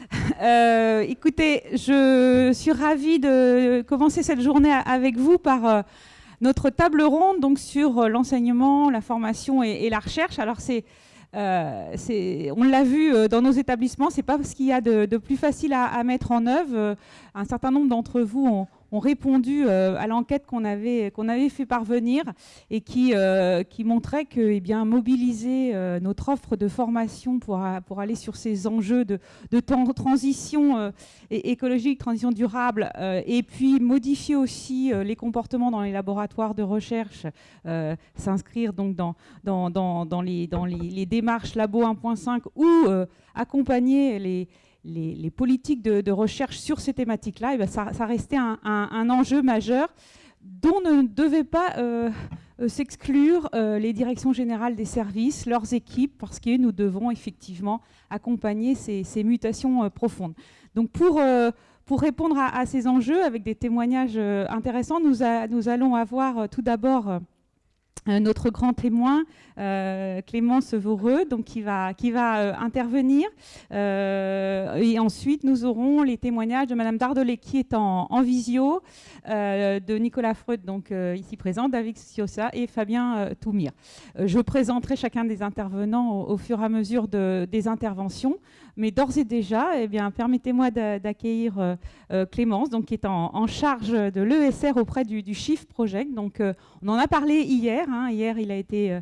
Euh, écoutez, je suis ravie de commencer cette journée avec vous par euh, notre table ronde donc sur euh, l'enseignement, la formation et, la recherche. Alors c'est on l'a vu dans nos établissements, c'est pas ce qu'il y a de, plus facile à, à, mettre en œuvre. Un certain nombre d'entre vous ont, ont répondu euh, à l'enquête qu'on avait, qu'on avait fait parvenir et qui, euh, qui montrait que eh bien, mobiliser euh, notre offre de formation pour, pour aller sur ces enjeux de, de transition écologique, transition durable, et puis modifier aussi les comportements dans les laboratoires de recherche, s'inscrire donc dans, dans, dans, les, dans les démarches Labo 1.5 ou accompagner les les, politiques de, recherche sur ces thématiques-là, eh ben, ça, restait un, enjeu majeur dont ne devaient pas euh, euh, s'exclure euh, les directions générales des services, leurs équipes, parce que nous devons effectivement accompagner ces, mutations profondes. Donc pour, répondre à, ces enjeux, avec des témoignages intéressants, nous, allons avoir tout d'abord notre grand témoin, euh, Clémence Voreux, donc qui va, qui va euh, intervenir. et ensuite, nous aurons les témoignages de Madame Dardelet, qui est en, visio, de Nicolas Freud, donc ici présent, David Siossa et Fabien Toumir. je présenterai chacun des intervenants au, fur et à mesure de, des interventions. Mais d'ores et déjà, eh permettez-moi d'accueillir euh, euh, Clémence, donc, qui est en, charge de l'ESR auprès du, du Project. Donc, euh, on en a parlé hier. Hein. Hier, il a été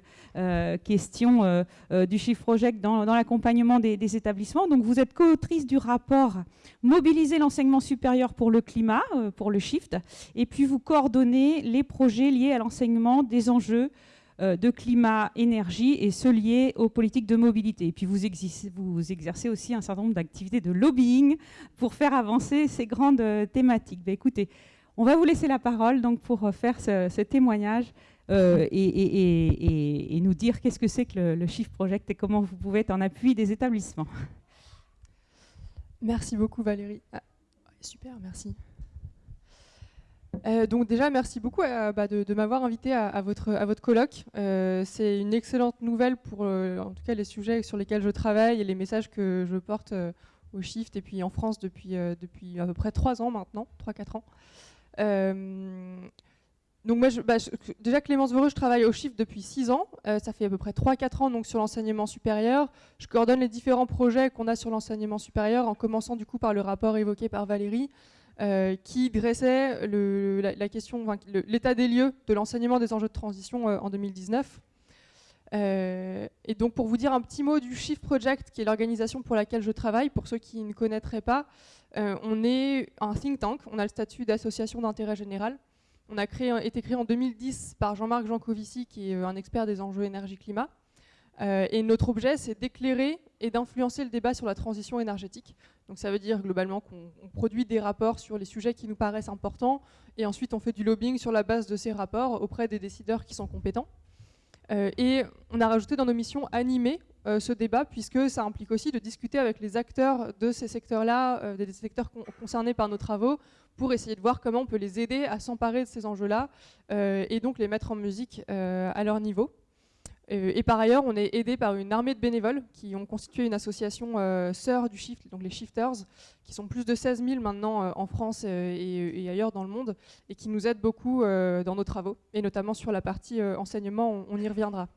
question du Shift Project dans, l'accompagnement des, établissements. Donc, vous êtes co-autrice du rapport Mobiliser l'enseignement supérieur pour le climat, pour le Shift. Et puis, vous coordonnez les projets liés à l'enseignement des enjeux euh, de climat, énergie et ceux liés aux politiques de mobilité. Et puis vous, exercez, aussi un certain nombre d'activités de lobbying pour faire avancer ces grandes euh, thématiques. Ben, écoutez, on va vous laisser la parole donc, pour euh, faire ce, témoignage et, nous dire qu'est-ce que c'est que le, le Shift Project et comment vous pouvez être en appui des établissements. Merci beaucoup Valérie. Ah, super, merci. Euh, donc déjà, merci beaucoup euh, bah, de, m'avoir invité à, votre, à votre colloque. Euh, c'est une excellente nouvelle pour en tout cas les sujets sur lesquels je travaille et les messages que je porte au Shift et puis en France depuis, depuis à peu près trois ans maintenant, 3-4 ans. Donc moi, bah, déjà Clémence Voreux, je travaille au Shift depuis 6 ans. ça fait à peu près 3-4 ans donc, sur l'enseignement supérieur. Je coordonne les différents projets qu'on a sur l'enseignement supérieur en commençant du coup par le rapport évoqué par Valérie euh, qui dressait la, question, l'état des lieux de l'enseignement des enjeux de transition euh, en 2019. Euh, et donc pour vous dire un petit mot du Shift Project, qui est l'organisation pour laquelle je travaille, pour ceux qui ne connaîtraient pas, on est un think tank, on a le statut d'association d'intérêt général. On a été créé en 2010 par Jean-Marc Jancovici, qui est un expert des enjeux énergie-climat. et notre objet, c'est d'éclairer et d'influencer le débat sur la transition énergétique. Donc ça veut dire globalement qu'on produit des rapports sur les sujets qui nous paraissent importants et ensuite on fait du lobbying sur la base de ces rapports auprès des décideurs qui sont compétents. Euh, et on a rajouté dans nos missions animer euh, ce débat puisque ça implique aussi de discuter avec les acteurs de ces secteurs-là, euh, des secteurs concernés par nos travaux, pour essayer de voir comment on peut les aider à s'emparer de ces enjeux-là et donc les mettre en musique à leur niveau. Euh, et par ailleurs, on est aidé par une armée de bénévoles qui ont constitué une association euh, sœur du Shift, donc les Shifters, qui sont plus de 16 000 maintenant euh, en France et, ailleurs dans le monde, et qui nous aident beaucoup dans nos travaux, et notamment sur la partie enseignement, on, y reviendra.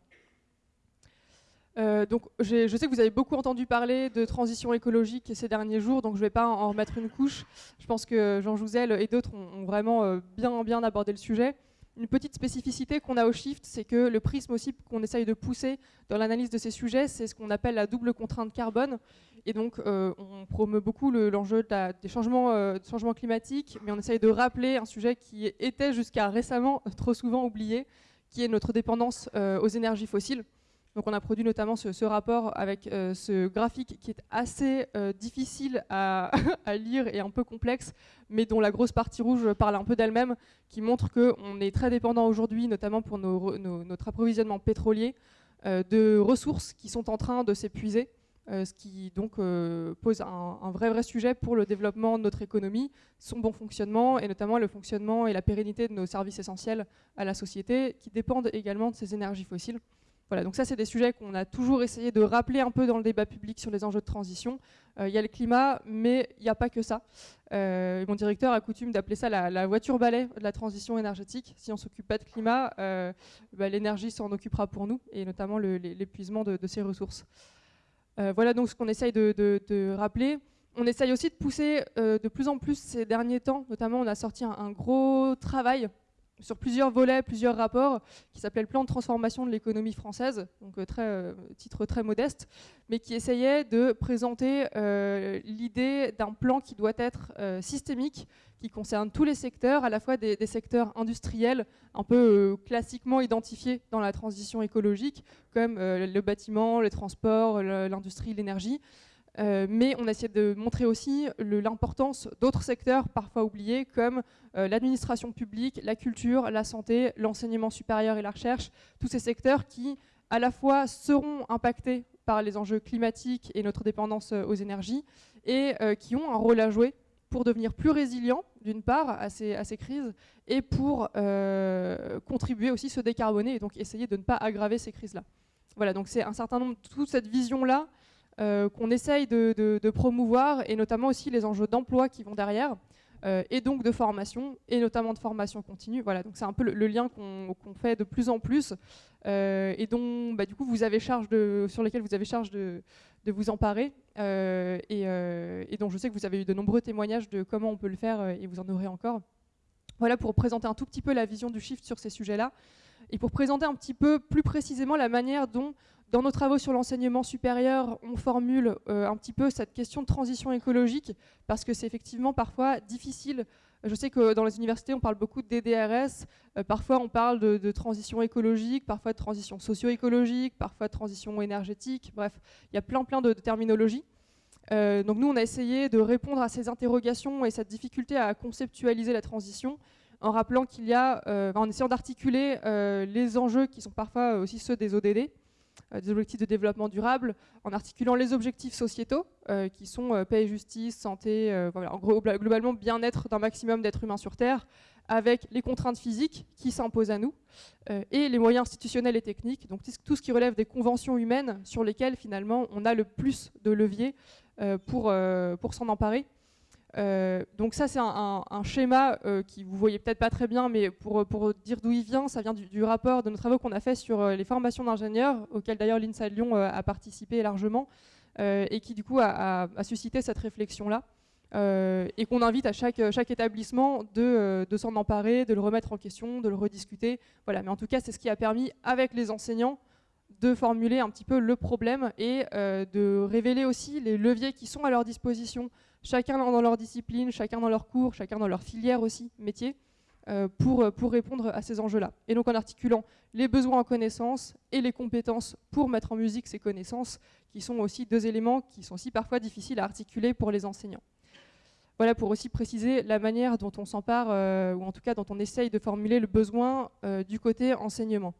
Donc, je sais que vous avez beaucoup entendu parler de transition écologique ces derniers jours, donc je ne vais pas en remettre une couche. Je pense que Jean Jouzel et d'autres ont, vraiment bien, bien abordé le sujet. Une petite spécificité qu'on a au Shift, c'est que le prisme aussi qu'on essaye de pousser dans l'analyse de ces sujets, c'est ce qu'on appelle la double contrainte carbone. Et donc, euh, on promeut beaucoup l'enjeu des changements, euh, changements, climatiques, mais on essaye de rappeler un sujet qui était jusqu'à récemment trop souvent oublié, qui est notre dépendance euh, aux énergies fossiles. Donc on a produit notamment ce, rapport avec euh, ce graphique qui est assez euh, difficile à, lire et un peu complexe, mais dont la grosse partie rouge parle un peu d'elle-même, qui montre qu'on est très dépendant aujourd'hui, notamment pour notre approvisionnement pétrolier, euh, de ressources qui sont en train de s'épuiser, ce qui pose un, un, vrai vrai sujet pour le développement de notre économie, son bon fonctionnement et notamment le fonctionnement et la pérennité de nos services essentiels à la société, qui dépendent également de ces énergies fossiles. Voilà, donc ça c'est des sujets qu'on a toujours essayé de rappeler un peu dans le débat public sur les enjeux de transition. Il y a le climat, mais il n'y a pas que ça. mon directeur a coutume d'appeler ça la, voiture balai de la transition énergétique. Si on ne s'occupe pas de climat, bah, l'énergie s'en occupera pour nous, et notamment l'épuisement de, de, ces ressources. voilà donc ce qu'on essaye de, rappeler on essaye aussi de pousser euh, de plus en plus ces derniers temps, notamment on a sorti un, gros travail sur plusieurs volets, plusieurs rapports, qui s'appelait le plan de transformation de l'économie française, donc euh, euh, titre très modeste, mais qui essayait de présenter l'idée d'un plan qui doit être systémique, qui concerne tous les secteurs, à la fois des secteurs industriels, un peu classiquement identifiés dans la transition écologique, comme le bâtiment, les transports, l'industrie, l'énergie, euh, mais on a essayé de montrer aussi l'importance d'autres secteurs parfois oubliés comme euh, l'administration publique, la culture, la santé, l'enseignement supérieur et la recherche, tous ces secteurs qui à la fois seront impactés par les enjeux climatiques et notre dépendance euh, aux énergies et qui ont un rôle à jouer pour devenir plus résilients d'une part à ces, crises et pour contribuer aussi à se décarboner et donc essayer de ne pas aggraver ces crises-là. Voilà, donc c'est un certain nombre, toute cette vision-là qu'on essaye de, promouvoir, et notamment aussi les enjeux d'emploi qui vont derrière, euh, et donc de formation, et notamment de formation continue. Voilà, donc c'est un peu le, lien qu'on fait de plus en plus, euh, et dont bah, du coup vous avez charge sur lesquels vous avez charge de, vous emparer, et, et, dont je sais que vous avez eu de nombreux témoignages de comment on peut le faire, et vous en aurez encore. Voilà pour présenter un tout petit peu la vision du Shift sur ces sujets-là, et pour présenter un petit peu plus précisément la manière dont dans nos travaux sur l'enseignement supérieur, on formule euh, un petit peu cette question de transition écologique, parce que c'est effectivement parfois difficile. Je sais que dans les universités, on parle beaucoup de DDRS, euh, parfois on parle de, transition écologique, parfois de transition socio-écologique, parfois de transition énergétique, bref, il y a plein plein de, terminologies. Euh, donc nous, on a essayé de répondre à ces interrogations et cette difficulté à conceptualiser la transition en rappelant qu'il y a, en essayant d'articuler les enjeux qui sont parfois aussi ceux des ODD, des objectifs de développement durable en articulant les objectifs sociétaux euh, qui sont euh, paix et justice, santé, globalement bien-être d'un maximum d'êtres humains sur Terre avec les contraintes physiques qui s'imposent à nous et les moyens institutionnels et techniques, donc tout ce qui relève des conventions humaines sur lesquelles finalement on a le plus de leviers pour s'en emparer euh, donc ça c'est un, schéma euh, qui vous voyez peut-être pas très bien, mais pour, pour dire d'où il vient, ça vient du, rapport de nos travaux qu'on a fait sur euh, les formations d'ingénieurs, auquel d'ailleurs l'INSA Lyon a participé largement, et qui du coup a, suscité cette réflexion-là, et qu'on invite à chaque, chaque établissement de, de s'en emparer, de le remettre en question, de le rediscuter. Voilà, mais en tout cas c'est ce qui a permis avec les enseignants de formuler un petit peu le problème et de révéler aussi les leviers qui sont à leur disposition chacun dans leur discipline, chacun dans leur cours, chacun dans leur filière aussi, métier, euh, pour, euh, pour répondre à ces enjeux-là. Et donc en articulant les besoins en connaissances et les compétences pour mettre en musique ces connaissances, qui sont aussi deux éléments qui sont aussi parfois difficiles à articuler pour les enseignants. Voilà pour aussi préciser la manière dont on s'empare, euh, ou en tout cas dont on essaye de formuler le besoin du côté enseignement.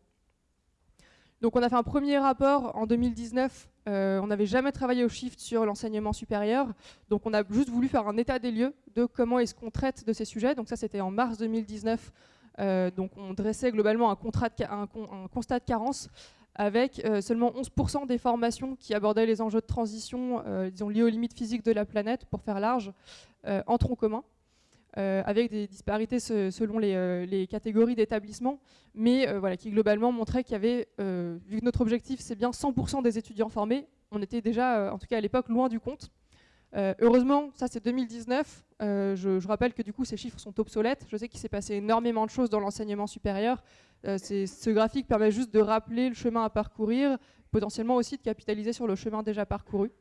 Donc on a fait un premier rapport en 2019, euh, on n'avait jamais travaillé au Shift sur l'enseignement supérieur, donc on a juste voulu faire un état des lieux de comment est-ce qu'on traite de ces sujets, donc ça c'était en mars 2019, euh, donc on dressait globalement un, constat de carence avec euh, seulement 11% des formations qui abordaient les enjeux de transition, disons liés aux limites physiques de la planète, pour faire large, en tronc commun. Euh, avec des disparités selon euh, les, catégories d'établissements, mais euh, voilà, qui globalement montraient qu'il y avait, vu que notre objectif c'est bien 100% des étudiants formés, on était déjà, en tout cas à l'époque, loin du compte. heureusement, ça c'est 2019, je, rappelle que du coup ces chiffres sont obsolètes, je sais qu'il s'est passé énormément de choses dans l'enseignement supérieur, ce graphique permet juste de rappeler le chemin à parcourir, potentiellement aussi de capitaliser sur le chemin déjà parcouru.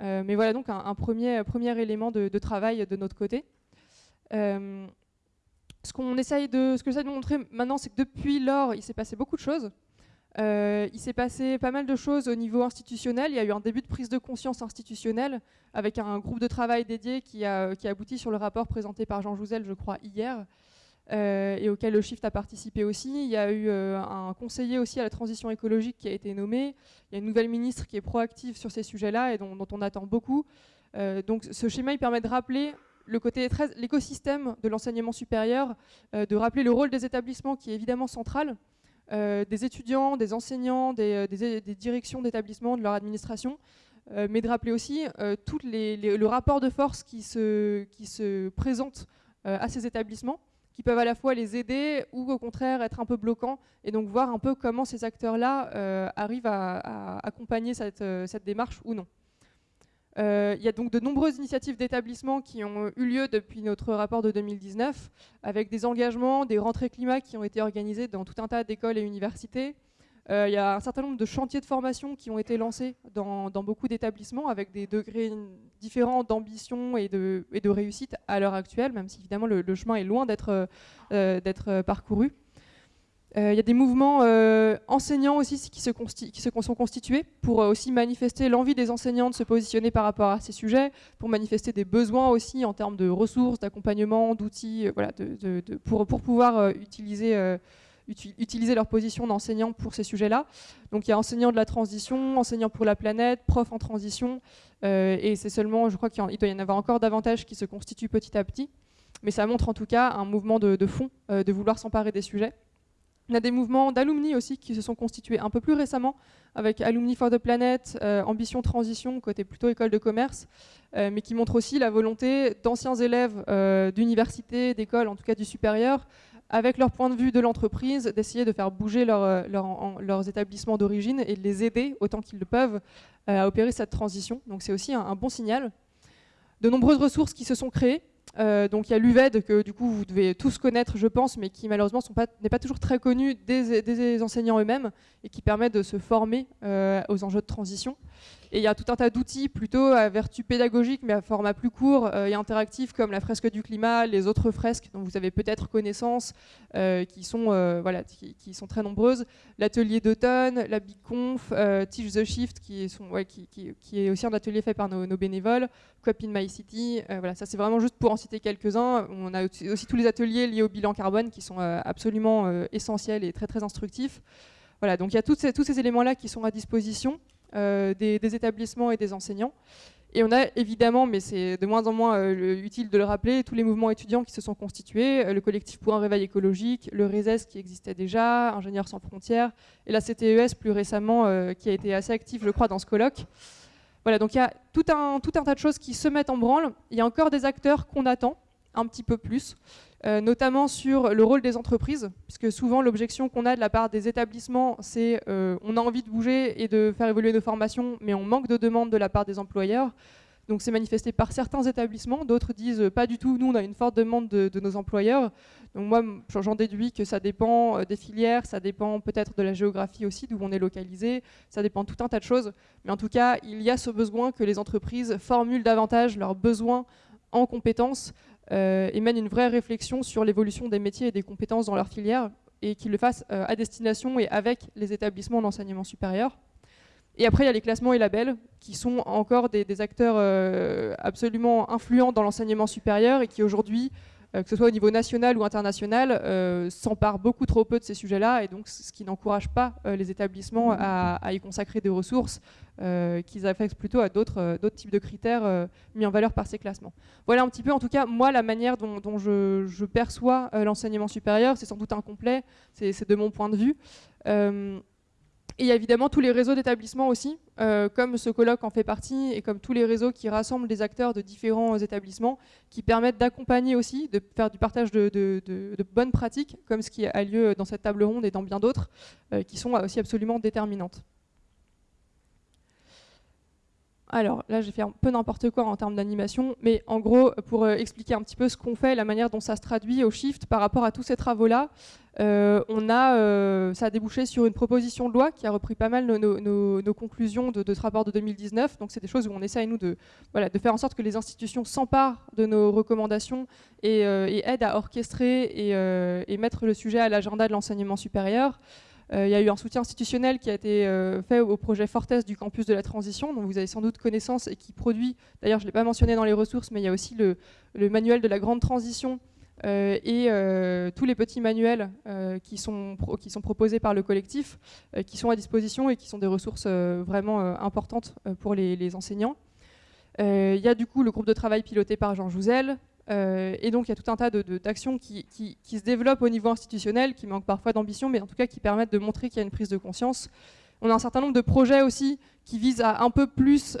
mais voilà donc un, premier, élément de travail de notre côté. Euh, ce qu'on essaye de, ce que j'essaie de montrer maintenant, c'est que depuis lors, il s'est passé beaucoup de choses. Euh, il s'est passé pas mal de choses au niveau institutionnel. Il y a eu un début de prise de conscience institutionnelle avec un groupe de travail dédié qui a, abouti sur le rapport présenté par Jean Jouzel, je crois, hier, euh, et auquel le Shift a participé aussi. Il y a eu un conseiller aussi à la transition écologique qui a été nommé. Il y a une nouvelle ministre qui est proactive sur ces sujets-là et dont, dont, on attend beaucoup. donc ce schéma, il permet de rappeler le côté l'écosystème de l'enseignement supérieur, euh, de rappeler le rôle des établissements qui est évidemment central, des étudiants, des enseignants, des, directions d'établissements, de leur administration, mais de rappeler aussi tout le rapport de force qui se, présente à ces établissements qui peuvent à la fois les aider ou au contraire être un peu bloquants, et donc voir un peu comment ces acteurs-là euh, arrivent à, accompagner euh, cette, démarche ou non. Euh, il y a donc de nombreuses initiatives d'établissement qui ont eu lieu depuis notre rapport de 2019, avec des engagements, des rentrées climat qui ont été organisées dans tout un tas d'écoles et universités, euh, il y a un certain nombre de chantiers de formation qui ont été lancés dans, beaucoup d'établissements avec des degrés différents d'ambition et de, réussite à l'heure actuelle, même si évidemment le, chemin est loin d'être euh, parcouru. Euh, il y a des mouvements enseignants aussi qui se, sont constitués pour aussi manifester l'envie des enseignants de se positionner par rapport à ces sujets, pour manifester des besoins aussi en termes de ressources, d'accompagnement, d'outils, voilà, pour, pouvoir utiliser leur position d'enseignant pour ces sujets-là. Donc il y a enseignants de la transition, enseignants pour la planète, profs en transition, euh, et c'est seulement, je crois qu'il doit y en avoir encore davantage qui se constituent petit à petit, mais ça montre en tout cas un mouvement de, fond, euh, de vouloir s'emparer des sujets. On a des mouvements d'alumni aussi qui se sont constitués un peu plus récemment, avec Alumni for the Planet, euh, Ambition Transition, côté plutôt école de commerce, mais qui montrent aussi la volonté d'anciens élèves d'université, d'école, en tout cas du supérieur, avec leur point de vue de l'entreprise, d'essayer de faire bouger euh, leurs établissements d'origine et de les aider autant qu'ils le peuvent euh, à opérer cette transition. Donc c'est aussi un, bon signal. De nombreuses ressources qui se sont créées. Euh, donc il y a l'UVED que du coup vous devez tous connaître je pense, mais qui malheureusement n'est pas toujours très connu des, enseignants eux-mêmes et qui permet de se former aux enjeux de transition. Et il y a tout un tas d'outils plutôt à vertu pédagogique, mais à format plus court euh, et interactif, comme la fresque du climat, les autres fresques dont vous avez peut-être connaissance, euh, qui, sont, euh, voilà, qui, sont très nombreuses. L'atelier d'automne, la Big Conf, Teach the Shift, qui, est aussi un atelier fait par nos, bénévoles, Cop in My City. voilà, ça c'est vraiment juste pour en citer quelques-uns. On a aussi tous les ateliers liés au bilan carbone qui sont absolument essentiels et très très instructifs. Voilà, donc il y a tous ces éléments-là qui sont à disposition. Euh, des, établissements et des enseignants. Et on a évidemment, mais c'est de moins en moins euh, utile de le rappeler, tous les mouvements étudiants qui se sont constitués, euh, le collectif pour un réveil écologique, le RESES qui existait déjà, Ingénieurs sans frontières, et la CTES plus récemment qui a été assez active, je crois, dans ce colloque. Voilà, donc il y a tout un, tout un tas de choses qui se mettent en branle. Il y a encore des acteurs qu'on attend un petit peu plus. Euh, notamment sur le rôle des entreprises, puisque souvent l'objection qu'on a de la part des établissements, c'est euh, on a envie de bouger et de faire évoluer nos formations, mais on manque de demandes de la part des employeurs. Donc c'est manifesté par certains établissements, d'autres disent euh, pas du tout, nous on a une forte demande de, nos employeurs. Donc moi j'en déduis que ça dépend des filières, ça dépend peut-être de la géographie aussi, d'où on est localisé, ça dépend de tout un tas de choses. Mais en tout cas, il y a ce besoin que les entreprises formulent davantage leurs besoins en compétences et mènent une vraie réflexion sur l'évolution des métiers et des compétences dans leur filière et qu'ils le fassent euh, à destination et avec les établissements d'enseignement supérieur. Et après, il y a les classements et labels, qui sont encore des, acteurs euh, absolument influents dans l'enseignement supérieur et qui aujourd'hui euh, que ce soit au niveau national ou international, euh, s'empare beaucoup trop peu de ces sujets-là, et donc ce qui n'encourage pas euh, les établissements à, y consacrer des ressources qu'ils affectent plutôt à d'autres types de critères mis en valeur par ces classements. Voilà un petit peu, en tout cas, moi, la manière dont, je, perçois l'enseignement supérieur, c'est sans doute incomplet, c'est de mon point de vue. Et il y a évidemment tous les réseaux d'établissements aussi, euh, comme ce colloque en fait partie, et comme tous les réseaux qui rassemblent des acteurs de différents établissements, qui permettent d'accompagner aussi, de faire du partage de, bonnes pratiques, comme ce qui a lieu dans cette table ronde et dans bien d'autres, euh, qui sont aussi absolument déterminantes. Alors là, j'ai fait un peu n'importe quoi en termes d'animation, mais en gros, pour euh, expliquer un petit peu ce qu'on fait, la manière dont ça se traduit au Shift par rapport à tous ces travaux-là, euh, on a, euh, ça a débouché sur une proposition de loi qui a repris pas mal nos, conclusions de, ce rapport de 2019. Donc c'est des choses où on essaye, nous, de, voilà, de faire en sorte que les institutions s'emparent de nos recommandations et, aident à orchestrer et mettre le sujet à l'agenda de l'enseignement supérieur. Euh, il y a eu un soutien institutionnel qui a été euh, fait au projet Fortes du campus de la transition, dont vous avez sans doute connaissance et qui produit, d'ailleurs je ne l'ai pas mentionné dans les ressources, mais il y a aussi le, manuel de la grande transition euh, et tous les petits manuels qui, sont qui sont proposés par le collectif, qui sont à disposition et qui sont des ressources vraiment importantes pour les, enseignants. Il y a du coup le groupe de travail piloté par Jean Jouzel, et donc il y a tout un tas d'actions qui, se développent au niveau institutionnel, qui manquent parfois d'ambition, mais en tout cas qui permettent de montrer qu'il y a une prise de conscience. On a un certain nombre de projets aussi qui visent à un peu plus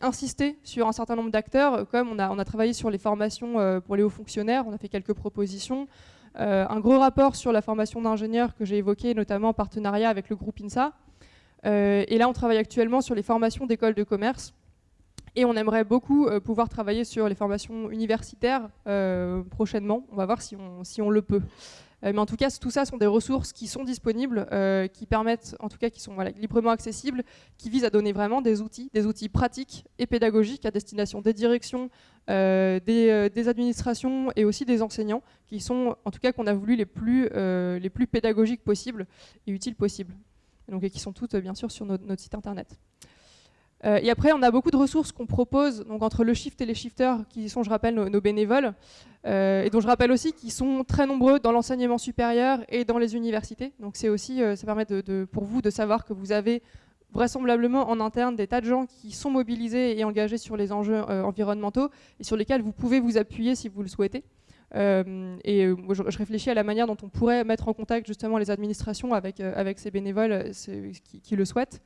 insister sur un certain nombre d'acteurs, comme on a, on a, travaillé sur les formations pour les hauts fonctionnaires, on a fait quelques propositions. un gros rapport sur la formation d'ingénieurs que j'ai évoqué, notamment en partenariat avec le groupe INSA. et là, on travaille actuellement sur les formations d'écoles de commerce. Et on aimerait beaucoup euh, pouvoir travailler sur les formations universitaires euh, prochainement. On va voir si on, si on le peut. Euh, mais en tout cas, tout ça sont des ressources qui sont disponibles, qui permettent, en tout cas, qui sont librement accessibles, qui visent à donner vraiment des outils, des outils pratiques et pédagogiques à destination des directions, des, des, administrations et aussi des enseignants, qui sont, en tout cas, qu'on a voulu les plus, les plus pédagogiques possibles et utiles possibles. Donc, et qui sont toutes, bien sûr, sur notre site internet. Euh, et après, on a beaucoup de ressources qu'on propose donc entre le shift et les shifters, qui sont, je rappelle, nos, bénévoles, euh, et dont je rappelle aussi qu'ils sont très nombreux dans l'enseignement supérieur et dans les universités. Donc c'est aussi, euh, ça permet pour vous de savoir que vous avez vraisemblablement en interne des tas de gens qui sont mobilisés et engagés sur les enjeux environnementaux et sur lesquels vous pouvez vous appuyer si vous le souhaitez. et je, réfléchis à la manière dont on pourrait mettre en contact justement les administrations avec, ces bénévoles qui, le souhaitent.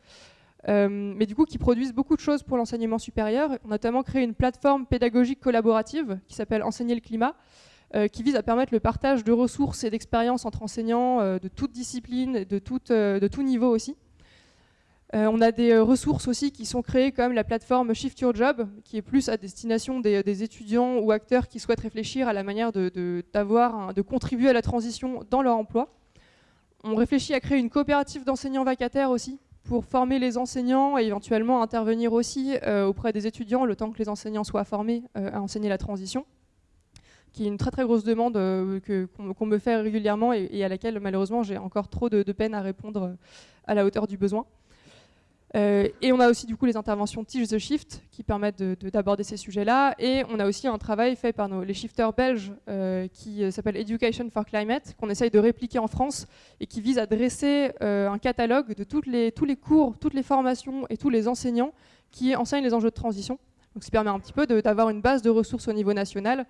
Euh, mais du coup qui produisent beaucoup de choses pour l'enseignement supérieur. On a notamment créé une plateforme pédagogique collaborative qui s'appelle Enseigner le climat, euh, qui vise à permettre le partage de ressources et d'expériences entre enseignants euh, de toute discipline, de, de tout niveau aussi. on a des ressources aussi qui sont créées comme la plateforme Shift Your Job, qui est plus à destination des, étudiants ou acteurs qui souhaitent réfléchir à la manière de, de contribuer à la transition dans leur emploi. On réfléchit à créer une coopérative d'enseignants vacataires aussi, pour former les enseignants et éventuellement intervenir aussi euh, auprès des étudiants le temps que les enseignants soient formés euh, à enseigner la transition, qui est une très très grosse demande euh, qu'on me fait régulièrement et, à laquelle malheureusement j'ai encore trop de, de, peine à répondre à la hauteur du besoin. Euh, et on a aussi du coup les interventions Teach the Shift qui permettent d'aborder ces sujets-là. Et on a aussi un travail fait par les shifters belges euh, qui euh, s'appelle Education for Climate, qu'on essaye de répliquer en France et qui vise à dresser un catalogue de les, tous les cours, toutes les formations et tous les enseignants qui enseignent les enjeux de transition. Donc, ça permet un petit peu d'avoir une base de ressources au niveau national.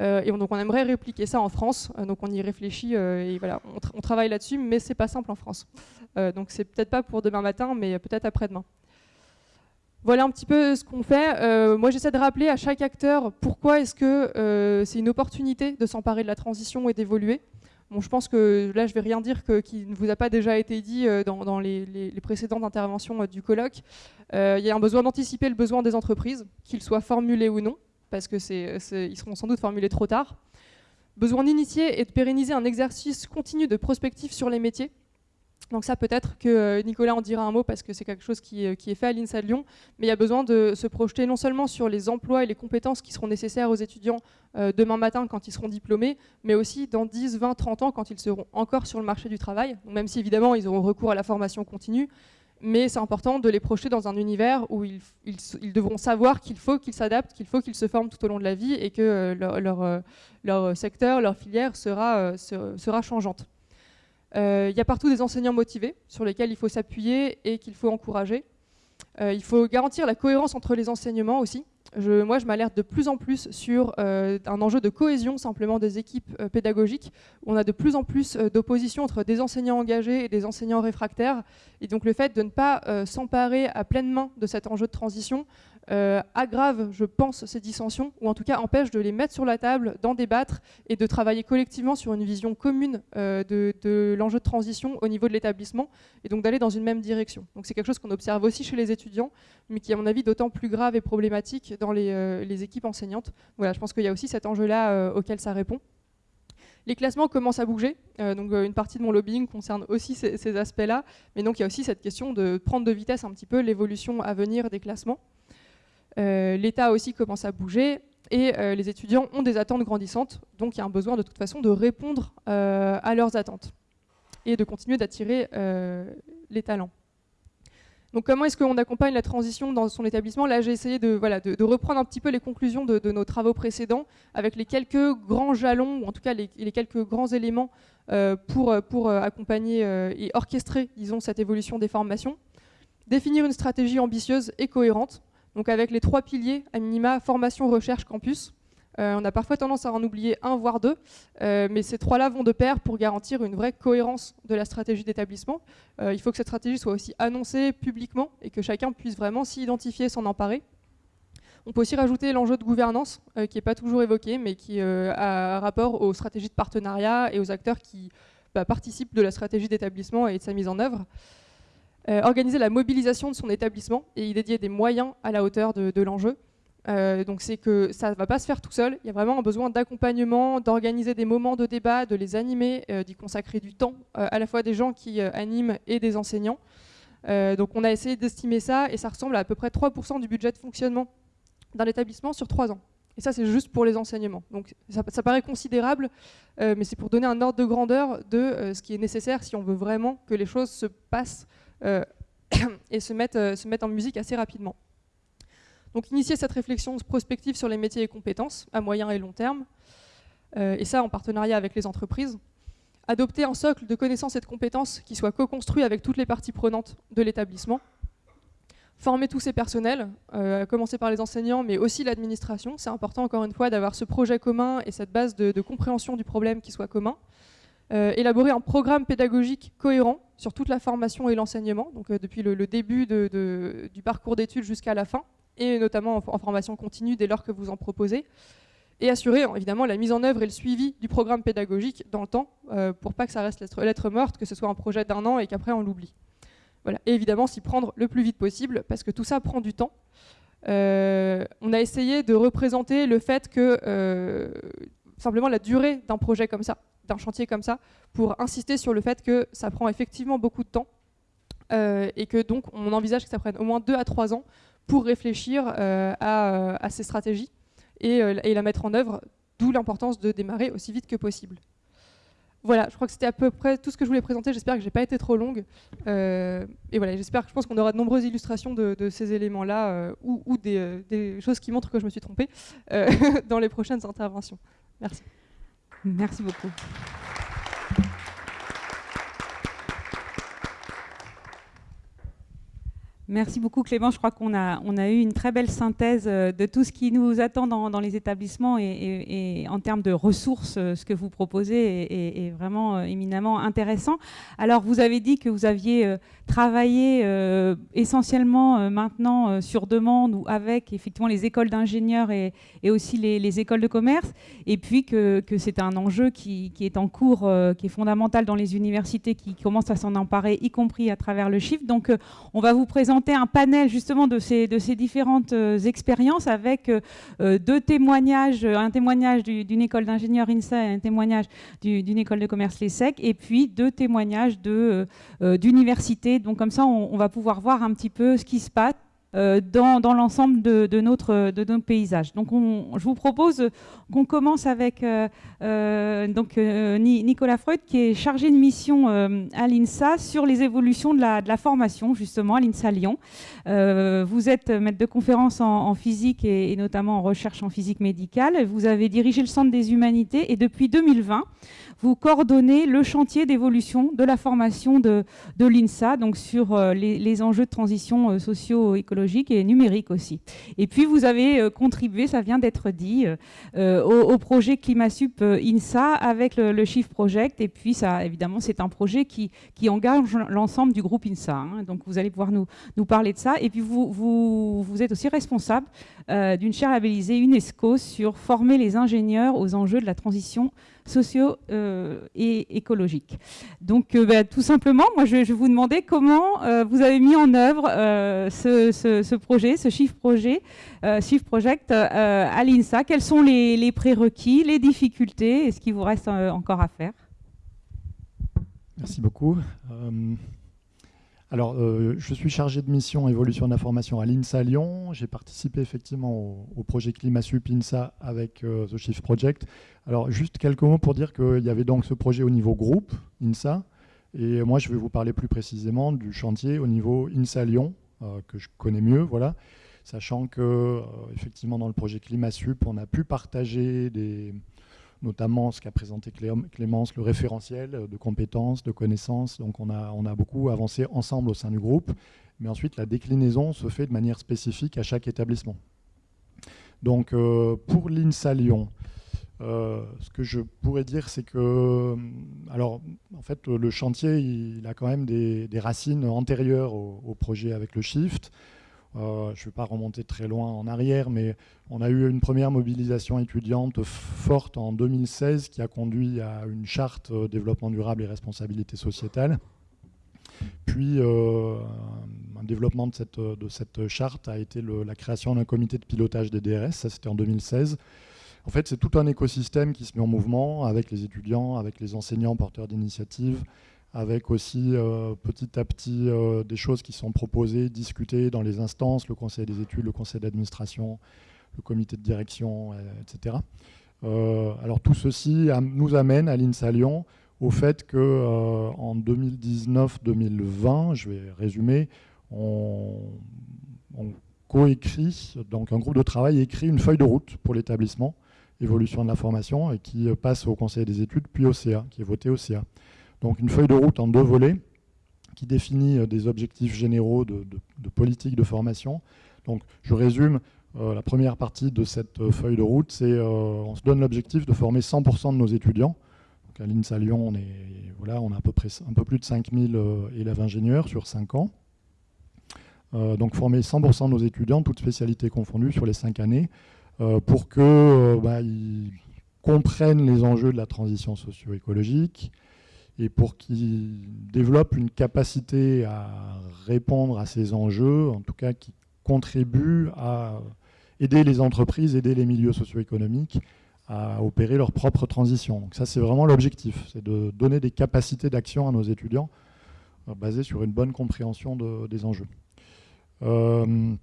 et donc, on aimerait répliquer ça en France. donc, on y réfléchit et voilà, on, on travaille là-dessus, mais c'est pas simple en France. Euh, donc c'est peut-être pas pour demain matin, mais peut-être après-demain. Voilà un petit peu ce qu'on fait. Euh, moi, j'essaie de rappeler à chaque acteur pourquoi est-ce que euh, c'est une opportunité de s'emparer de la transition et d'évoluer. Je pense que là, je vais rien dire qui ne vous a pas déjà été dit dans, les, précédentes interventions du colloque. Il y a un besoin d'anticiper le besoin des entreprises, qu'ils soient formulés ou non, parce que ils seront sans doute formulés trop tard. Besoin d'initier et de pérenniser un exercice continu de prospective sur les métiers, donc ça, peut-être que euh, Nicolas en dira un mot parce que c'est quelque chose qui, euh, est fait à l'INSA de Lyon, mais il y a besoin de se projeter non seulement sur les emplois et les compétences qui seront nécessaires aux étudiants euh, demain matin quand ils seront diplômés, mais aussi dans 10, 20, 30 ans quand ils seront encore sur le marché du travail, même si évidemment ils auront recours à la formation continue, mais c'est important de les projeter dans un univers où ils, devront savoir qu'il faut qu'ils s'adaptent, qu'il faut qu'ils se forment tout au long de la vie et que leur, secteur, leur filière sera, sera changeante. Euh, il y a partout des enseignants motivés sur lesquels il faut s'appuyer et qu'il faut encourager. Euh, il faut garantir la cohérence entre les enseignements aussi. Moi, je m'alerte de plus en plus sur euh, un enjeu de cohésion simplement des équipes pédagogiques. On a de plus en plus d'opposition entre des enseignants engagés et des enseignants réfractaires. Et donc le fait de ne pas s'emparer à pleine main de cet enjeu de transition euh, aggrave, je pense, ces dissensions, ou en tout cas empêche de les mettre sur la table, d'en débattre et de travailler collectivement sur une vision commune euh, de, l'enjeu de transition au niveau de l'établissement, et donc d'aller dans une même direction. Donc c'est quelque chose qu'on observe aussi chez les étudiants, mais qui à mon avis d'autant plus grave et problématique dans les, euh, équipes enseignantes. Voilà, je pense qu'il y a aussi cet enjeu-là auquel ça répond. Les classements commencent à bouger, donc une partie de mon lobbying concerne aussi ces, aspects-là, mais donc il y a aussi cette question de prendre de vitesse un petit peu l'évolution à venir des classements. Euh, L'État aussi commence à bouger et euh, les étudiants ont des attentes grandissantes, donc il y a un besoin de toute façon de répondre euh, à leurs attentes et de continuer d'attirer les talents. Donc comment est-ce qu'on accompagne la transition dans son établissement? Là, j'ai essayé de, reprendre un petit peu les conclusions de, nos travaux précédents avec les quelques grands jalons, ou en tout cas les, quelques grands éléments pour, pour accompagner et orchestrer, disons, cette évolution des formations. Définir une stratégie ambitieuse et cohérente, donc avec les trois piliers, à minima, formation, recherche, campus, Euh, on a parfois tendance à en oublier un, voire deux, euh, mais ces trois-là vont de pair pour garantir une vraie cohérence de la stratégie d'établissement. il faut que cette stratégie soit aussi annoncée publiquement et que chacun puisse vraiment s'y identifier, s'en emparer. On peut aussi rajouter l'enjeu de gouvernance, qui n'est pas toujours évoqué, mais qui a rapport aux stratégies de partenariat et aux acteurs qui bah, participent de la stratégie d'établissement et de sa mise en œuvre. Euh, organiser la mobilisation de son établissement et y dédier des moyens à la hauteur de, l'enjeu. Euh, donc c'est que ça ne va pas se faire tout seul, il y a vraiment un besoin d'accompagnement, d'organiser des moments de débat, de les animer, euh, d'y consacrer du temps, à la fois des gens qui animent et des enseignants. donc on a essayé d'estimer ça et ça ressemble à à peu près 3% du budget de fonctionnement d'un établissement sur 3 ans. Et ça c'est juste pour les enseignements. Donc ça, paraît considérable, mais c'est pour donner un ordre de grandeur de ce qui est nécessaire si on veut vraiment que les choses se passent euh, et se euh, mettre en musique assez rapidement. Donc initier cette réflexion prospective sur les métiers et compétences à moyen et long terme, euh, et ça en partenariat avec les entreprises. Adopter un socle de connaissances et de compétences qui soit co-construit avec toutes les parties prenantes de l'établissement. Former tous ces personnels, à commencer par les enseignants, mais aussi l'administration. C'est important encore une fois d'avoir ce projet commun et cette base de, compréhension du problème qui soit commun. Euh, élaborer un programme pédagogique cohérent sur toute la formation et l'enseignement, donc euh, depuis le, début du parcours d'études jusqu'à la fin, et notamment en, formation continue dès lors que vous en proposez, et assurer évidemment la mise en œuvre et le suivi du programme pédagogique dans le temps, euh, pour pas que ça reste lettre, morte, que ce soit un projet d'un an et qu'après on l'oublie. Voilà. Et évidemment s'y prendre le plus vite possible, parce que tout ça prend du temps. on a essayé de représenter le fait que simplement la durée d'un projet comme ça d'un chantier comme ça pour insister sur le fait que ça prend effectivement beaucoup de temps euh, et que donc on envisage que ça prenne au moins deux à trois ans pour réfléchir euh, euh, à, ces stratégies et, et, la mettre en œuvre, d'où l'importance de démarrer aussi vite que possible. Voilà, je crois que c'était à peu près tout ce que je voulais présenter. J'espère que j'ai pas été trop longue. et voilà, j'espère que je pense qu'on aura de nombreuses illustrations de, ces éléments-là ou, des, choses qui montrent que je me suis trompée dans les prochaines interventions. Merci. Merci beaucoup. Merci beaucoup Clément. Je crois qu'on a, eu une très belle synthèse euh, de tout ce qui nous attend dans, les établissements et, en termes de ressources, euh, ce que vous proposez est, vraiment euh, éminemment intéressant. Alors vous avez dit que vous aviez travaillé essentiellement maintenant sur demande ou avec effectivement les écoles d'ingénieurs et, aussi les, écoles de commerce et puis que, c'est un enjeu qui, est en cours, qui est fondamental dans les universités qui commencent à s'en emparer, y compris à travers le chiffre. Donc on va vous présenter un panel justement de ces, de ces différentes euh, expériences avec euh, euh, deux témoignages, un témoignage d'une école d'ingénieur INSA et un témoignage d'une école de commerce l'ESSEC, et puis deux témoignages d'université. Donc comme ça, on, va pouvoir voir un petit peu ce qui se passe euh, dans, l'ensemble de, de notre paysage. Donc je vous propose qu'on commence avec euh, euh, donc, Nicolas Freud, qui est chargé de mission à l'INSA sur les évolutions de la, de la formation, justement, à l'INSA Lyon. vous êtes maître de conférence en, physique et, et, notamment en recherche en physique médicale. Vous avez dirigé le Centre des humanités et depuis 2020, vous coordonnez le chantier d'évolution de la formation de, de l'INSA, donc sur euh, les, enjeux de transition euh, socio-écologique et numérique aussi. Et puis vous avez euh, contribué, ça vient d'être dit, au, projet ClimaSup INSA avec le, le, Project. Et puis ça, évidemment, c'est un projet qui, qui engage l'ensemble du groupe INSA. Hein. Donc vous allez pouvoir nous, nous parler de ça. Et puis vous, vous, vous êtes aussi responsable d'une chaire labellisée UNESCO sur former les ingénieurs aux enjeux de la transition euh, et écologiques. Donc euh, bah, tout simplement, moi je, vais vous demander comment euh, vous avez mis en œuvre ce, projet, ce Shift Project à l'INSA. Quels sont les, prérequis, les difficultés et ce qui vous reste encore à faire? Merci beaucoup. Alors, je suis chargé de mission évolution de la formation à l'INSA Lyon. J'ai participé effectivement au, projet ClimaSup INSA avec The Shift Project. Alors, juste quelques mots pour dire qu'il y avait donc ce projet au niveau groupe INSA. Et moi, je vais vous parler plus précisément du chantier au niveau INSA Lyon, euh, que je connais mieux, voilà. Sachant que, effectivement, dans le projet ClimaSup, on a pu partager des, notamment ce qu'a présenté Clémence, le référentiel de compétences, de connaissances. Donc on a, on a beaucoup avancé ensemble au sein du groupe, mais ensuite la déclinaison se fait de manière spécifique à chaque établissement. Donc pour l'INSA Lyon, ce que je pourrais dire, c'est que, alors, en fait, le chantier, il, a quand même des, racines antérieures au, projet avec le Shift. Euh, je ne vais pas remonter très loin en arrière, mais on a eu une première mobilisation étudiante forte en 2016 qui a conduit à une charte euh, développement durable et responsabilité sociétale. Puis euh, un développement de cette, charte a été la création d'un comité de pilotage des DRS, ça c'était en 2016. En fait, c'est tout un écosystème qui se met en mouvement avec les étudiants, avec les enseignants porteurs d'initiatives, avec aussi euh, petit à petit euh, des choses qui sont proposées, discutées dans les instances, le conseil des études, le conseil d'administration, le comité de direction, euh, etc. alors tout ceci nous amène à l'INSA Lyon au fait qu'en 2019-2020, je vais résumer, on, on coécrit, donc un groupe de travail écrit une feuille de route pour l'établissement, évolution de la formation, et qui passe au conseil des études, puis au CA, qui est voté au CA. Donc une feuille de route en deux volets qui définit euh, des objectifs généraux de, politique de formation. Donc je résume, euh, la première partie de cette euh, feuille de route, c'est on se donne l'objectif de former 100% de nos étudiants. Donc à l'INSA Lyon, on, est, voilà, on a à peu près un peu plus de 5000 élèves ingénieurs sur 5 ans. donc former 100% de nos étudiants, toutes spécialités confondues, sur les 5 années, pour qu'ils bah, comprennent les enjeux de la transition socio-écologique, et pour qu'ils développent une capacité à répondre à ces enjeux, en tout cas qui contribuent à aider les entreprises, aider les milieux socio-économiques à opérer leur propre transition. Donc ça, c'est vraiment l'objectif, c'est de donner des capacités d'action à nos étudiants euh, basées sur une bonne compréhension des enjeux. Euh, euh,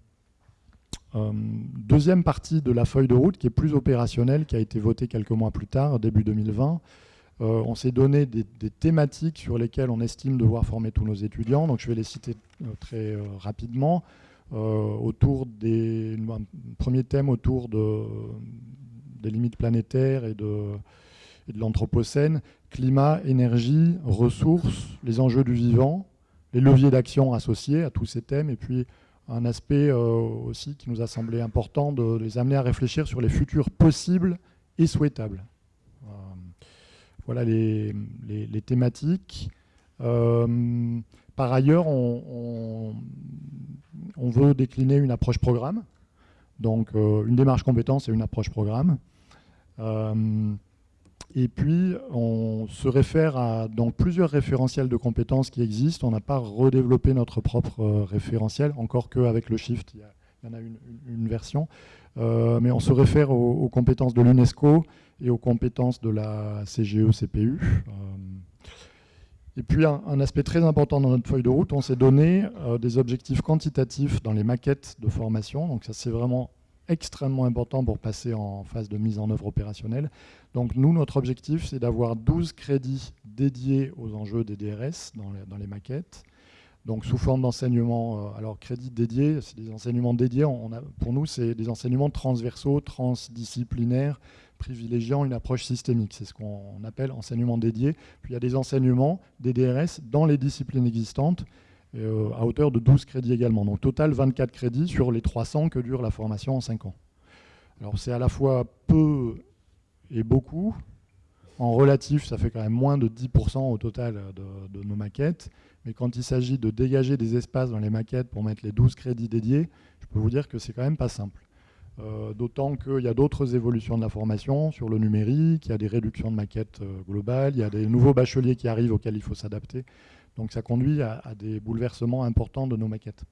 deuxième partie de la feuille de route qui est plus opérationnelle, qui a été votée quelques mois plus tard, début 2020, euh, on s'est donné des, thématiques sur lesquelles on estime devoir former tous nos étudiants. Donc je vais les citer euh, très euh, rapidement. autour des un premier thème autour des limites planétaires et de, de l'anthropocène, climat, énergie, ressources, les enjeux du vivant, les leviers d'action associés à tous ces thèmes, et puis un aspect aussi qui nous a semblé important de les amener à réfléchir sur les futurs possibles et souhaitables. Voilà les, thématiques. Euh, par ailleurs, on, veut décliner une approche programme. Donc euh, une démarche compétence et une approche programme. Euh, et puis, on se réfère à donc, plusieurs référentiels de compétences qui existent. On n'a pas redéveloppé notre propre référentiel, encore qu'avec le Shift, il y, en a une, version. mais on se réfère aux compétences de l'UNESCO et aux compétences de la CGE-CPU. Euh, et puis un, aspect très important dans notre feuille de route, on s'est donné euh, des objectifs quantitatifs dans les maquettes de formation. Donc ça c'est vraiment extrêmement important pour passer en phase de mise en œuvre opérationnelle. Donc nous, notre objectif, c'est d'avoir 12 crédits dédiés aux enjeux des DRS dans les, maquettes. Donc sous forme d'enseignement, euh, alors crédits dédiés, c'est des enseignements dédiés. Pour nous, c'est des enseignements transversaux, transdisciplinaires, privilégiant une approche systémique. C'est ce qu'on appelle enseignement dédié. Puis il y a des enseignements, des DRS, dans les disciplines existantes, euh, à hauteur de 12 crédits également. Donc total 24 crédits sur les 300 que dure la formation en 5 ans. Alors c'est à la fois peu et beaucoup. En relatif, ça fait quand même moins de 10% au total de, de, nos maquettes. Mais quand il s'agit de dégager des espaces dans les maquettes pour mettre les 12 crédits dédiés, je peux vous dire que c'est quand même pas simple. Euh, d'autant qu'il y a d'autres évolutions de la formation sur le numérique, il y a des réductions de maquettes euh, globales, il y a des nouveaux bacheliers qui arrivent auxquels il faut s'adapter. Donc ça conduit à, des bouleversements importants de nos maquettes.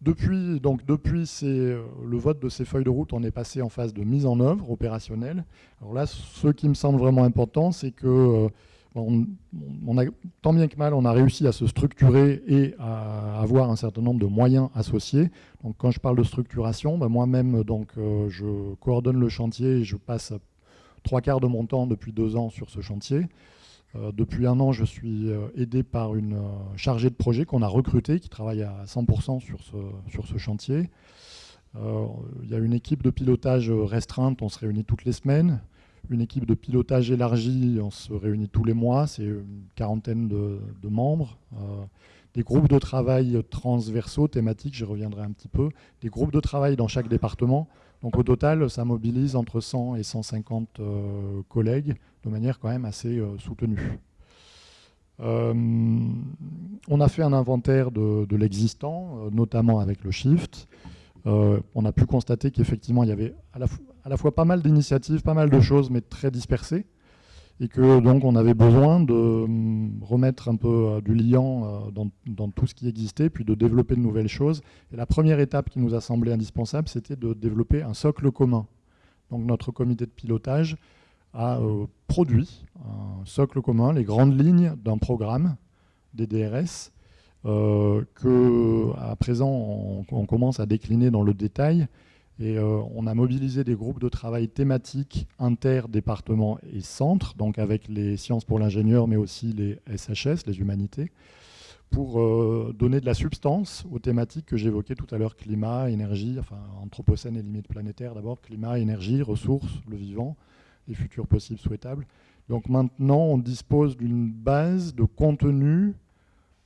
Depuis, donc depuis euh, le vote de ces feuilles de route, on est passé en phase de mise en œuvre opérationnelle. Alors là, ce qui me semble vraiment important, c'est que a, tant bien que mal, on a réussi à se structurer et à avoir un certain nombre de moyens associés. Donc, quand je parle de structuration, ben, moi-même, euh, je coordonne le chantier et je passe trois quarts de mon temps depuis deux ans sur ce chantier. Euh, depuis un an, je suis euh, aidé par une chargée de projet qu'on a recrutée, qui travaille à 100% sur ce, chantier. Il y a une équipe de pilotage restreinte, on se réunit toutes les semaines une équipe de pilotage élargie, on se réunit tous les mois, c'est une quarantaine de, membres. Euh, des groupes de travail transversaux, thématiques, j'y reviendrai un petit peu, des groupes de travail dans chaque département. Donc au total, ça mobilise entre 100 et 150 euh, collègues de manière quand même assez euh, soutenue. Euh, on a fait un inventaire de, l'existant, notamment avec le Shift. on a pu constater qu'effectivement, il y avait à la, fois pas mal d'initiatives, pas mal de choses, mais très dispersées et que donc on avait besoin de hum, remettre un peu euh, du liant euh, dans, tout ce qui existait, puis de développer de nouvelles choses. Et la première étape qui nous a semblé indispensable, c'était de développer un socle commun. Donc notre comité de pilotage a euh, produit un socle commun, les grandes lignes d'un programme des DRS, que à présent on, commence à décliner dans le détail et euh, on a mobilisé des groupes de travail thématiques inter-départements et centres, donc avec les sciences pour l'ingénieur, mais aussi les SHS, les humanités, pour euh, donner de la substance aux thématiques que j'évoquais tout à l'heure, climat, énergie, enfin anthropocène et limites planétaires d'abord, climat, énergie, ressources, le vivant, les futurs possibles souhaitables. Donc maintenant, on dispose d'une base de contenu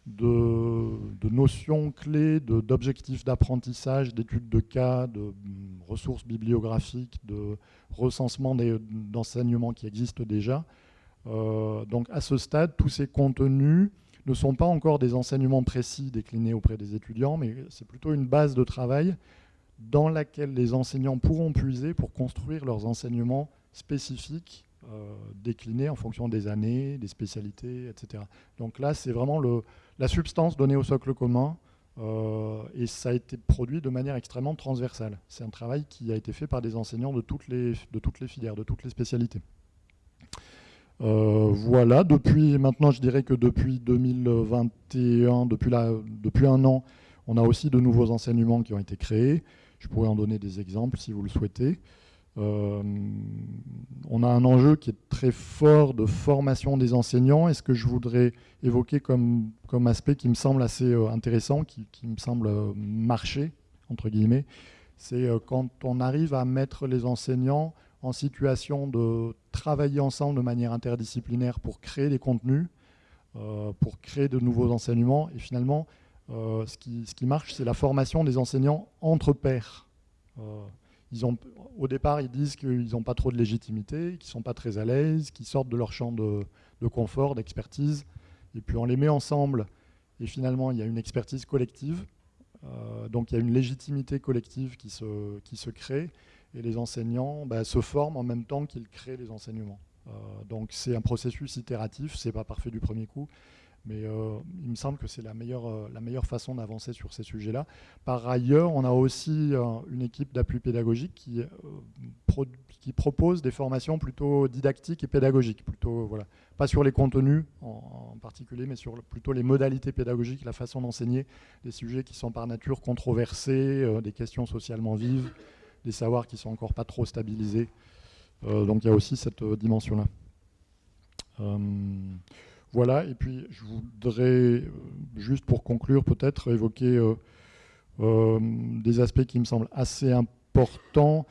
de, notions clés, d'objectifs d'apprentissage, d'études de cas, de mm, ressources bibliographiques, de recensement d'enseignements qui existent déjà. Euh, donc à ce stade, tous ces contenus ne sont pas encore des enseignements précis déclinés auprès des étudiants, mais c'est plutôt une base de travail dans laquelle les enseignants pourront puiser pour construire leurs enseignements spécifiques euh, déclinés en fonction des années, des spécialités, etc. Donc là, c'est vraiment le, la substance donnée au socle commun, euh, et ça a été produit de manière extrêmement transversale. C'est un travail qui a été fait par des enseignants de toutes les, filières, de toutes les spécialités. Euh, voilà, depuis maintenant, je dirais que depuis 2021, depuis, la, depuis un an, on a aussi de nouveaux enseignements qui ont été créés. Je pourrais en donner des exemples si vous le souhaitez. Euh, on a un enjeu qui est très fort de formation des enseignants. Et ce que je voudrais évoquer comme, comme aspect qui me semble assez euh, intéressant, qui, me semble euh, marcher, entre guillemets, c'est quand on arrive à mettre les enseignants en situation de travailler ensemble de manière interdisciplinaire pour créer des contenus, pour créer de nouveaux enseignements. Et finalement, ce, qui, ce, qui, marche, c'est la formation des enseignants entre pairs au départ, ils disent qu'ils n'ont pas trop de légitimité, qu'ils ne sont pas très à l'aise, qu'ils sortent de leur champ de, confort, d'expertise. Et puis on les met ensemble et finalement il y a une expertise collective. Euh, donc il y a une légitimité collective qui se, qui se crée et les enseignants bah, se forment en même temps qu'ils créent les enseignements. Euh, donc c'est un processus itératif, c'est pas parfait du premier coup, mais euh, il me semble que c'est la meilleure, euh, la meilleure façon d'avancer sur ces sujets-là. Par ailleurs, on a aussi euh, une équipe d'appui pédagogique qui, qui propose des formations plutôt didactiques et pédagogiques. Plutôt, voilà. Pas sur les contenus en, particulier, mais sur plutôt les modalités pédagogiques, la façon d'enseigner des sujets qui sont par nature controversés, des questions socialement vives, des savoirs qui sont encore pas trop stabilisés. donc il y a aussi cette dimension-là. Voilà, et puis je voudrais, euh, juste pour conclure peut-être, évoquer euh, euh, des aspects qui me semblent assez importants.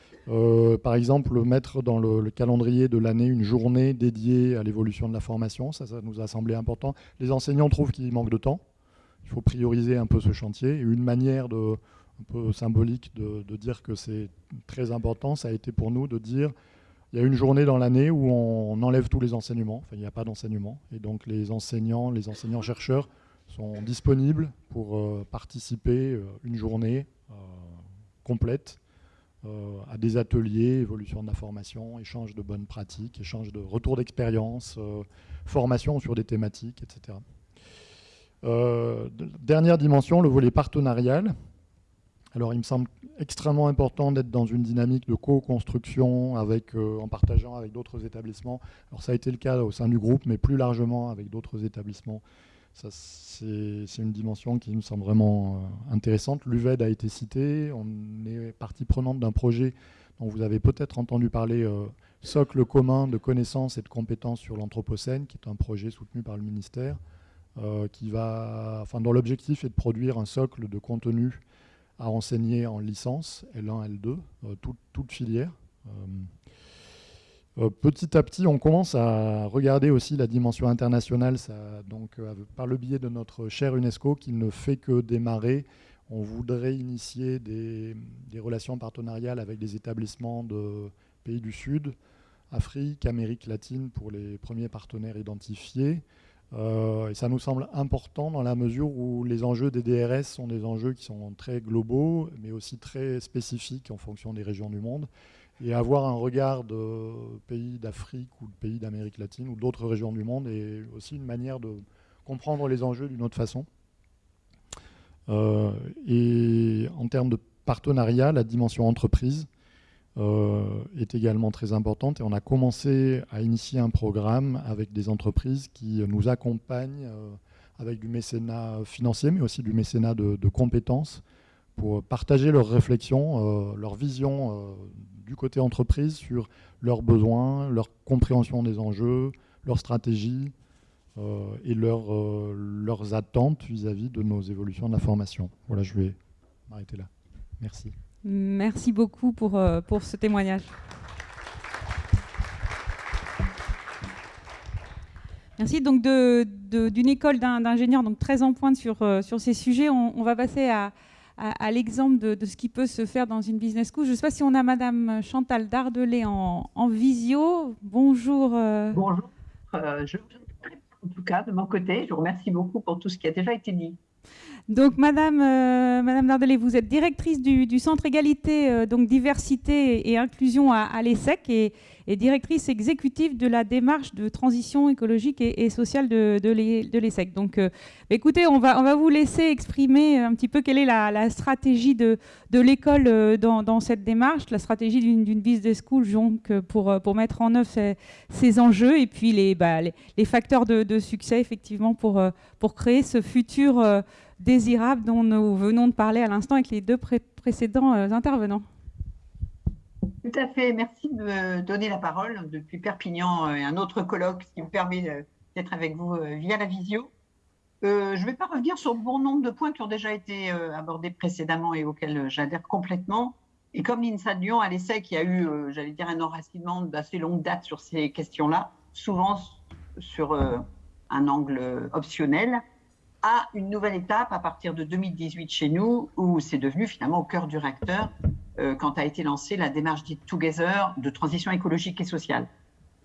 par exemple, mettre dans le, calendrier de l'année une journée dédiée à l'évolution de la formation, ça, nous a semblé important. Les enseignants trouvent qu'il manque de temps, il faut prioriser un peu ce chantier, une manière de, un peu symbolique de dire que c'est très important, ça a été pour nous de dire il y a une journée dans l'année où on enlève tous les enseignements, enfin il n'y a pas d'enseignement, et donc les enseignants, les enseignants-chercheurs sont disponibles pour euh, participer euh, une journée euh, complète à des ateliers, évolution de la formation, échange de bonnes pratiques, échange de retours d'expérience, formation sur des thématiques, etc. dernière dimension, le volet partenarial. Alors il me semble extrêmement important d'être dans une dynamique de co-construction euh, en partageant avec d'autres établissements. Alors ça a été le cas au sein du groupe, mais plus largement avec d'autres établissements. C'est une dimension qui me semble vraiment euh, intéressante. L'UVED a été cité, on est partie prenante d'un projet dont vous avez peut-être entendu parler, euh, Socle commun de connaissances et de compétences sur l'Anthropocène, qui est un projet soutenu par le ministère, qui va, enfin, dont l'objectif est de produire un socle de contenu à enseigner en licence, L1, L2, euh, toute, filière. Euh, petit à petit, on commence à regarder aussi la dimension internationale, donc, par le biais de notre cher UNESCO qui ne fait que démarrer. On voudrait initier des relations partenariales avec des établissements de pays du Sud, Afrique, Amérique latine pour les premiers partenaires identifiés. Euh, et ça nous semble important dans la mesure où les enjeux des DRS sont des enjeux qui sont très globaux, mais aussi très spécifiques en fonction des régions du monde. Et avoir un regard de pays d'Afrique ou de pays d'Amérique latine ou d'autres régions du monde est aussi une manière de comprendre les enjeux d'une autre façon. Euh, et en termes de partenariat, la dimension entreprise est également très importante. Et on a commencé à initier un programme avec des entreprises qui nous accompagnent euh, avec du mécénat financier, mais aussi du mécénat de, compétences pour partager leurs réflexions, euh, leur vision du côté entreprise sur leurs besoins, leur compréhension des enjeux, leur stratégie et leurs attentes vis-à-vis -vis de nos évolutions de la formation. Voilà, je vais m'arrêter là. Merci. Merci beaucoup pour, euh, pour ce témoignage. Merci. Donc, d'une école d'ingénieurs donc très en pointe sur, euh, sur ces sujets, on, va passer à, à, l'exemple de, ce qui peut se faire dans une business school. Je ne sais pas si on a Madame Chantal Dardelet en, en visio. Bonjour. Euh. Bonjour. je, en tout cas, de mon côté, je vous remercie beaucoup pour tout ce qui a déjà été dit. Donc, Madame, euh, Madame vous êtes directrice du, Centre Égalité, euh, donc Diversité et Inclusion à, l'ESSEC et, directrice exécutive de la démarche de transition écologique et, sociale de, l'ESSEC. Donc, euh, écoutez, on va, vous laisser exprimer un petit peu quelle est la, stratégie de, l'école dans, cette démarche, la stratégie d'une business school donc, pour, pour mettre en œuvre ces, enjeux et puis les, bah, facteurs de, succès, effectivement, pour créer ce futur désirable dont nous venons de parler à l'instant avec les deux précédents euh, intervenants. Tout à fait. Merci de me donner la parole depuis Perpignan euh, et un autre colloque qui me permet euh, d'être avec vous via la visio. je ne vais pas revenir sur bon nombre de points qui ont déjà été abordés précédemment et auxquels j'adhère complètement. Et comme l'INSA de Lyon à l'essai qui a eu, j'allais dire, un enracinement d'assez longue date sur ces questions-là, souvent sur un angle optionnel, à une nouvelle étape à partir de 2018 chez nous, où c'est devenu finalement au cœur du réacteur euh, quand a été lancée la démarche dite Together de transition écologique et sociale.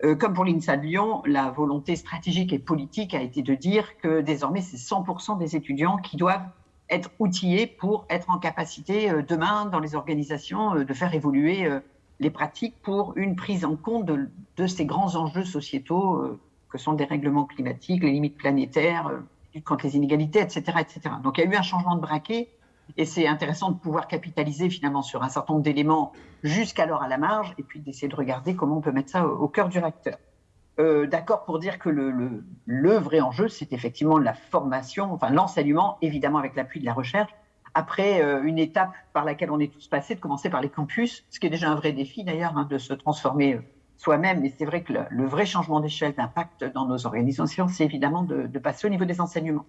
Euh, comme pour l'INSA de Lyon, la volonté stratégique et politique a été de dire que désormais, c'est 100% des étudiants qui doivent être outillés pour être en capacité euh, demain dans les organisations de faire évoluer les pratiques pour une prise en compte de, ces grands enjeux sociétaux que sont des règlements climatiques, les limites planétaires, contre les inégalités, etc., etc. Donc il y a eu un changement de braquet et c'est intéressant de pouvoir capitaliser finalement sur un certain nombre d'éléments jusqu'alors à la marge et puis d'essayer de regarder comment on peut mettre ça au, cœur du réacteur. Euh, d'accord pour dire que le, le, vrai enjeu, c'est effectivement la formation, enfin l'enseignement, évidemment avec l'appui de la recherche, après euh, une étape par laquelle on est tous passés, de commencer par les campus, ce qui est déjà un vrai défi d'ailleurs, hein, de se transformer euh, soi-même. Mais c'est vrai que le, vrai changement d'échelle d'impact dans nos organisations, c'est évidemment de, passer au niveau des enseignements.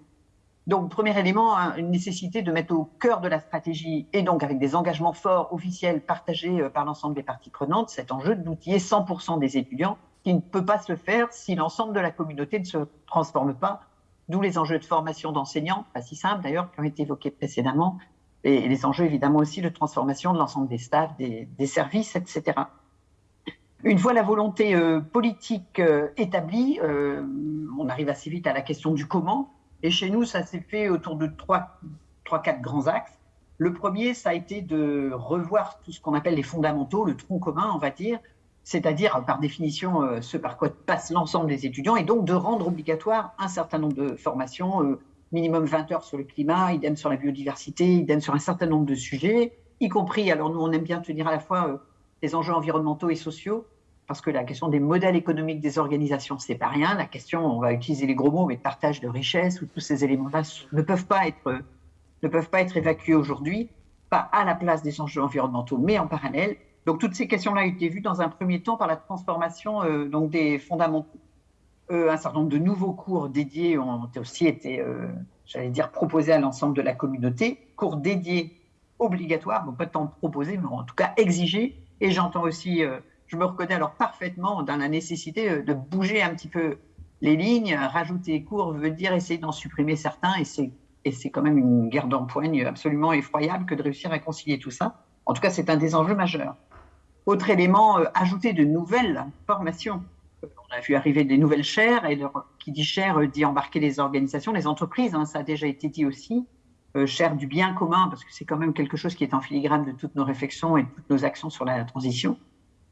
Donc, premier élément, hein, une nécessité de mettre au cœur de la stratégie et donc avec des engagements forts, officiels, partagés euh, par l'ensemble des parties prenantes, cet enjeu d'outiller 100% des étudiants qui ne peut pas se faire si l'ensemble de la communauté ne se transforme pas. D'où les enjeux de formation d'enseignants, pas si simples d'ailleurs, qui ont été évoqués précédemment, et les enjeux évidemment aussi de transformation de l'ensemble des staffs, des, des services, etc. Une fois la volonté euh, politique euh, établie, euh, on arrive assez vite à la question du comment. Et chez nous, ça s'est fait autour de trois, trois, quatre grands axes. Le premier, ça a été de revoir tout ce qu'on appelle les fondamentaux, le tronc commun, on va dire, c'est-à-dire par définition ce par quoi passe l'ensemble des étudiants, et donc de rendre obligatoire un certain nombre de formations, minimum 20 heures sur le climat, idem sur la biodiversité, idem sur un certain nombre de sujets, y compris, alors nous on aime bien tenir à la fois les enjeux environnementaux et sociaux, parce que la question des modèles économiques des organisations, c'est pas rien. La question, on va utiliser les gros mots, mais de partage de richesse ou tous ces éléments-là ne peuvent pas être ne peuvent pas être évacués aujourd'hui, pas à la place des enjeux environnementaux, mais en parallèle. Donc toutes ces questions-là ont été vues dans un premier temps par la transformation euh, donc des fondamentaux. Euh, un certain nombre de nouveaux cours dédiés ont aussi été, euh, j'allais dire, proposés à l'ensemble de la communauté. Cours dédiés obligatoires, bon pas tant proposés, mais en tout cas exigés et j'entends aussi, euh, je me reconnais alors parfaitement dans la nécessité de bouger un petit peu les lignes, rajouter les cours veut dire essayer d'en supprimer certains, et c'est et c'est quand même une guerre d'empoigne absolument effroyable que de réussir à concilier tout ça. En tout cas, c'est un des enjeux majeurs. Autre élément, euh, ajouter de nouvelles formations. On a vu arriver des nouvelles chaires, et qui dit chaire euh, dit embarquer les organisations, les entreprises, hein, ça a déjà été dit aussi. Euh, chaire du bien commun, parce que c'est quand même quelque chose qui est en filigrane de toutes nos réflexions et de toutes nos actions sur la transition.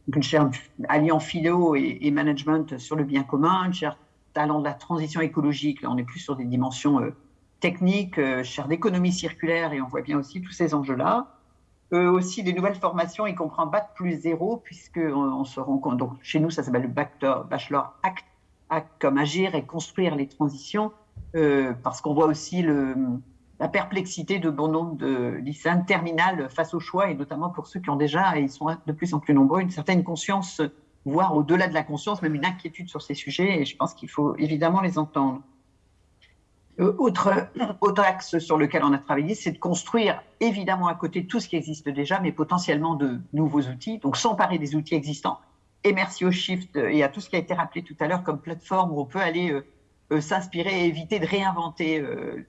Donc une chaire alliant philo et, management sur le bien commun, une chaire talent de la transition écologique, là on est plus sur des dimensions euh, techniques, euh, chaire d'économie circulaire, et on voit bien aussi tous ces enjeux-là. Euh, aussi des nouvelles formations, y compris Bac plus zéro, puisque on, se rend compte, donc chez nous ça s'appelle le Bachelor, Act, Act comme agir et construire les transitions, euh, parce qu'on voit aussi le, la perplexité de bon nombre de lycéens terminales face au choix, et notamment pour ceux qui ont déjà, et ils sont de plus en plus nombreux, une certaine conscience voire au-delà de la conscience, même une inquiétude sur ces sujets, et je pense qu'il faut évidemment les entendre. Euh, autre, autre axe sur lequel on a travaillé, c'est de construire évidemment à côté tout ce qui existe déjà, mais potentiellement de nouveaux outils, donc s'emparer des outils existants. Et merci au Shift et à tout ce qui a été rappelé tout à l'heure comme plateforme où on peut aller euh, euh, s'inspirer et éviter de réinventer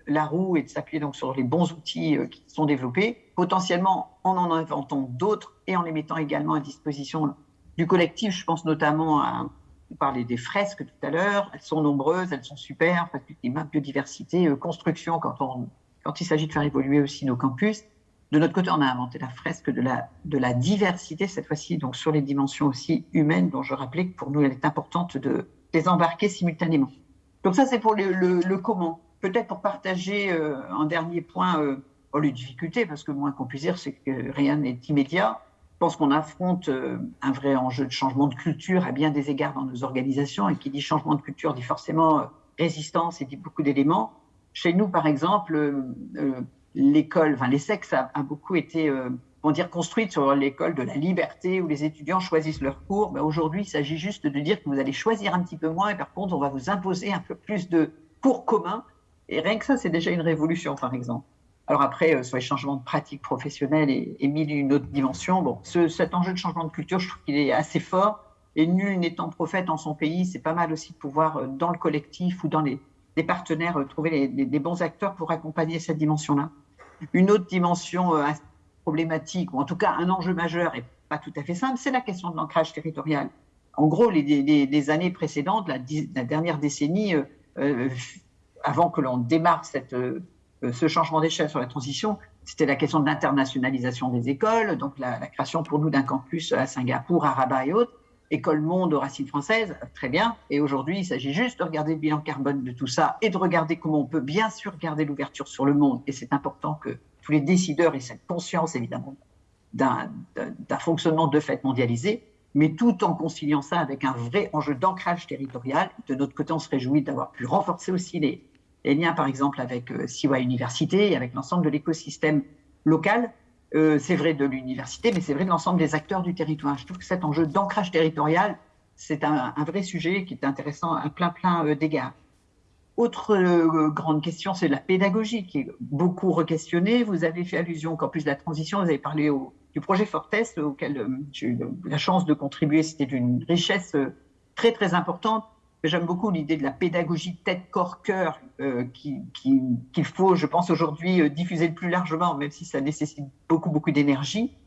la roue et de s'appuyer donc sur les bons outils qui sont développés, potentiellement en en inventant d'autres et en les mettant également à disposition du collectif. Je pense notamment à, on parlait des fresques tout à l'heure, elles sont nombreuses, elles sont super, climat, biodiversité, euh, construction, quand, on, quand il s'agit de faire évoluer aussi nos campus. De notre côté, on a inventé la fresque de la, de la diversité, cette fois-ci, donc sur les dimensions aussi humaines, dont je rappelais que pour nous, elle est importante de les embarquer simultanément. Donc ça, c'est pour le, comment. Peut-être pour partager euh, un dernier point, euh, oh, les difficultés, parce que moins qu'on puisse dire, c'est que rien n'est immédiat. Je pense qu'on affronte euh, un vrai enjeu de changement de culture à bien des égards dans nos organisations. Et qui dit changement de culture dit forcément euh, résistance et dit beaucoup d'éléments. Chez nous, par exemple, euh, l'école, enfin les sexes a, beaucoup été, on dire, construite sur l'école de la liberté où les étudiants choisissent leurs cours. Mais aujourd'hui, il s'agit juste de dire que vous allez choisir un petit peu moins et par contre, on va vous imposer un peu plus de cours communs. Et rien que ça, c'est déjà une révolution, par exemple. Alors après, euh, sur les changements de pratiques professionnelles et, et mille une autre dimension, bon, ce, cet enjeu de changement de culture, je trouve qu'il est assez fort. Et nul n'étant prophète en son pays, c'est pas mal aussi de pouvoir, euh, dans le collectif ou dans les, les partenaires, euh, trouver les, les, les, bons acteurs pour accompagner cette dimension-là. Une autre dimension problématique, ou en tout cas un enjeu majeur et pas tout à fait simple, c'est la question de l'ancrage territorial. En gros, les, années précédentes, la, dernière décennie, euh, avant que l'on démarre cette euh, ce changement d'échelle sur la transition, c'était la question de l'internationalisation des écoles, donc la, la création pour nous d'un campus à Singapour, à Rabat et autres, école monde aux racines françaises, très bien. Et aujourd'hui, il s'agit juste de regarder le bilan carbone de tout ça et de regarder comment on peut bien sûr garder l'ouverture sur le monde. Et c'est important que tous les décideurs aient cette conscience, évidemment, d'un fonctionnement de fait mondialisé, mais tout en conciliant ça avec un vrai enjeu d'ancrage territorial. De notre côté, on se réjouit d'avoir pu renforcer aussi les, liens, par exemple, avec euh, Siwa Université et avec l'ensemble de l'écosystème local. Euh, c'est vrai de l'université, mais c'est vrai de l'ensemble des acteurs du territoire. Je trouve que cet enjeu d'ancrage territorial, c'est un, un, vrai sujet qui est intéressant à plein plein euh, d'égards. Autre euh, grande question, c'est la pédagogie qui est beaucoup requestionnée. Vous avez fait allusion au campus de la transition, vous avez parlé du projet Fortes auquel euh, j'ai eu la chance de contribuer. C'était d'une richesse euh, très très importante J'aime beaucoup l'idée de la pédagogie tête, corps, cœur euh, qu'il qui, qui faut, je pense, aujourd'hui diffuser le plus largement, même si ça nécessite beaucoup, beaucoup d'énergie,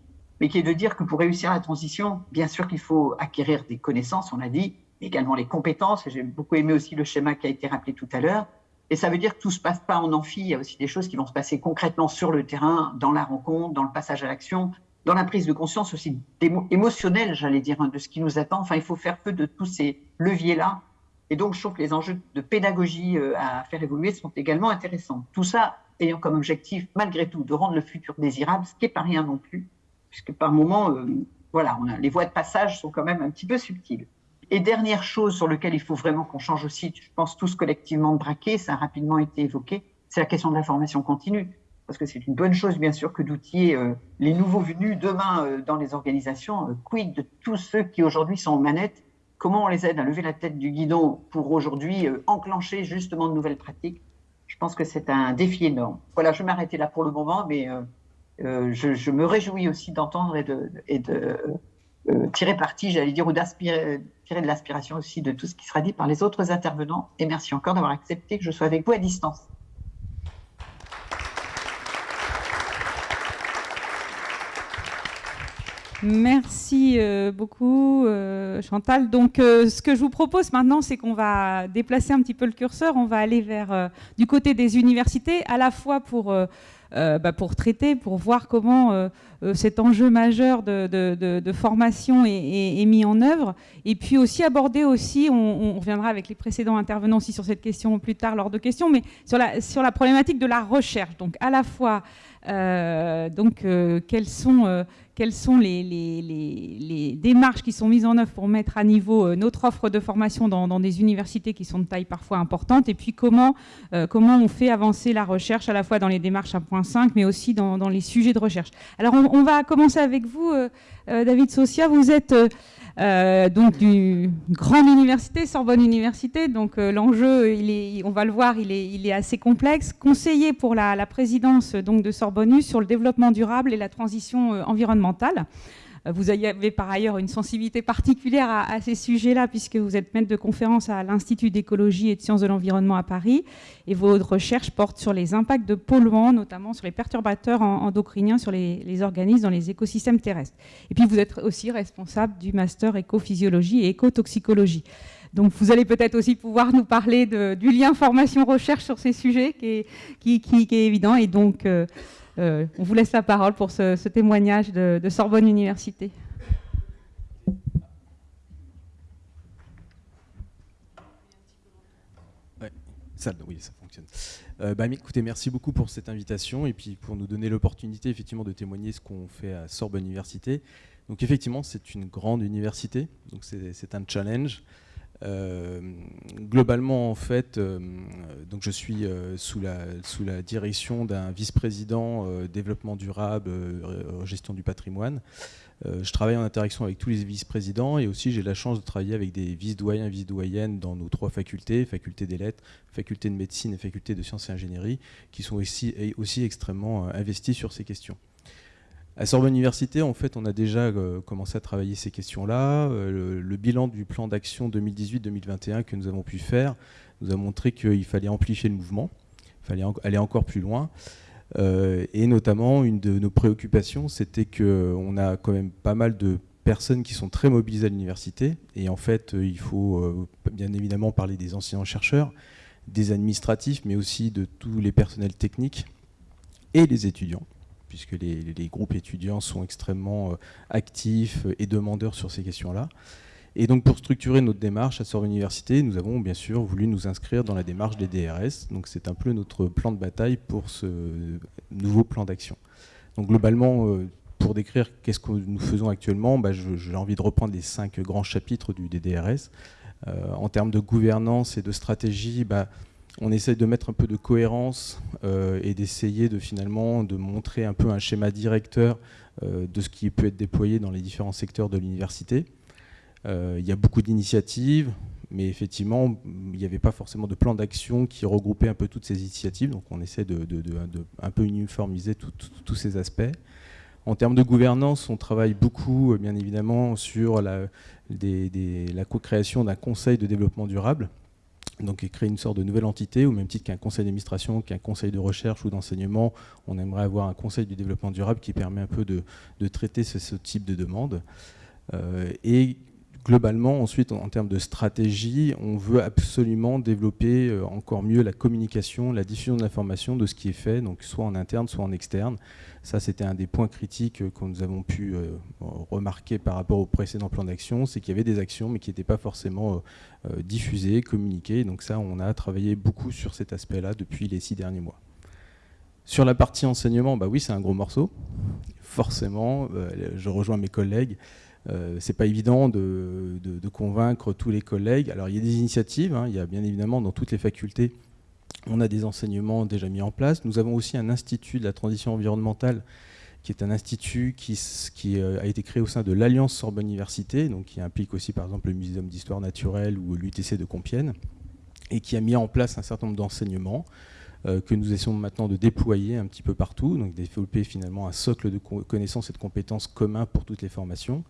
mais qui est de dire que pour réussir la transition, bien sûr qu'il faut acquérir des connaissances, on l'a dit, également les compétences. J'ai beaucoup aimé aussi le schéma qui a été rappelé tout à l'heure. Et ça veut dire que tout se passe pas en amphi, il y a aussi des choses qui vont se passer concrètement sur le terrain, dans la rencontre, dans le passage à l'action, dans la prise de conscience aussi émotionnelle, j'allais dire, hein, de ce qui nous attend. Enfin, il faut faire peu de tous ces leviers-là et donc, je trouve que les enjeux de pédagogie euh, à faire évoluer sont également intéressants. Tout ça ayant comme objectif, malgré tout, de rendre le futur désirable, ce qui n'est pas rien non plus, puisque par moments, euh, voilà, les voies de passage sont quand même un petit peu subtiles. Et dernière chose sur laquelle il faut vraiment qu'on change aussi, je pense tous collectivement de braquer, ça a rapidement été évoqué, c'est la question de la formation continue. Parce que c'est une bonne chose, bien sûr, que d'outiller euh, les nouveaux venus demain euh, dans les organisations. Euh, quid de tous ceux qui aujourd'hui sont aux manettes? Comment on les aide à lever la tête du guidon pour aujourd'hui enclencher justement de nouvelles pratiques? Je pense que c'est un défi énorme. Voilà, je vais m'arrêter là pour le moment, mais je, me réjouis aussi d'entendre et de, tirer parti, j'allais dire, ou de l'inspiration aussi de tout ce qui sera dit par les autres intervenants. Et merci encore d'avoir accepté que je sois avec vous à distance. Merci euh, beaucoup, euh, Chantal. Donc, euh, ce que je vous propose maintenant, c'est qu'on va déplacer un petit peu le curseur. On va aller vers du côté des universités, à la fois pour, bah, pour traiter, pour voir comment cet enjeu majeur de, formation est, mis en œuvre, et puis aussi aborder aussi, on, reviendra avec les précédents intervenants aussi sur cette question plus tard lors de questions, mais sur la, sur la problématique de la recherche. Donc, à la fois, donc, quels sont quelles sont les, démarches qui sont mises en œuvre pour mettre à niveau euh, notre offre de formation dans, des universités qui sont de taille parfois importante, et puis comment, euh, comment on fait avancer la recherche à la fois dans les démarches 1.5, mais aussi dans, les sujets de recherche. Alors on, va commencer avec vous, euh, David Socia. Vous êtes euh, donc grande université, Sorbonne Université. Donc euh, l'enjeu, on va le voir, il est, assez complexe. Conseiller pour la, présidence donc, de Sorbonne sur le développement durable et la transition euh, environnementale. Vous avez par ailleurs une sensibilité particulière à, ces sujets-là, puisque vous êtes maître de conférence à l'Institut d'écologie et de sciences de l'environnement à Paris, et vos recherches portent sur les impacts de polluants, notamment sur les perturbateurs endocriniens sur les, organismes dans les écosystèmes terrestres. Et puis vous êtes aussi responsable du master écophysiologie et écotoxicologie. Donc vous allez peut-être aussi pouvoir nous parler du lien formation-recherche sur ces sujets qui est, évident. Et donc, euh, on vous laisse la parole pour ce, témoignage de, Sorbonne Université. Oui, ça fonctionne. Euh, bah, écoutez, merci beaucoup pour cette invitation et puis pour nous donner l'opportunité effectivement de témoigner ce qu'on fait à Sorbonne Université. Donc effectivement, c'est une grande université, donc c'est un challenge. Euh, globalement, en fait, euh, donc je suis euh, sous, la, direction d'un vice-président développement durable, gestion du patrimoine. je travaille en interaction avec tous les vice-présidents et aussi j'ai la chance de travailler avec des vice-doyens, vice-doyennes dans nos trois facultés, faculté des lettres, faculté de médecine et faculté de sciences et ingénierie, qui sont aussi, aussi extrêmement investis sur ces questions. À Sorbonne Université, en fait, on a déjà euh, commencé à travailler ces questions-là. Euh, le, bilan du plan d'action 2018-2021 que nous avons pu faire nous a montré qu'il fallait amplifier le mouvement, il fallait aller encore plus loin. Euh, et notamment, une de nos préoccupations, c'était qu'on a quand même pas mal de personnes qui sont très mobilisées à l'université. Et en fait, il faut bien évidemment parler des enseignants-chercheurs, des administratifs, mais aussi de tous les personnels techniques et les étudiants puisque les, groupes étudiants sont extrêmement euh, actifs et demandeurs sur ces questions-là. Et donc pour structurer notre démarche à Sorbonne Université, nous avons bien sûr voulu nous inscrire dans la démarche des DRS. Donc c'est un peu notre plan de bataille pour ce nouveau plan d'action. Donc globalement, euh, pour décrire qu'est-ce que nous faisons actuellement, bah, j'ai envie de reprendre les cinq grands chapitres du DDRS. Euh, en termes de gouvernance et de stratégie, bah, on essaie de mettre un peu de cohérence euh, et d'essayer de finalement de montrer un peu un schéma directeur euh, de ce qui peut être déployé dans les différents secteurs de l'université. Euh, il y a beaucoup d'initiatives, mais effectivement, il n'y avait pas forcément de plan d'action qui regroupait un peu toutes ces initiatives, donc on essaie de, un peu uniformiser tous ces aspects. En termes de gouvernance, on travaille beaucoup, bien évidemment, sur la co-création d'un conseil de développement durable, donc créer une sorte de nouvelle entité, au même titre qu'un conseil d'administration, qu'un conseil de recherche ou d'enseignement, on aimerait avoir un conseil du développement durable qui permet un peu de, traiter ce, type de demande. Euh, globalement, ensuite, en, termes de stratégie, on veut absolument développer euh, encore mieux la communication, la diffusion de l'information de ce qui est fait, soit en interne, soit en externe. Ça, c'était un des points critiques que nous avons pu euh, remarquer par rapport au précédent plan d'action, c'est qu'il y avait des actions, mais qui n'étaient pas forcément euh, diffusées, communiquées. Donc ça, on a travaillé beaucoup sur cet aspect-là depuis les six derniers mois. Sur la partie enseignement, bah oui, c'est un gros morceau. Forcément, je rejoins mes collègues. Euh, c'est pas évident de, convaincre tous les collègues. Alors il y a des initiatives, hein. il y a bien évidemment dans toutes les facultés, on a des enseignements déjà mis en place. Nous avons aussi un institut de la transition environnementale qui est un institut qui, euh, a été créé au sein de l'Alliance Sorbonne Université, donc qui implique aussi par exemple le Muséum d'histoire naturelle ou l'UTC de Compiègne, et qui a mis en place un certain nombre d'enseignements que nous essayons maintenant de déployer un petit peu partout, donc développer finalement un socle de connaissances et de compétences communs pour toutes les formations.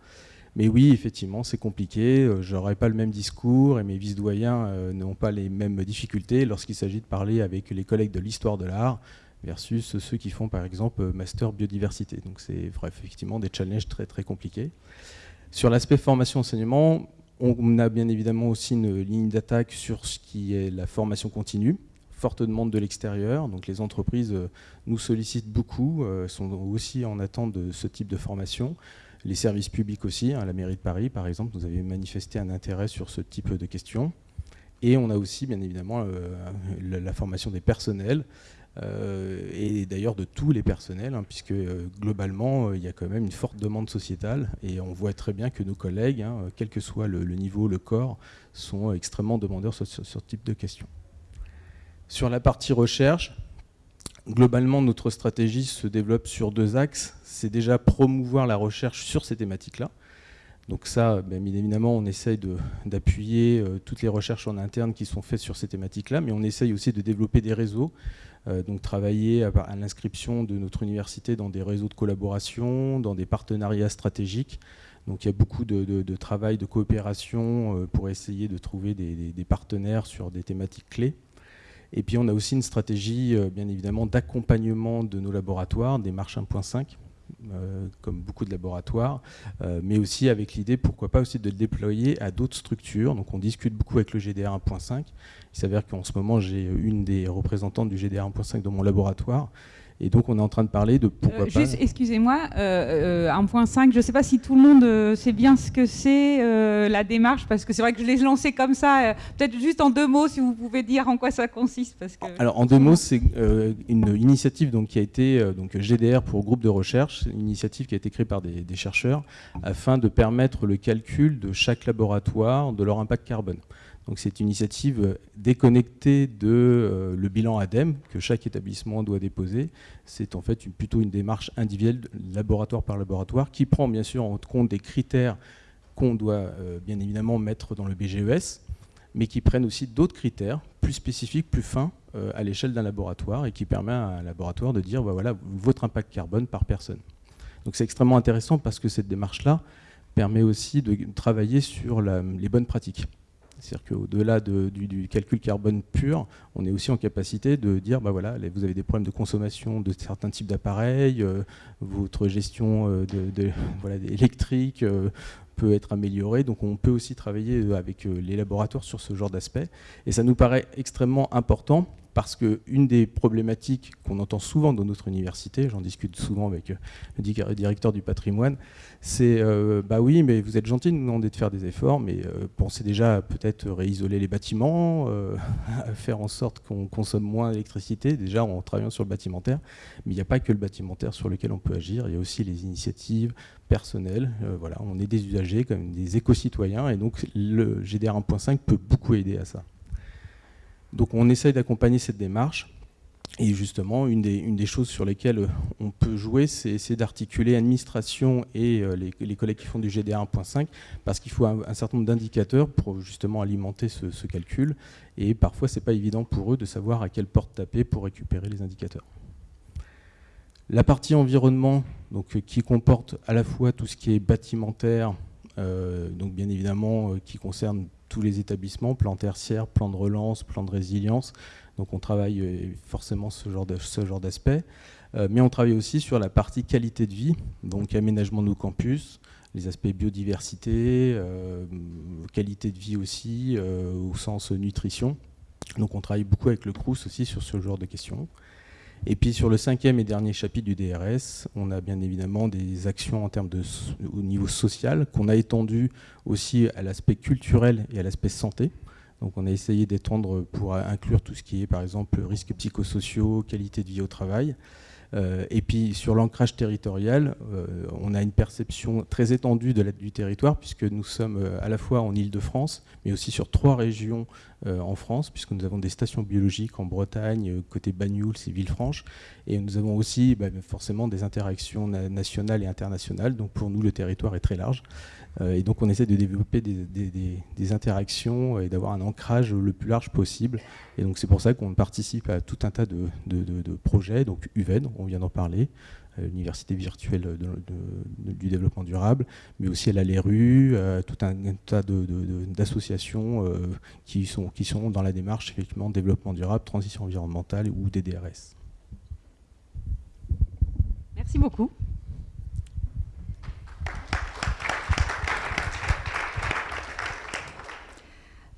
Mais oui, effectivement, c'est compliqué. Je n'aurai pas le même discours et mes vice-doyens n'ont pas les mêmes difficultés lorsqu'il s'agit de parler avec les collègues de l'histoire de l'art versus ceux qui font par exemple master biodiversité. Donc c'est effectivement des challenges très très compliqués. Sur l'aspect formation-enseignement, on a bien évidemment aussi une ligne d'attaque sur ce qui est la formation continue. Forte demande de l'extérieur, donc les entreprises euh, nous sollicitent beaucoup, euh, sont aussi en attente de ce type de formation. Les services publics aussi, hein, la mairie de Paris par exemple, nous avait manifesté un intérêt sur ce type de questions. Et on a aussi bien évidemment euh, la, formation des personnels, et d'ailleurs de tous les personnels, hein, puisque globalement, il y a quand même une forte demande sociétale, et on voit très bien que nos collègues, hein, quel que soit le, niveau, le corps, sont extrêmement demandeurs sur, ce type de questions. Sur la partie recherche, globalement, notre stratégie se développe sur deux axes. C'est déjà promouvoir la recherche sur ces thématiques-là. Donc ça, bien évidemment, on essaye d'appuyer toutes les recherches en interne qui sont faites sur ces thématiques-là, mais on essaye aussi de développer des réseaux euh, donc travailler à, l'inscription de notre université dans des réseaux de collaboration, dans des partenariats stratégiques. Donc il y a beaucoup de, travail, de coopération euh, pour essayer de trouver des, partenaires sur des thématiques clés. Et puis on a aussi une stratégie, euh, bien évidemment, d'accompagnement de nos laboratoires, des marches 1.5, comme beaucoup de laboratoires, mais aussi avec l'idée, pourquoi pas aussi de le déployer à d'autres structures. Donc on discute beaucoup avec le GDR 1.5, il s'avère qu'en ce moment, j'ai une des représentantes du GDR 1.5 dans mon laboratoire. Et donc, on est en train de parler de pourquoi euh, pas... Juste, excusez-moi, euh, 1.5, euh, je ne sais pas si tout le monde euh, sait bien ce que c'est la démarche, parce que c'est vrai que je l'ai lancé comme ça. Peut-être juste en deux mots, si vous pouvez dire en quoi ça consiste. Parce que... Alors, en deux mots, c'est une initiative donc, qui a été donc, GDR pour groupe de recherche, une initiative qui a été créée par des, des chercheurs afin de permettre le calcul de chaque laboratoire de leur impact carbone. Donc c'est une initiative euh, déconnectée de euh, le bilan ADEME que chaque établissement doit déposer. C'est en fait plutôt une démarche individuelle, laboratoire par laboratoire, qui prend bien sûr en compte des critères qu'on doit euh, bien évidemment mettre dans le BGES, mais qui prennent aussi d'autres critères plus spécifiques, plus fins à l'échelle d'un laboratoire et qui permet à un laboratoire de dire bah voilà, votre impact carbone par personne. C'est extrêmement intéressant parce que cette démarche-là permet aussi de travailler sur les bonnes pratiques. C'est-à-dire qu'au-delà du, calcul carbone pur, on est aussi en capacité de dire, bah voilà, vous avez des problèmes de consommation de certains types d'appareils, euh, votre gestion euh, électrique euh, peut être améliorée, donc on peut aussi travailler avec les laboratoires sur ce genre d'aspect. Et ça nous paraît extrêmement important parce qu'une des problématiques qu'on entend souvent dans notre université, j'en discute souvent avec euh, le directeur du patrimoine, c'est euh, bah oui, mais vous êtes gentil de nous demander de faire des efforts, mais euh, pensez déjà peut-être réisoler les bâtiments, faire en sorte qu'on consomme moins d'électricité, déjà en travaillant sur le bâtimentaire. Mais il n'y a pas que le bâtimentaire sur lequel on peut agir, il y a aussi les initiatives personnelles. voilà, on est des usagers, comme des éco-citoyens, et donc le GDR 1.5 peut beaucoup aider à ça. Donc on essaye d'accompagner cette démarche. Et justement, une des, choses sur lesquelles on peut jouer, c'est d'articuler administration et euh, les, collègues qui font du GDR 1.5, parce qu'il faut un, certain nombre d'indicateurs pour justement alimenter ce, calcul. Et parfois, ce n'est pas évident pour eux de savoir à quelle porte taper pour récupérer les indicateurs. La partie environnement, donc, qui comporte à la fois tout ce qui est bâtimentaire, euh, donc bien évidemment euh, qui concerne tous les établissements, plan tertiaire, plan de relance, plan de résilience. Donc on travaille euh, forcément ce genre d'aspect. Euh, mais on travaille aussi sur la partie qualité de vie, donc aménagement de nos campus, les aspects biodiversité, euh, qualité de vie aussi, au sens nutrition. Donc on travaille beaucoup avec le CRUS aussi sur ce genre de questions. Et puis sur le cinquième et dernier chapitre du DRS, on a bien évidemment des actions en termes de, au niveau social qu'on a étendu aussi à l'aspect culturel et à l'aspect santé. Donc on a essayé d'étendre pour inclure tout ce qui est par exemple risques psychosociaux, qualité de vie au travail. Euh, et puis sur l'ancrage territorial, euh, on a une perception très étendue du territoire, puisque nous sommes euh, à la fois en Ile-de-France, mais aussi sur trois régions en France, puisque nous avons des stations biologiques en Bretagne, côté Bagnoul, c'est Villefranche, et nous avons aussi bah, forcément des interactions nationales et internationales, donc pour nous le territoire est très large. Euh, et donc on essaie de développer des, interactions et d'avoir un ancrage le plus large possible. Et donc c'est pour ça qu'on participe à tout un tas de, projets, donc UVEN, on vient d'en parler, l'université virtuelle du développement durable, mais aussi elle a les rues, tout un, tas d'associations qui, sont, qui sont dans la démarche effectivement développement durable, transition environnementale ou DDRS. Merci beaucoup.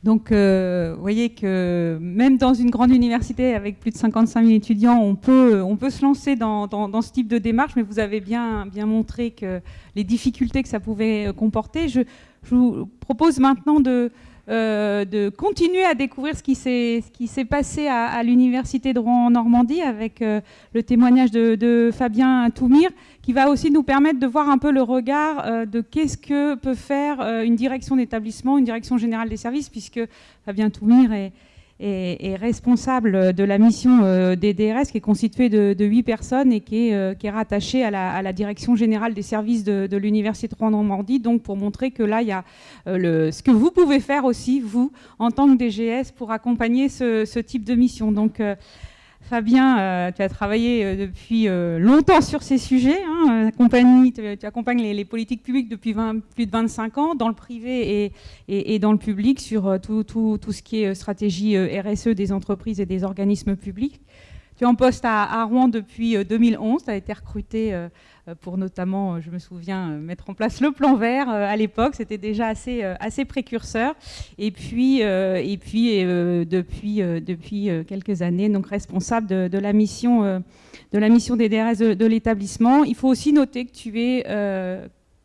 Donc, euh, vous voyez que même dans une grande université avec plus de 55 000 étudiants, on peut, on peut se lancer dans, ce type de démarche, mais vous avez bien, bien montré que les difficultés que ça pouvait comporter. Je, vous propose maintenant de, euh, de continuer à découvrir ce qui s'est passé à, l'université de Rouen-Normandie avec euh, le témoignage de, Fabien Toumir, qui va aussi nous permettre de voir un peu le regard euh, de qu'est-ce que peut faire une direction d'établissement, une direction générale des services, puisque Fabien Toumir est, responsable de la mission euh, des DRS, qui est constituée de huit personnes et qui est, qui rattachée à la, direction générale des services de, l'Université de Rouen-Normandie, donc pour montrer que là, il y a ce que vous pouvez faire aussi, vous, en tant que DGS, pour accompagner ce, ce type de mission. Donc, Fabien, euh, tu as travaillé euh, depuis euh, longtemps sur ces sujets. Hein, tu, accompagnes les, politiques publiques depuis plus de 25 ans, dans le privé et, dans le public, sur tout, ce qui est stratégie RSE des entreprises et des organismes publics. Tu es en poste à, Rouen depuis 2011. Tu as été recruté pour notamment, euh, je me souviens, euh, mettre en place le plan vert à l'époque. C'était déjà assez, assez précurseur. Et puis, et puis depuis, depuis quelques années, donc responsable de, la mission de la mission des DRS de, l'établissement. Il faut aussi noter que tu es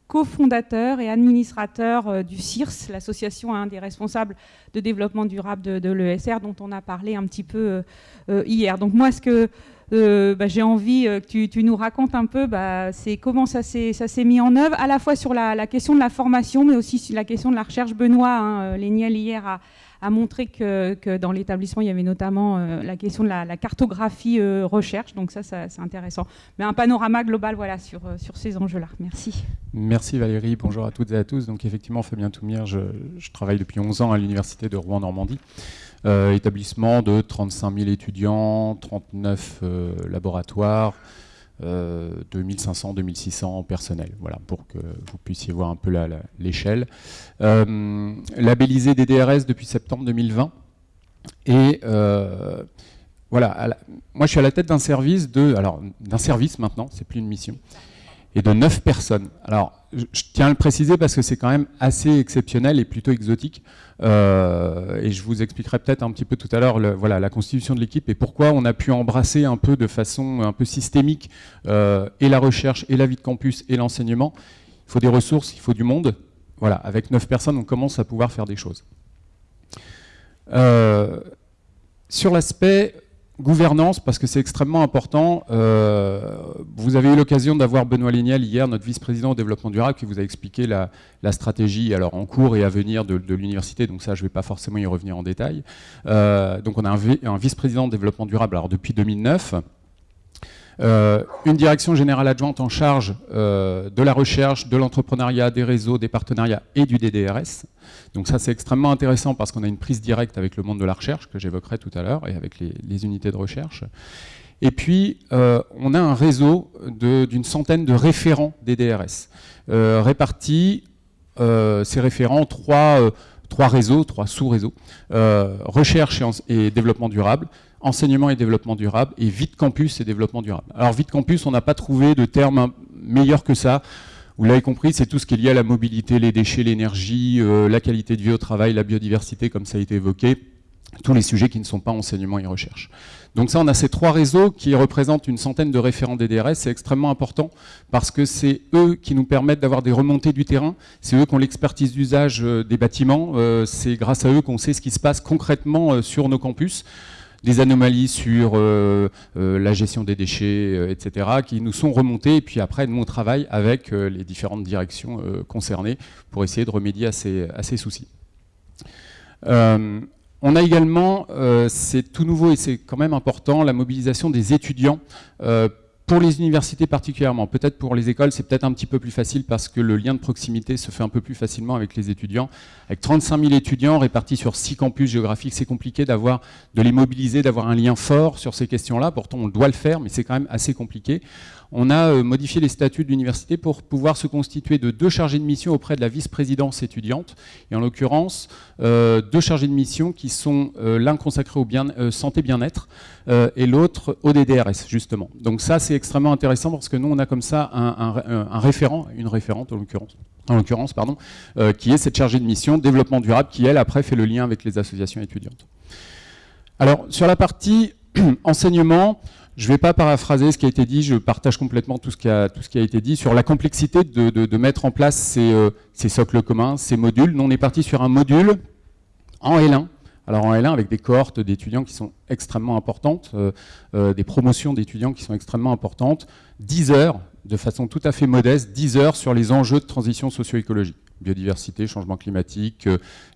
cofondateur et administrateur du CIRS, l'association hein, des responsables de développement durable de, de l'ESR, dont on a parlé un petit peu hier. Donc moi, ce que euh, bah, j'ai envie euh, que tu, nous racontes un peu bah, comment ça s'est mis en œuvre, à la fois sur la, question de la formation, mais aussi sur la question de la recherche. Benoît hein, euh, hier a, montré que, dans l'établissement, il y avait notamment la question de la, cartographie recherche, donc ça, c'est intéressant. Mais un panorama global voilà, sur, ces enjeux-là. Merci. Merci Valérie, bonjour à toutes et à tous. Donc effectivement, Fabien Toumir, je, je travaille depuis 11 ans à l'Université de Rouen-Normandie. Euh, établissement de 35 000 étudiants, 39 euh, laboratoires, 2500-2600 euh, personnels, voilà, pour que vous puissiez voir un peu l'échelle. labellisé DDRS depuis septembre 2020. Et voilà, moi je suis à la tête d'un service de, alors d'un service maintenant, c'est plus une mission, et de 9 personnes. Alors, je, tiens à le préciser parce que c'est quand même assez exceptionnel et plutôt exotique. Euh, et je vous expliquerai peut-être un petit peu tout à l'heure voilà, la constitution de l'équipe et pourquoi on a pu embrasser un peu de façon un peu systémique euh, et la recherche, et la vie de campus, et l'enseignement. Il faut des ressources, il faut du monde. Voilà, avec 9 personnes, on commence à pouvoir faire des choses. Euh, sur l'aspect Gouvernance, parce que c'est extrêmement important. Euh, vous avez eu l'occasion d'avoir Benoît Lignel hier, notre vice-président au développement durable, qui vous a expliqué la, stratégie alors en cours et à venir de, l'université. Donc ça, je ne vais pas forcément y revenir en détail. Euh, donc on a un, vice-président de développement durable alors depuis 2009. Euh, une direction générale adjointe en charge euh, de la recherche, de l'entrepreneuriat, des réseaux, des partenariats et du DDRS. Donc ça c'est extrêmement intéressant parce qu'on a une prise directe avec le monde de la recherche que j'évoquerai tout à l'heure et avec les, unités de recherche. Et puis euh, on a un réseau d'une centaine de référents DDRS répartis, ces référents, trois, trois réseaux, trois sous-réseaux, recherche et développement durable, enseignement et développement durable, et vite campus et développement durable. Alors vite campus, on n'a pas trouvé de terme meilleur que ça. Vous l'avez compris, c'est tout ce qui est lié à la mobilité, les déchets, l'énergie, euh, la qualité de vie au travail, la biodiversité, comme ça a été évoqué, tous les sujets qui ne sont pas enseignement et recherche. Donc ça, on a ces trois réseaux qui représentent une centaine de référents des DRS. C'est extrêmement important parce que c'est eux qui nous permettent d'avoir des remontées du terrain. C'est eux qui ont l'expertise d'usage euh, des bâtiments. Euh, c'est grâce à eux qu'on sait ce qui se passe concrètement sur nos campus des anomalies sur euh, euh, la gestion des déchets, euh, etc., qui nous sont remontées. Et puis après, nous, on travaille avec les différentes directions concernées pour essayer de remédier à ces, à ces soucis. On a également, c'est tout nouveau et c'est quand même important, la mobilisation des étudiants pour les universités particulièrement, peut-être pour les écoles, c'est peut-être un petit peu plus facile parce que le lien de proximité se fait un peu plus facilement avec les étudiants. Avec 35 000 étudiants répartis sur 6 campus géographiques, c'est compliqué d'avoir, de les mobiliser, d'avoir un lien fort sur ces questions-là. Pourtant, on doit le faire, mais c'est quand même assez compliqué. On a euh, modifié les statuts de l'université pour pouvoir se constituer de deux chargés de mission auprès de la vice-présidence étudiante, et en l'occurrence, euh, deux chargés de mission qui sont euh, l'un consacré au bien, santé bien-être et l'autre au DDRS, justement. Donc ça, c'est extrêmement intéressant parce que nous, on a comme ça un, référent, une référente en l'occurrence, qui est cette chargée de mission développement durable, qui elle après fait le lien avec les associations étudiantes. Alors sur la partie enseignement, je ne vais pas paraphraser ce qui a été dit, je partage complètement tout ce qui a, été dit sur la complexité de, mettre en place euh, ces, socles communs, ces modules. Nous, on est parti sur un module en L1. Alors en L1 avec des cohortes d'étudiants qui sont extrêmement importantes, euh, euh, des promotions d'étudiants qui sont extrêmement importantes, 10 heures, de façon tout à fait modeste, 10 heures sur les enjeux de transition socio-écologique. Biodiversité, changement climatique,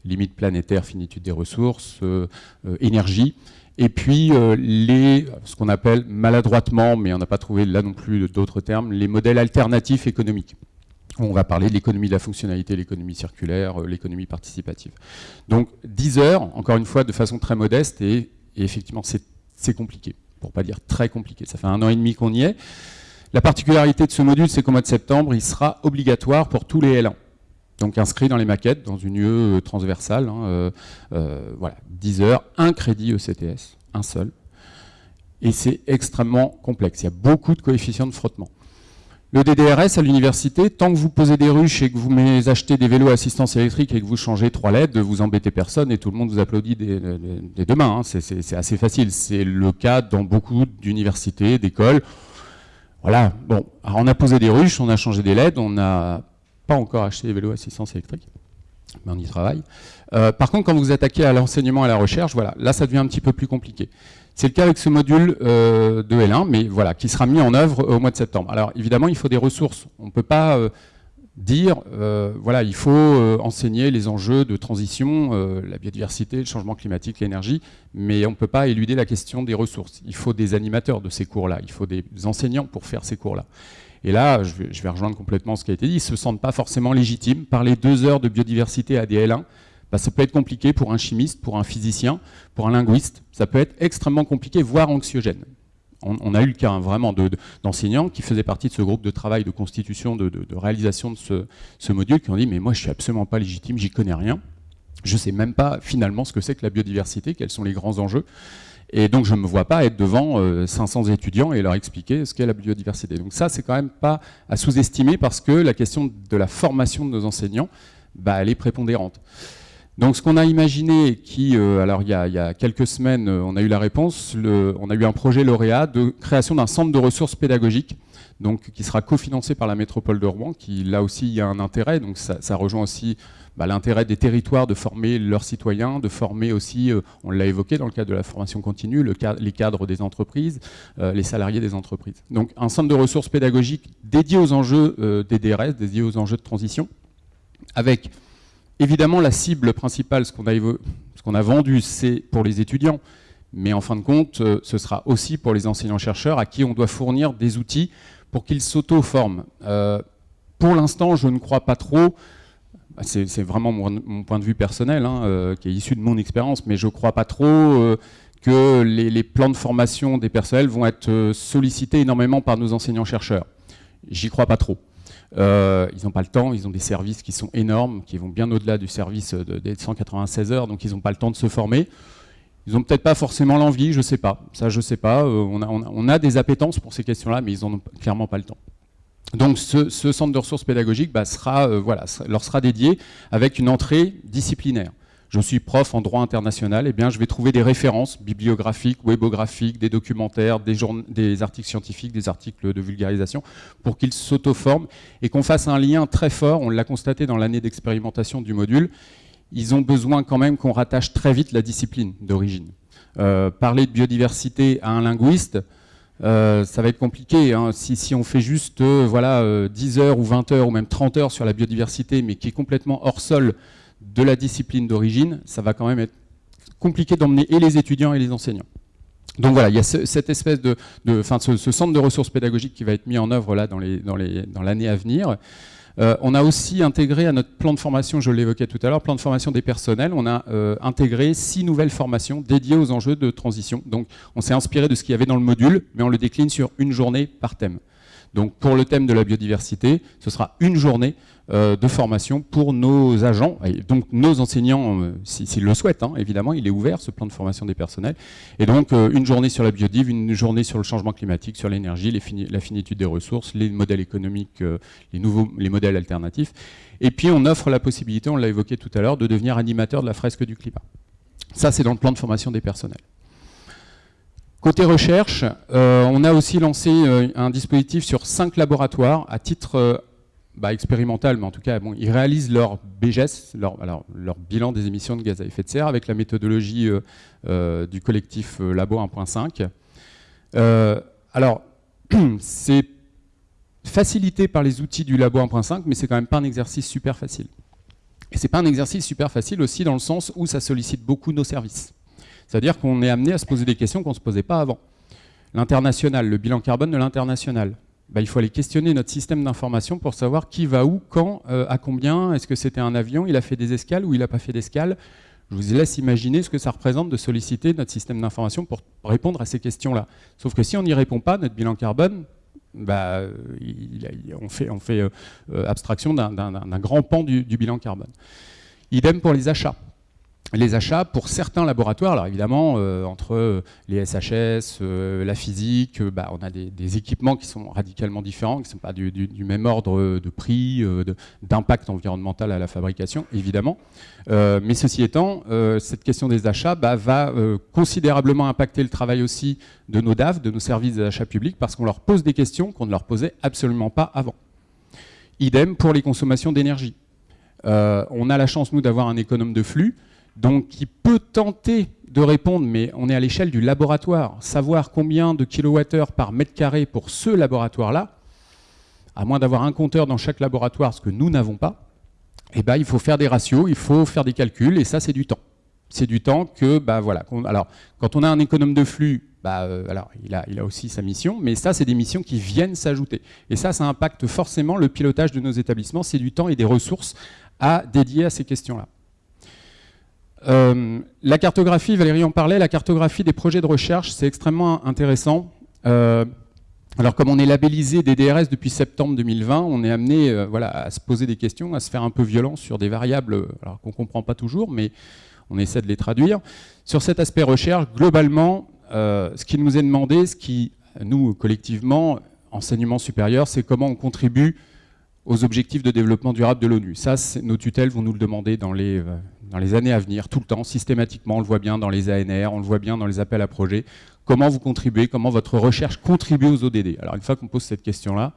limites planétaires, finitude des ressources, énergie. Et puis, euh, les, ce qu'on appelle maladroitement, mais on n'a pas trouvé là non plus d'autres termes, les modèles alternatifs économiques. On va parler de l'économie de la fonctionnalité, l'économie circulaire, euh, l'économie participative. Donc 10 heures, encore une fois, de façon très modeste, et, effectivement, c'est compliqué, pour pas dire très compliqué. Ça fait un an et demi qu'on y est. La particularité de ce module, c'est qu'au mois de septembre, il sera obligatoire pour tous les L1 donc inscrit dans les maquettes, dans une UE euh, transversale. Hein, euh, euh, voilà, 10 heures, un crédit ECTS, un seul. Et c'est extrêmement complexe. Il y a beaucoup de coefficients de frottement. Le DDRS à l'université, tant que vous posez des ruches et que vous achetez des vélos à assistance électrique et que vous changez trois LED, vous embêtez personne et tout le monde vous applaudit des, deux mains. Hein. C'est assez facile. C'est le cas dans beaucoup d'universités, d'écoles. Voilà, bon, on a posé des ruches, on a changé des LED, on a pas encore acheté des vélos à assistance électrique, mais on y travaille. Euh, par contre, quand vous attaquez à l'enseignement et à la recherche, voilà, là ça devient un petit peu plus compliqué. C'est le cas avec ce module euh, de L1, mais voilà, qui sera mis en œuvre au mois de septembre. Alors évidemment, il faut des ressources. On ne peut pas euh, dire, voilà, il faut enseigner les enjeux de transition, la biodiversité, le changement climatique, l'énergie, mais on ne peut pas éluder la question des ressources. Il faut des animateurs de ces cours-là, il faut des enseignants pour faire ces cours-là. Et là, je vais, rejoindre complètement ce qui a été dit, ils ne se sentent pas forcément légitimes. Parler deux heures de biodiversité à des L1, bah, ça peut être compliqué pour un chimiste, pour un physicien, pour un linguiste. Ça peut être extrêmement compliqué, voire anxiogène. On, a eu le cas hein, vraiment d'enseignants qui faisaient partie de ce groupe de travail de constitution, de, réalisation de ce, module, qui ont dit « mais moi je suis absolument pas légitime, j'y connais rien, je ne sais même pas finalement ce que c'est que la biodiversité, quels sont les grands enjeux ». Et donc, je ne me vois pas être devant 500 euh, étudiants et leur expliquer ce qu'est la biodiversité. Donc ça, c'est quand même pas à sous-estimer parce que la question de la formation de nos enseignants, bah, elle est prépondérante. Donc ce qu'on a imaginé, qui, euh, alors il y, a, quelques semaines, euh, on a eu la réponse, on a eu un projet lauréat de création d'un centre de ressources pédagogiques, donc qui sera cofinancé par la métropole de Rouen, qui là aussi il y a un intérêt, donc ça rejoint aussi bah, l'intérêt des territoires de former leurs citoyens, de former aussi, euh, on l'a évoqué dans le cadre de la formation continue, les cadres des entreprises, euh, les salariés des entreprises. Donc un centre de ressources pédagogiques dédié aux enjeux euh, des DRS, dédié aux enjeux de transition, avec évidemment la cible principale, ce qu'on a, vendu, c'est pour les étudiants, mais en fin de compte, ce sera aussi pour les enseignants-chercheurs à qui on doit fournir des outils pour qu'ils s'auto-forment. pour l'instant, je ne crois pas trop c'est vraiment mon, point de vue personnel, hein, euh, qui est issu de mon expérience, mais je ne crois pas trop euh, que les, plans de formation des personnels vont être euh, sollicités énormément par nos enseignants-chercheurs. J'y crois pas trop. ils n'ont pas le temps, ils ont des services qui sont énormes, qui vont bien au-delà du service des 196 heures, donc ils n'ont pas le temps de se former. Ils n'ont peut-être pas forcément l'envie, je ne sais pas. Ça, je sais pas. On a, on, a, des appétences pour ces questions-là, mais ils n'en ont clairement pas le temps. Donc ce, centre de ressources pédagogiques bah, sera, euh, leur sera dédié avec une entrée disciplinaire. Je suis prof en droit international, eh bien je vais trouver des références bibliographiques, webographiques, des documentaires, des, des articles scientifiques, des articles de vulgarisation, pour qu'ils s'auto-forment et qu'on fasse un lien très fort, on l'a constaté dans l'année d'expérimentation du module, ils ont besoin quand même qu'on rattache très vite la discipline d'origine. Euh, parler de biodiversité à un linguiste, euh, ça va être compliqué. Hein. Si, on fait juste euh, voilà, 10 euh, heures ou 20 heures ou même 30 heures sur la biodiversité, mais qui est complètement hors sol de la discipline d'origine, ça va quand même être compliqué d'emmener et les étudiants et les enseignants. Donc voilà, il y a cette espèce de, ce, centre de ressources pédagogiques qui va être mis en œuvre là dans l'année à venir. Euh, on a aussi intégré à notre plan de formation, je l'évoquais tout à l'heure, plan de formation des personnels, on a euh, intégré six nouvelles formations dédiées aux enjeux de transition. Donc on s'est inspiré de ce qu'il y avait dans le module, mais on le décline sur une journée par thème. Donc pour le thème de la biodiversité, ce sera une journée euh, de formation pour nos agents, donc nos enseignants, euh, s'ils le souhaitent, hein, évidemment, il est ouvert ce plan de formation des personnels. Et donc euh, une journée sur la biodive, une journée sur le changement climatique, sur l'énergie, la finitude des ressources, les modèles économiques, les nouveaux les modèles alternatifs. Et puis on offre la possibilité, on l'a évoqué tout à l'heure, de devenir animateur de la fresque du climat. Ça, c'est dans le plan de formation des personnels. Côté recherche, on a aussi lancé un dispositif sur cinq laboratoires à titre bah, expérimental, mais en tout cas, ils réalisent leur BGS, leur, bilan des émissions de gaz à effet de serre avec la méthodologie euh, euh, du collectif euh, Labo 1.5. alors, c'est facilité par les outils du Labo 1.5, mais c'est quand même pas un exercice super facile. Et c'est pas un exercice super facile aussi dans le sens où ça sollicite beaucoup nos services. C'est-à-dire qu'on est amené à se poser des questions qu'on ne se posait pas avant. L'international, le bilan carbone de l'international. Bah, il faut aller questionner notre système d'information pour savoir qui va où, quand, euh, à combien, est-ce que c'était un avion, il a fait des escales ou il n'a pas fait d'escale. Je vous laisse imaginer ce que ça représente de solliciter notre système d'information pour répondre à ces questions-là. Sauf que si on n'y répond pas, notre bilan carbone, bah, on fait, fait euh, abstraction d'un grand pan du bilan carbone. Idem pour les achats les achats pour certains laboratoires. Alors évidemment, euh, entre euh, les SHS, euh, la physique, bah, on a des, équipements qui sont radicalement différents, qui ne sont pas du, même ordre de prix, d'impact environnemental à la fabrication, évidemment. mais ceci étant, cette question des achats bah, va considérablement impacter le travail aussi de nos DAF, de nos services d'achat public, parce qu'on leur pose des questions qu'on ne leur posait absolument pas avant. Idem pour les consommations d'énergie. on a la chance, nous, d'avoir un économe de flux donc qui peut tenter de répondre, mais on est à l'échelle du laboratoire. Savoir combien de kilowattheures par mètre carré pour ce laboratoire-là, à moins d'avoir un compteur dans chaque laboratoire, ce que nous n'avons pas, eh ben, il faut faire des ratios, il faut faire des calculs, et ça, c'est du temps. C'est du temps que, bah, voilà. Alors, quand on a un économe de flux, bah, euh, alors, il a, il a aussi sa mission, mais ça, c'est des missions qui viennent s'ajouter. Et ça, ça impacte forcément le pilotage de nos établissements. C'est du temps et des ressources à dédier à ces questions-là. Euh, la cartographie, Valérie en parlait, la cartographie des projets de recherche, c'est extrêmement intéressant. Euh, alors comme on est labellisé DDRS depuis septembre 2020, on est amené euh, voilà, à se poser des questions, à se faire un peu violent sur des variables qu'on ne comprend pas toujours, mais on essaie de les traduire. Sur cet aspect recherche, globalement, ce qui nous est demandé, ce qui, nous, collectivement, enseignement supérieur, c'est comment on contribue aux objectifs de développement durable de l'ONU. Ça, nos tutelles vont nous le demander dans les dans les années à venir, tout le temps, systématiquement, on le voit bien dans les ANR, on le voit bien dans les appels à projets, comment vous contribuez, comment votre recherche contribue aux ODD. Alors une fois qu'on pose cette question-là,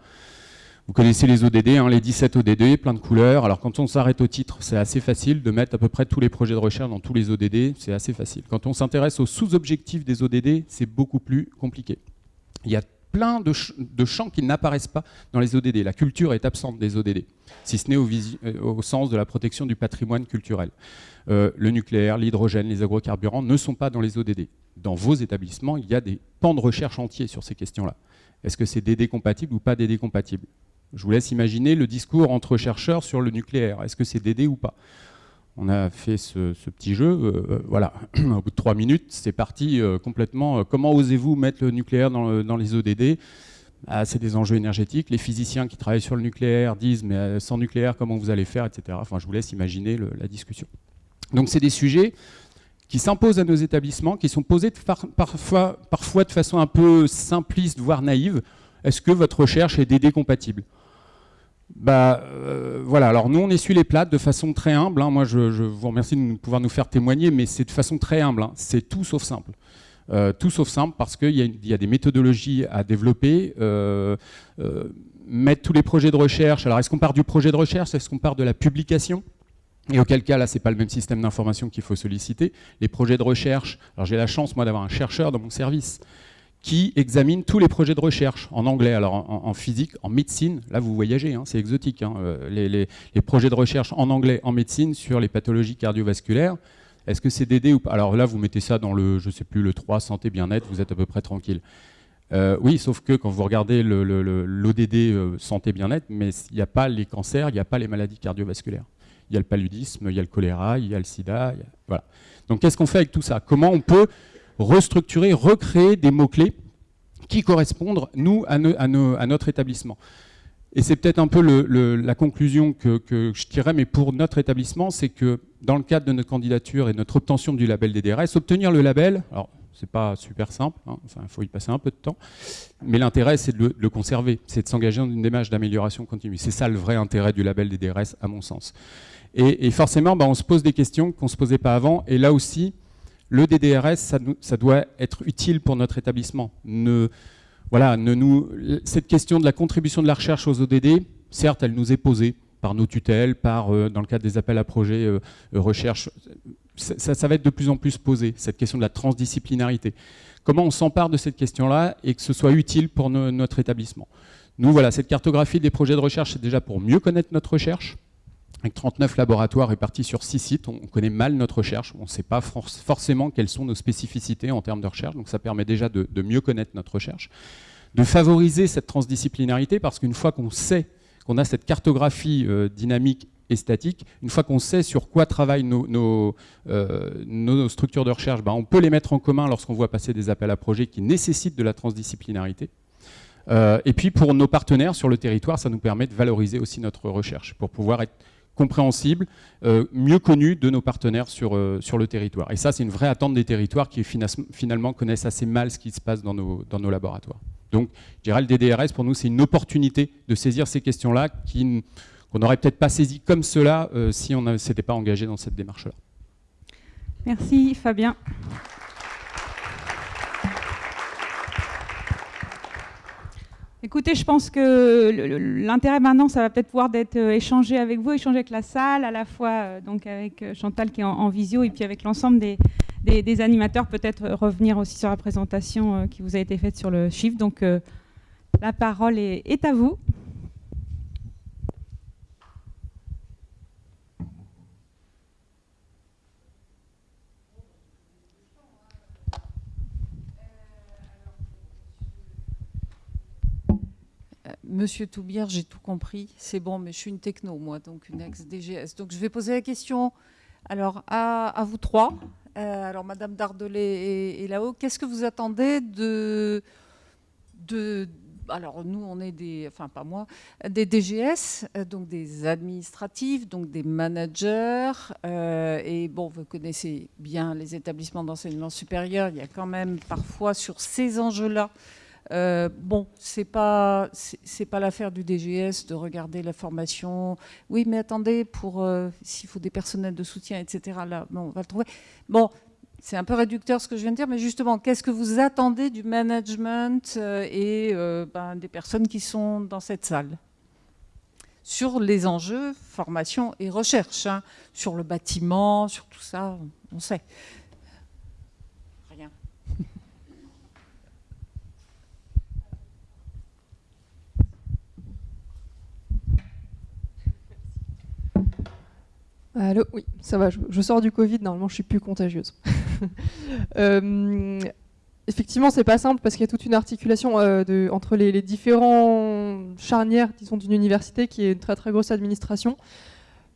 vous connaissez les ODD, hein, les 17 ODD, plein de couleurs. Alors quand on s'arrête au titre, c'est assez facile de mettre à peu près tous les projets de recherche dans tous les ODD, c'est assez facile. Quand on s'intéresse aux sous-objectifs des ODD, c'est beaucoup plus compliqué. Il y a plein de, champs qui n'apparaissent pas dans les ODD. La culture est absente des ODD, si ce n'est au, euh, au, sens de la protection du patrimoine culturel. Euh, le nucléaire, l'hydrogène, les agrocarburants ne sont pas dans les ODD. Dans vos établissements, il y a des pans de recherche entiers sur ces questions-là. Est-ce que c'est DD compatible ou pas DD compatible Je vous laisse imaginer le discours entre chercheurs sur le nucléaire. Est-ce que c'est DD ou pas? On a fait ce, petit jeu, euh, euh, voilà, au bout de trois minutes, c'est parti euh, complètement. comment osez-vous mettre le nucléaire dans, les ODD ah, C'est des enjeux énergétiques. Les physiciens qui travaillent sur le nucléaire disent, mais sans nucléaire, comment vous allez faire, etc. Enfin, je vous laisse imaginer la discussion. Donc, c'est des sujets qui s'imposent à nos établissements, qui sont posés parfois, parfois de façon un peu simpliste, voire naïve. Est-ce que votre recherche est DD compatible bah euh, voilà, alors nous on essuie les plates de façon très humble, hein. moi je, vous remercie de pouvoir nous faire témoigner, mais c'est de façon très humble, hein. c'est tout sauf simple. Euh, tout sauf simple parce qu'il y, a des méthodologies à développer, euh, mettre tous les projets de recherche, alors est-ce qu'on part du projet de recherche, est-ce qu'on part de la publication? Et auquel cas, là, c'est pas le même système d'information qu'il faut solliciter. Les projets de recherche, alors j'ai la chance, moi, d'avoir un chercheur dans mon service qui examine tous les projets de recherche en anglais, alors en, physique, en médecine, là vous voyagez, hein, c'est exotique, hein, euh, les, projets de recherche en anglais, en médecine sur les pathologies cardiovasculaires, est-ce que c'est DD ou pas? Alors là vous mettez ça dans le, je sais plus, le 3, santé, bien-être, vous êtes à peu près tranquille. Euh, oui, sauf que quand vous regardez l'ODD euh, santé bien-être, mais il n'y a pas les cancers, il n'y a pas les maladies cardiovasculaires. Il y a le paludisme, il y a le choléra, il y a le sida, voilà. Donc qu'est-ce qu'on fait avec tout ça? Comment on peut restructurer, recréer des mots-clés qui correspondent, nous, à, notre établissement. Et c'est peut-être un peu la conclusion que, je tirerais, mais pour notre établissement, c'est que dans le cadre de notre candidature et notre obtention du label DDRS, obtenir le label, alors c'est pas super simple, il hein, faut y passer un peu de temps, mais l'intérêt c'est de, le conserver, c'est de s'engager dans une démarche d'amélioration continue. C'est ça le vrai intérêt du label DDRS à mon sens. Et, forcément, bah, on se pose des questions qu'on ne se posait pas avant, et là aussi, le DDRS, ça, doit être utile pour notre établissement. Cette question de la contribution de la recherche aux ODD, certes, elle nous est posée par nos tutelles, par, euh, dans le cadre des appels à projets euh, euh, recherche. Ça, va être de plus en plus posé, cette question de la transdisciplinarité. Comment on s'empare de cette question-là et que ce soit utile pour notre établissement? Nous, voilà, cette cartographie des projets de recherche, c'est déjà pour mieux connaître notre recherche, avec 39 laboratoires répartis sur 6 sites, on connaît mal notre recherche, on ne sait pas forcément quelles sont nos spécificités en termes de recherche, donc ça permet déjà de, mieux connaître notre recherche, de favoriser cette transdisciplinarité, parce qu'une fois qu'on sait qu'on a cette cartographie euh, dynamique et statique, une fois qu'on sait sur quoi travaillent nos, euh, structures de recherche, ben, on peut les mettre en commun lorsqu'on voit passer des appels à projets qui nécessitent de la transdisciplinarité. Euh, et puis pour nos partenaires sur le territoire, ça nous permet de valoriser aussi notre recherche, pour pouvoir être compréhensible, euh, mieux connu de nos partenaires sur, euh, sur le territoire. Et ça, c'est une vraie attente des territoires qui finalement connaissent assez mal ce qui se passe dans nos, dans nos laboratoires. Donc, je dirais le DDRS, pour nous, c'est une opportunité de saisir ces questions-là qu'on n'aurait peut-être pas saisi comme cela euh, si on ne s'était pas engagé dans cette démarche-là. Merci Fabien. Écoutez, je pense que l'intérêt maintenant, ça va peut-être pouvoir d'être euh, échangé avec vous, échanger avec la salle, à la fois euh, donc avec euh, Chantal qui est en, visio et puis avec l'ensemble des, animateurs, peut-être revenir aussi sur la présentation qui vous a été faite sur le chiffre. Donc la parole est à vous. Monsieur Toubière, j'ai tout compris. C'est bon, mais je suis une techno, moi, donc une ex-DGS. Donc je vais poser la question alors, à, vous trois. Euh, alors, Madame Dardelet est, là-haut. Qu'est-ce que vous attendez de, de... Alors, nous, on est des... Enfin, pas moi. Des DGS, euh, donc des administratifs, donc des managers. Euh, et bon, vous connaissez bien les établissements d'enseignement supérieur. Il y a quand même parfois sur ces enjeux-là euh, bon, c'est pas pas l'affaire du DGS de regarder la formation. Oui, mais attendez, pour euh, s'il faut des personnels de soutien, etc. Là, bon, on va le trouver. Bon, c'est un peu réducteur ce que je viens de dire, mais justement, qu'est-ce que vous attendez du management euh, et ben, des personnes qui sont dans cette salle sur les enjeux formation et recherche, hein, sur le bâtiment, sur tout ça, on sait. Allô Oui, ça va, je, sors du Covid, normalement je suis plus contagieuse. euh, effectivement, c'est pas simple parce qu'il y a toute une articulation euh, entre les, les, différents charnières disons, d'une université qui est une très très grosse administration.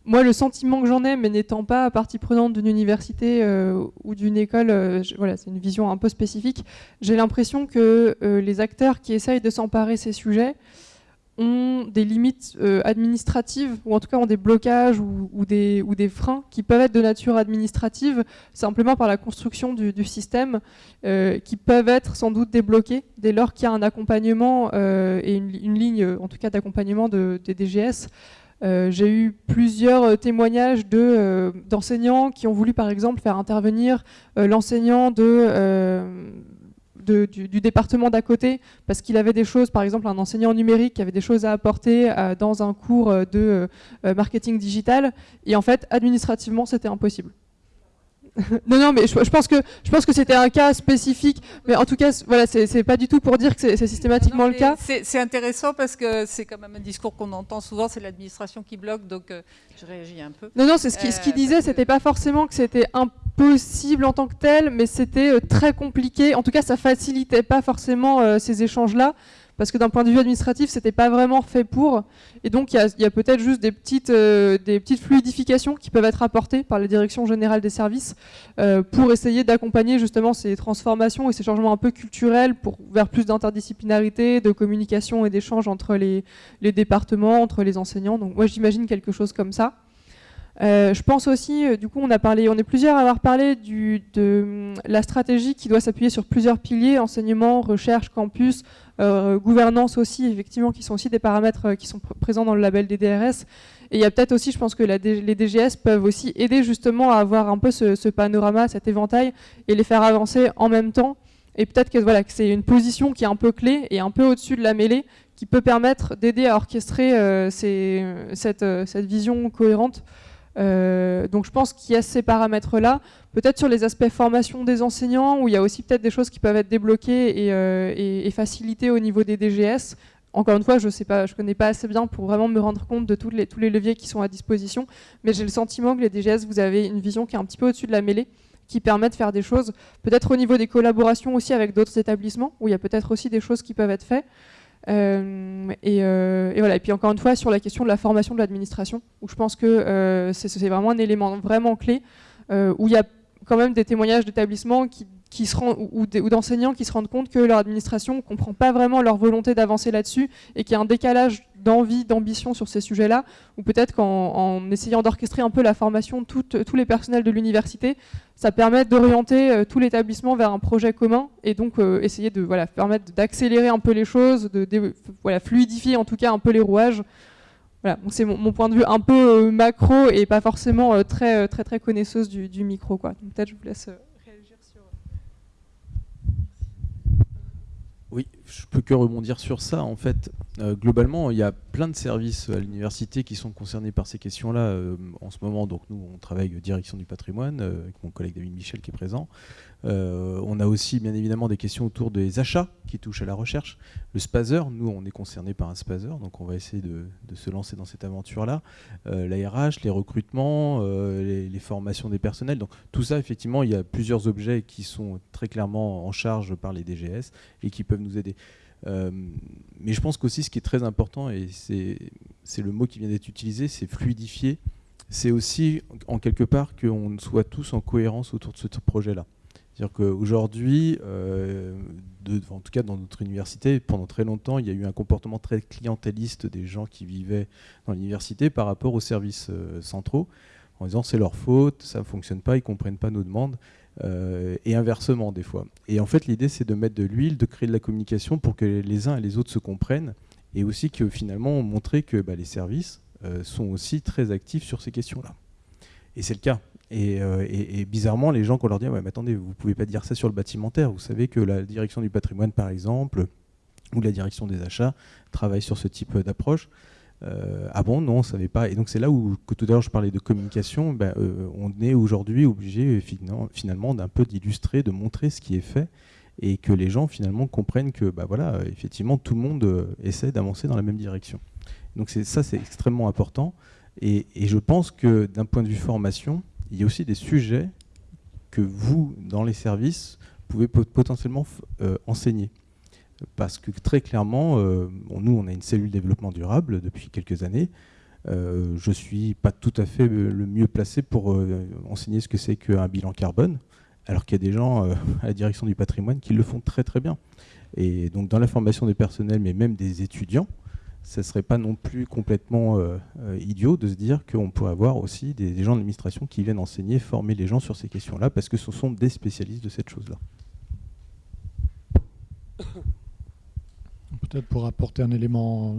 Moi, le sentiment que j'en ai, mais n'étant pas partie prenante d'une université euh, ou d'une école, euh, voilà, c'est une vision un peu spécifique, j'ai l'impression que les acteurs qui essayent de s'emparer ces sujets ont des limites euh, administratives, ou en tout cas ont des blocages ou, des, ou, des, freins qui peuvent être de nature administrative, simplement par la construction du, système, euh, qui peuvent être sans doute débloqués dès lors qu'il y a un accompagnement euh, et une, ligne, en tout cas d'accompagnement de, des DGS. J'ai eu plusieurs témoignages d'enseignants qui ont voulu par exemple faire intervenir l'enseignant de du, département d'à côté, parce qu'il avait des choses, par exemple un enseignant numérique qui avait des choses à apporter euh, dans un cours euh, de euh, marketing digital, et en fait, administrativement, c'était impossible. non, non, mais je, pense que je pense que c'était un cas spécifique, mais en tout cas, voilà, c'est pas du tout pour dire que c'est systématiquement le cas. C'est intéressant parce que c'est quand même un discours qu'on entend souvent, c'est l'administration qui bloque, donc je réagis un peu. Non, non, c'est ce qu'il ce qui disait, c'était pas forcément que c'était impossible en tant que tel, mais c'était très compliqué. En tout cas, ça facilitait pas forcément ces échanges-là parce que d'un point de vue administratif, c'était pas vraiment fait pour. Et donc, il y a, peut-être juste des petites, euh, des petites fluidifications qui peuvent être apportées par la direction générale des services euh, pour essayer d'accompagner justement ces transformations et ces changements un peu culturels pour vers plus d'interdisciplinarité, de communication et d'échange entre les départements, entre les enseignants. Donc, moi, j'imagine quelque chose comme ça. Euh, je pense aussi, euh, du coup, on a parlé, on est plusieurs à avoir parlé de la stratégie qui doit s'appuyer sur plusieurs piliers enseignement, recherche, campus, euh, gouvernance aussi, effectivement, qui sont aussi des paramètres qui sont présents dans le label des DRS. Et il y a peut-être aussi, je pense que les DGS peuvent aussi aider justement à avoir un peu ce, panorama, cet éventail, et les faire avancer en même temps. Et peut-être que c'est une position qui est un peu clé et un peu au-dessus de la mêlée, qui peut permettre d'aider à orchestrer cette vision cohérente euh, donc je pense qu'il y a ces paramètres-là. Peut-être sur les aspects formation des enseignants, où il y a aussi peut-être des choses qui peuvent être débloquées et, euh, facilitées au niveau des DGS. Encore une fois, je ne connais pas assez bien pour vraiment me rendre compte de tous les, tous les leviers qui sont à disposition, mais j'ai le sentiment que les DGS, vous avez une vision qui est un petit peu au-dessus de la mêlée, qui permet de faire des choses, peut-être au niveau des collaborations aussi avec d'autres établissements, où il y a peut-être aussi des choses qui peuvent être faites. Euh, euh, et, voilà. Et puis encore une fois sur la question de la formation de l'administration, où je pense que euh, c'est vraiment un élément vraiment clé, où il y a quand même des témoignages d'établissements qui qui se ou, d'enseignants qui se rendent compte que leur administration ne comprend pas vraiment leur volonté d'avancer là-dessus et qu'il y a un décalage d'envie, d'ambition sur ces sujets-là, ou peut-être qu'en essayant d'orchestrer un peu la formation de tous les personnels de l'université, ça permet d'orienter euh, tout l'établissement vers un projet commun et donc euh, essayer de voilà, permettre d'accélérer un peu les choses, de, voilà, fluidifier en tout cas un peu les rouages. Voilà, c'est mon, point de vue un peu euh, macro et pas forcément très, très, très connaisseuse du, du micro. Peut-être je vous laisse... Oui, je peux que rebondir sur ça. En fait, euh, globalement, il y a plein de services à l'université qui sont concernés par ces questions-là euh, en ce moment. Donc nous, on travaille direction du patrimoine euh, avec mon collègue David Michel qui est présent. Euh, on a aussi bien évidemment des questions autour des achats qui touchent à la recherche. Le spazer, nous on est concerné par un spazer, donc on va essayer de, se lancer dans cette aventure-là. Euh, la RH, les recrutements, euh, les, formations des personnels. Donc tout ça, effectivement, il y a plusieurs objets qui sont très clairement en charge par les DGS et qui peuvent nous aider. mais je pense qu'aussi ce qui est très important, et c'est le mot qui vient d'être utilisé, c'est fluidifier. C'est aussi en quelque part qu'on soit tous en cohérence autour de ce projet-là. C'est-à-dire qu'aujourd'hui, euh, en tout cas dans notre université, pendant très longtemps, il y a eu un comportement très clientéliste des gens qui vivaient dans l'université par rapport aux services euh, centraux, en disant c'est leur faute, ça ne fonctionne pas, ils ne comprennent pas nos demandes, euh, et inversement des fois. Et en fait, l'idée, c'est de mettre de l'huile, de créer de la communication pour que les uns et les autres se comprennent, et aussi que finalement, montrer que bah, les services sont aussi très actifs sur ces questions-là. Et c'est le cas. Euh, et, bizarrement, les gens, quand on leur dit ouais, mais attendez, vous ne pouvez pas dire ça sur le bâtimentaire. Vous savez que la direction du patrimoine, par exemple, ou la direction des achats travaille sur ce type d'approche. Euh, ah bon, non, on ne savait pas. Et donc c'est là où, tout à l'heure je parlais de communication, ben, euh, on est aujourd'hui obligé finalement d'un peu d'illustrer, de montrer ce qui est fait et que les gens finalement comprennent que bah, voilà, effectivement tout le monde essaie d'avancer dans la même direction. Donc ça c'est extrêmement important. et, je pense que d'un point de vue formation, il y a aussi des sujets que vous, dans les services, pouvez potentiellement euh, enseigner. Parce que très clairement, euh, nous, on a une cellule développement durable depuis quelques années. Euh, je ne suis pas tout à fait le mieux placé pour enseigner ce que c'est qu'un bilan carbone, alors qu'il y a des gens à la direction du patrimoine qui le font très très bien. Et donc dans la formation des personnels, mais même des étudiants, ce ne serait pas non plus complètement euh, euh, idiot de se dire qu'on pourrait avoir aussi des, gens de l'administration qui viennent enseigner, former les gens sur ces questions-là, parce que ce sont des spécialistes de cette chose-là. Peut-être pour apporter un élément,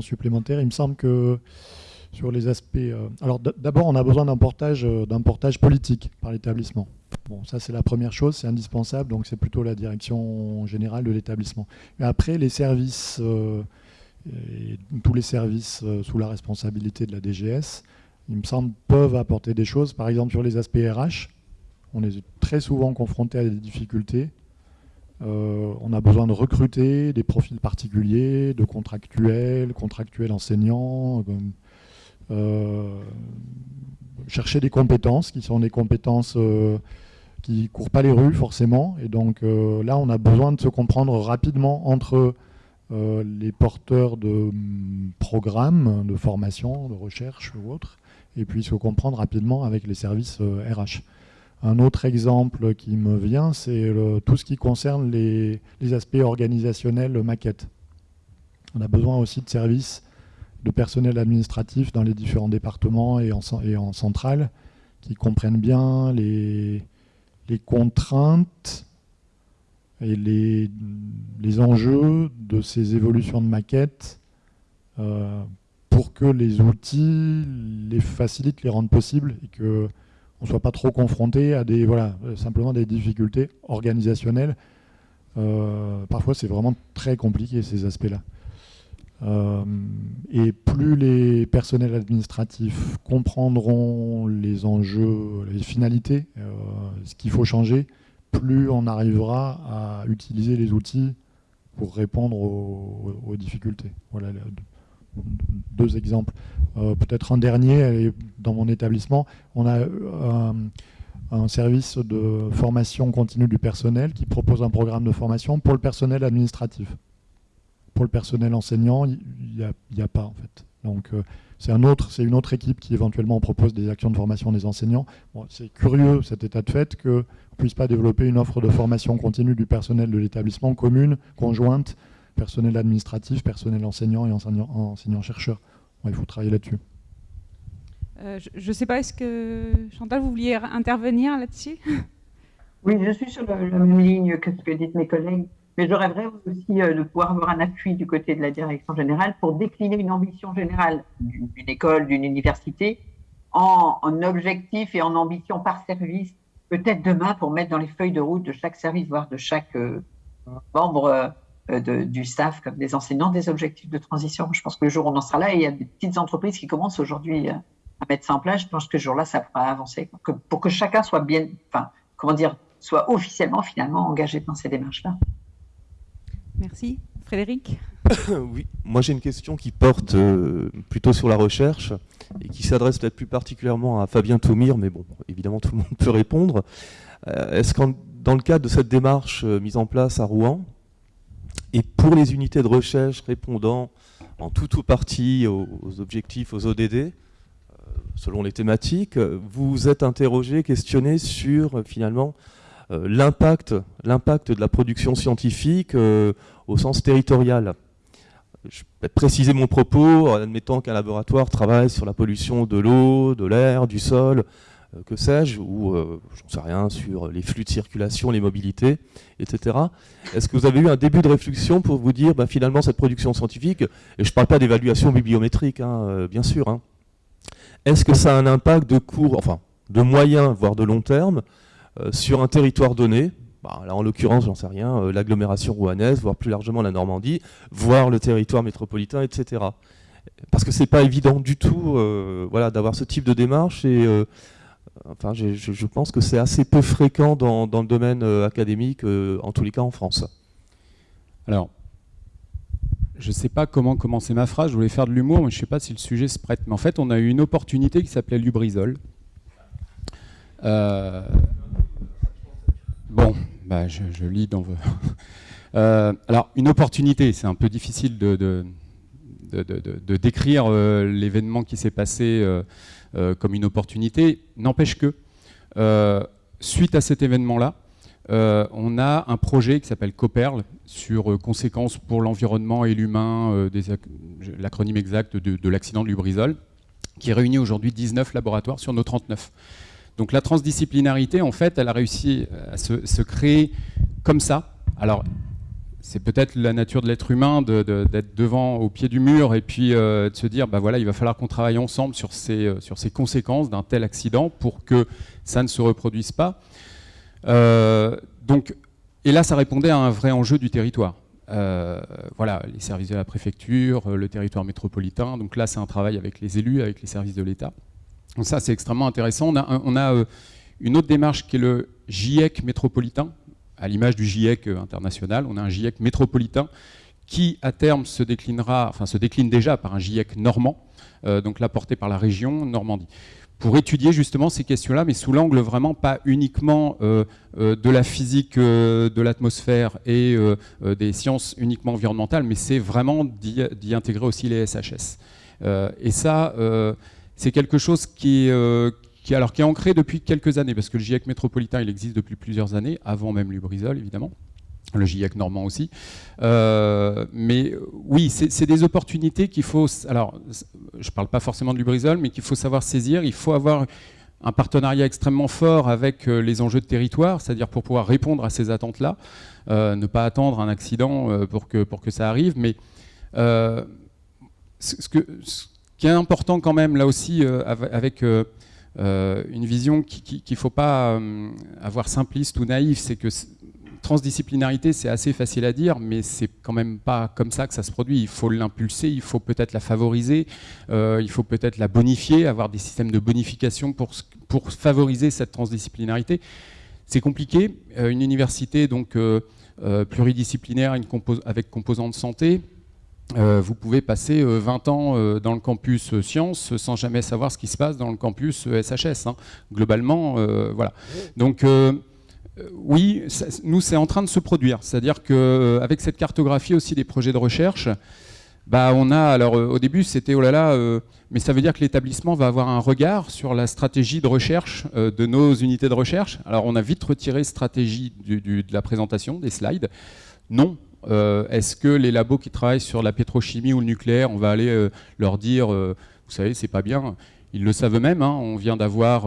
supplémentaire, il me semble que sur les aspects... Euh, alors d'abord, on a besoin d'un portage, portage politique par l'établissement. Bon, ça c'est la première chose, c'est indispensable, donc c'est plutôt la direction générale de l'établissement. Mais après, les services et tous les services euh, sous la responsabilité de la DGS, il me semble, peuvent apporter des choses. Par exemple, sur les aspects RH, on est très souvent confronté à des difficultés. Euh, on a besoin de recruter des profils particuliers, de contractuels, contractuels enseignants, euh, chercher des compétences qui sont des compétences qui ne courent pas les rues forcément. Et donc là, on a besoin de se comprendre rapidement entre les porteurs de mm, programmes de formation, de recherche ou autres, et puis se comprendre rapidement avec les services RH. Un autre exemple qui me vient, c'est tout ce qui concerne les, aspects organisationnels maquettes. On a besoin aussi de services de personnel administratif dans les différents départements et en, et en centrale qui comprennent bien les, contraintes et les, enjeux de ces évolutions de maquettes euh, pour que les outils les facilitent, les rendent possibles et que on ne soit pas trop confronté à des, voilà, simplement des difficultés organisationnelles. Euh, parfois, c'est vraiment très compliqué, ces aspects-là. Euh, et plus les personnels administratifs comprendront les enjeux, les finalités, ce qu'il faut changer, plus on arrivera à utiliser les outils pour répondre aux, difficultés. Voilà deux exemples. Euh, peut-être un dernier, dans mon établissement, on a un, un, service de formation continue du personnel qui propose un programme de formation pour le personnel administratif. Pour le personnel enseignant, il n'y a, pas en fait. Donc euh, c'est un autre, c'est une autre équipe qui éventuellement propose des actions de formation des enseignants. c'est curieux cet état de fait qu'on ne puisse pas développer une offre de formation continue du personnel de l'établissement commune, conjointe, personnel administratif, personnel enseignant et enseignant-chercheur. il faut travailler là-dessus. Euh, je ne sais pas, est-ce que Chantal, vous vouliez intervenir là-dessus? Oui, je suis sur la, même ligne que ce que disent mes collègues, mais je rêverais aussi euh, de pouvoir avoir un appui du côté de la direction générale pour décliner une ambition générale d'une école, d'une université, en, en objectif et en ambition par service, peut-être demain pour mettre dans les feuilles de route de chaque service, voire de chaque euh, membre euh, du staff comme des enseignants des objectifs de transition. Je pense que le jour où on en sera là, il y a des petites entreprises qui commencent aujourd'hui à mettre ça en place, je pense que ce jour-là, ça pourra avancer. pour que chacun soit bien, enfin, comment dire, soit officiellement finalement engagé dans ces démarches-là. Merci. Frédéric? Oui, moi j'ai une question qui porte euh, plutôt sur la recherche et qui s'adresse peut-être plus particulièrement à Fabien Toumir, mais bon, évidemment tout le monde peut répondre. Est-ce que dans le cadre de cette démarche mise en place à Rouen, et pour les unités de recherche répondant en tout ou partie aux, objectifs, aux ODD, euh, selon les thématiques, vous êtes interrogé, questionné sur euh, finalement euh, l'impact de la production scientifique au sens territorial. Je vais préciser mon propos en admettant qu'un laboratoire travaille sur la pollution de l'eau, de l'air, du sol, euh, que sais-je, ou euh, j'en sais rien sur les flux de circulation, les mobilités, etc. Est-ce que vous avez eu un début de réflexion pour vous dire, bah, finalement, cette production scientifique, et je ne parle pas d'évaluation bibliométrique, hein, euh, bien sûr, hein, est-ce que ça a un impact de court, enfin, de moyen, voire de long terme, sur un territoire donné bah, là, en l'occurrence, j'en sais rien, l'agglomération rouennaise, voire plus largement la Normandie, voire le territoire métropolitain, etc. Parce que c'est pas évident du tout voilà, d'avoir ce type de démarche et Enfin, je, pense que c'est assez peu fréquent dans, le domaine euh, académique, euh, en tous les cas en France. Alors, je ne sais pas comment commencer ma phrase, je voulais faire de l'humour, mais je ne sais pas si le sujet se prête. Mais en fait, on a eu une opportunité qui s'appelait Lubrizol. Euh, bon, bah, je, lis dans vos... alors, une opportunité, c'est un peu difficile de, décrire l'événement qui s'est passé euh, comme une opportunité. N'empêche que, euh, suite à cet événement-là, euh, on a un projet qui s'appelle COPERL sur conséquences pour l'environnement et l'humain, l'acronyme exact de, l'accident de Lubrizol, qui réunit aujourd'hui 19 laboratoires sur nos 39. Donc la transdisciplinarité, en fait, elle a réussi à se, créer comme ça. Alors, c'est peut-être la nature de l'être humain d'être devant, au pied du mur, et puis euh, de se dire, bah voilà, il va falloir qu'on travaille ensemble sur ces, euh, conséquences d'un tel accident pour que ça ne se reproduise pas. Euh, donc, et là, ça répondait à un vrai enjeu du territoire. voilà, les services de la préfecture, le territoire métropolitain. Donc là, c'est un travail avec les élus, avec les services de l'État. Donc ça, c'est extrêmement intéressant. On a, a une autre démarche qui est le GIEC métropolitain, à l'image du GIEC international, on a un GIEC métropolitain qui à terme se déclinera, enfin se décline déjà par un GIEC normand, euh, donc là porté par la région Normandie. pour étudier justement ces questions-là, mais sous l'angle vraiment pas uniquement euh, euh, de la physique de l'atmosphère et des sciences uniquement environnementales, mais c'est vraiment d'y intégrer aussi les SHS. et ça, c'est quelque chose qui, qui, alors, qui est ancré depuis quelques années, parce que le GIEC métropolitain, il existe depuis plusieurs années, avant même Lubrizol, évidemment le GIEC normand aussi. Euh, mais oui, c'est des opportunités qu'il faut... Alors, je ne parle pas forcément de Lubrizol, mais qu'il faut savoir saisir. Il faut avoir un partenariat extrêmement fort avec euh, les enjeux de territoire, c'est-à-dire pour pouvoir répondre à ces attentes-là, euh, ne pas attendre un accident pour, que, pour que ça arrive. Mais ce, que, qui est important quand même, là aussi, avec... une vision qu'il ne faut pas avoir simpliste ou naïf, c'est que transdisciplinarité, c'est assez facile à dire, mais c'est quand même pas comme ça que ça se produit. Il faut l'impulser, il faut peut-être la favoriser, euh, il faut peut-être la bonifier, avoir des systèmes de bonification pour, favoriser cette transdisciplinarité. C'est compliqué. Euh, une université donc euh, pluridisciplinaire avec composante santé, vous pouvez passer 20 ans dans le campus sciences sans jamais savoir ce qui se passe dans le campus SHS. Hein. Globalement, voilà. Donc euh, oui, nous, c'est en train de se produire. C'est-à-dire qu'avec euh, cette cartographie aussi des projets de recherche, bah, on a, alors euh, au début, c'était oh là là, mais ça veut dire que l'établissement va avoir un regard sur la stratégie de recherche de nos unités de recherche. Alors, on a vite retiré stratégie de la présentation, des slides. Non. Est-ce que les labos qui travaillent sur la pétrochimie ou le nucléaire, on va aller leur dire, vous savez, c'est pas bien Ils le savent eux-mêmes. Hein. on vient d'avoir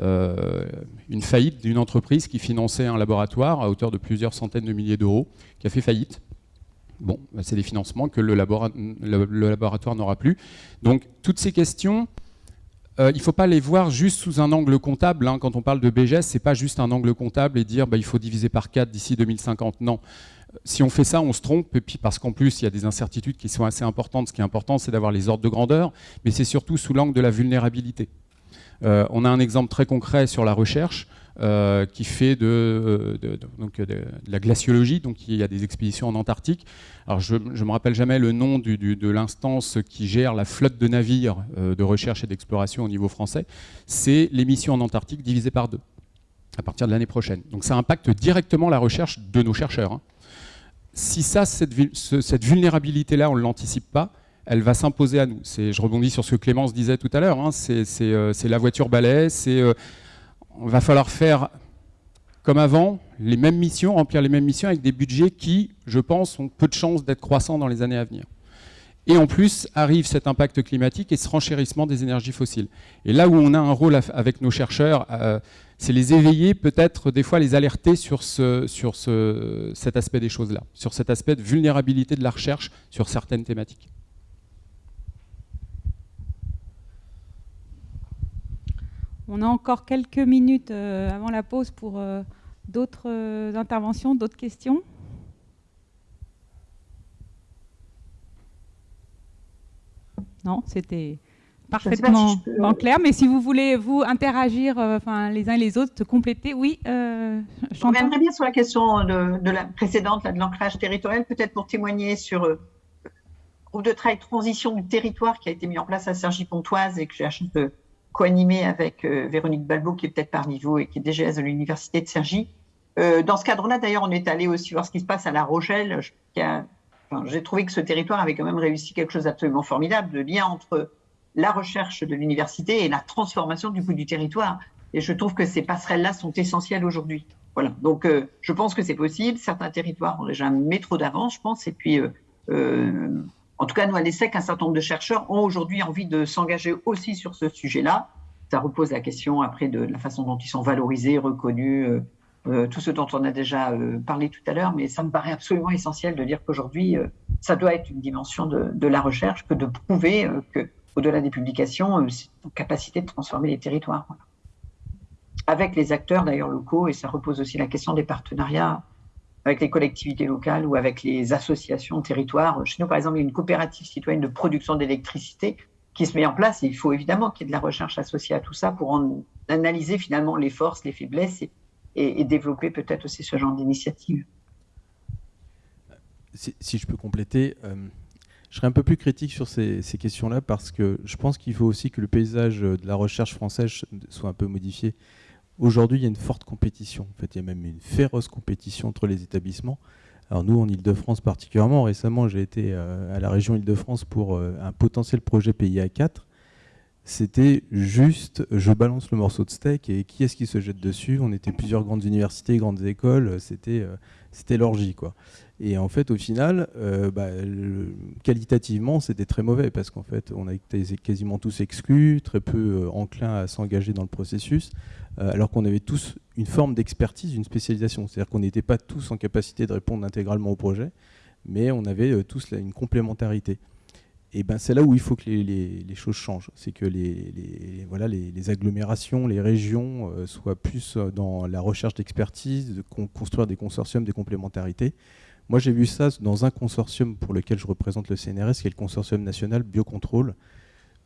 euh, une faillite d'une entreprise qui finançait un laboratoire à hauteur de plusieurs centaines de milliers d'euros, qui a fait faillite. Bon, bah, c'est des financements que le, laboratoire n'aura plus. Donc toutes ces questions, euh, il ne faut pas les voir juste sous un angle comptable. Hein. Quand on parle de BGS, ce n'est pas juste un angle comptable et dire bah, il faut diviser par 4 d'ici 2050. Non. Si on fait ça, on se trompe, et puis parce qu'en plus, il y a des incertitudes qui sont assez importantes. Ce qui est important, c'est d'avoir les ordres de grandeur, mais c'est surtout sous l'angle de la vulnérabilité. Euh, on a un exemple très concret sur la recherche euh, qui fait de, la glaciologie, donc il y a des expéditions en Antarctique. Alors je ne me rappelle jamais le nom de l'instance qui gère la flotte de navires euh, de recherche et d'exploration au niveau français. C'est l'émission en Antarctique divisée par deux à partir de l'année prochaine. Donc ça impacte directement la recherche de nos chercheurs. Hein. Si ça, cette, vulnérabilité-là, on ne l'anticipe pas, elle va s'imposer à nous. Je rebondis sur ce que Clémence disait tout à l'heure, hein. euh, c'est la voiture balai, euh, on va falloir faire comme avant, les mêmes missions, remplir les mêmes missions avec des budgets qui, je pense, ont peu de chances d'être croissants dans les années à venir. Et en plus, arrive cet impact climatique et ce renchérissement des énergies fossiles. Et là où on a un rôle avec nos chercheurs, euh, c'est les éveiller, peut-être des fois les alerter sur, ce, sur ce, cet aspect des choses-là, sur cet aspect de vulnérabilité de la recherche sur certaines thématiques. On a encore quelques minutes euh, avant la pause pour euh, d'autres euh, interventions, d'autres questions. Non, c'était parfaitement en clair. Mais si vous voulez vous interagir, enfin les uns et les autres, compléter, oui. je reviendrai bien sur la question de, la précédente, de l'ancrage territorial, peut-être pour témoigner sur le groupe de travail transition du territoire qui a été mis en place à Sergi-Pontoise et que j'ai acheté de co-animé avec euh, Véronique Balbo, qui est peut-être parmi vous et qui est DGS de l'Université de Cergy. Euh, dans ce cadre-là, d'ailleurs, on est allé aussi voir ce qui se passe à La Rochelle. J'ai trouvé que ce territoire avait quand même réussi quelque chose d'absolument formidable, le lien entre la recherche de l'université et la transformation du coup du territoire. Et je trouve que ces passerelles-là sont essentielles aujourd'hui. Voilà. Donc, euh, je pense que c'est possible. Certains territoires ont déjà un métro d'avance, je pense. Et puis, en tout cas, nous, à l'ESSEC, un certain nombre de chercheurs ont aujourd'hui envie de s'engager aussi sur ce sujet-là. Ça repose la question après de la façon dont ils sont valorisés, reconnus, euh, euh, tout ce dont on a déjà euh, parlé tout à l'heure, mais ça me paraît absolument essentiel de dire qu'aujourd'hui, ça doit être une dimension de, la recherche que de prouver que, au-delà des publications, c'est une capacité de transformer les territoires. Avec les acteurs d'ailleurs locaux, et ça repose aussi la question des partenariats avec les collectivités locales ou avec les associations territoires. Chez nous, par exemple, il y a une coopérative citoyenne de production d'électricité qui se met en place et il faut évidemment qu'il y ait de la recherche associée à tout ça pour en analyser finalement les forces, les faiblesses et, développer peut-être aussi ce genre d'initiative. Si, je peux compléter, euh, Je serais un peu plus critique sur ces, questions-là parce que je pense qu'il faut aussi que le paysage de la recherche française soit un peu modifié. Aujourd'hui, il y a une forte compétition. En fait, il y a même une féroce compétition entre les établissements. Alors nous, en Ile-de-France particulièrement, récemment, j'ai été euh, à la région Ile-de-France pour euh, un potentiel projet PIA 4. C'était juste, je balance le morceau de steak et qui est-ce qui se jette dessus? On était plusieurs grandes universités, grandes écoles, c'était euh, c'était l'orgie. quoi. Et en fait, au final, euh, bah, qualitativement, c'était très mauvais parce qu'en fait, on a été quasiment tous exclus, très peu euh, enclins à s'engager dans le processus, euh, alors qu'on avait tous une forme d'expertise, une spécialisation. C'est-à-dire qu'on n'était pas tous en capacité de répondre intégralement au projet, mais on avait tous une complémentarité. Et ben c'est là où il faut que les, choses changent. C'est que les, voilà, les, agglomérations, les régions soient plus dans la recherche d'expertise, de construire des consortiums, des complémentarités. Moi, j'ai vu ça dans un consortium pour lequel je représente le CNRS, qui est le consortium national biocontrôle,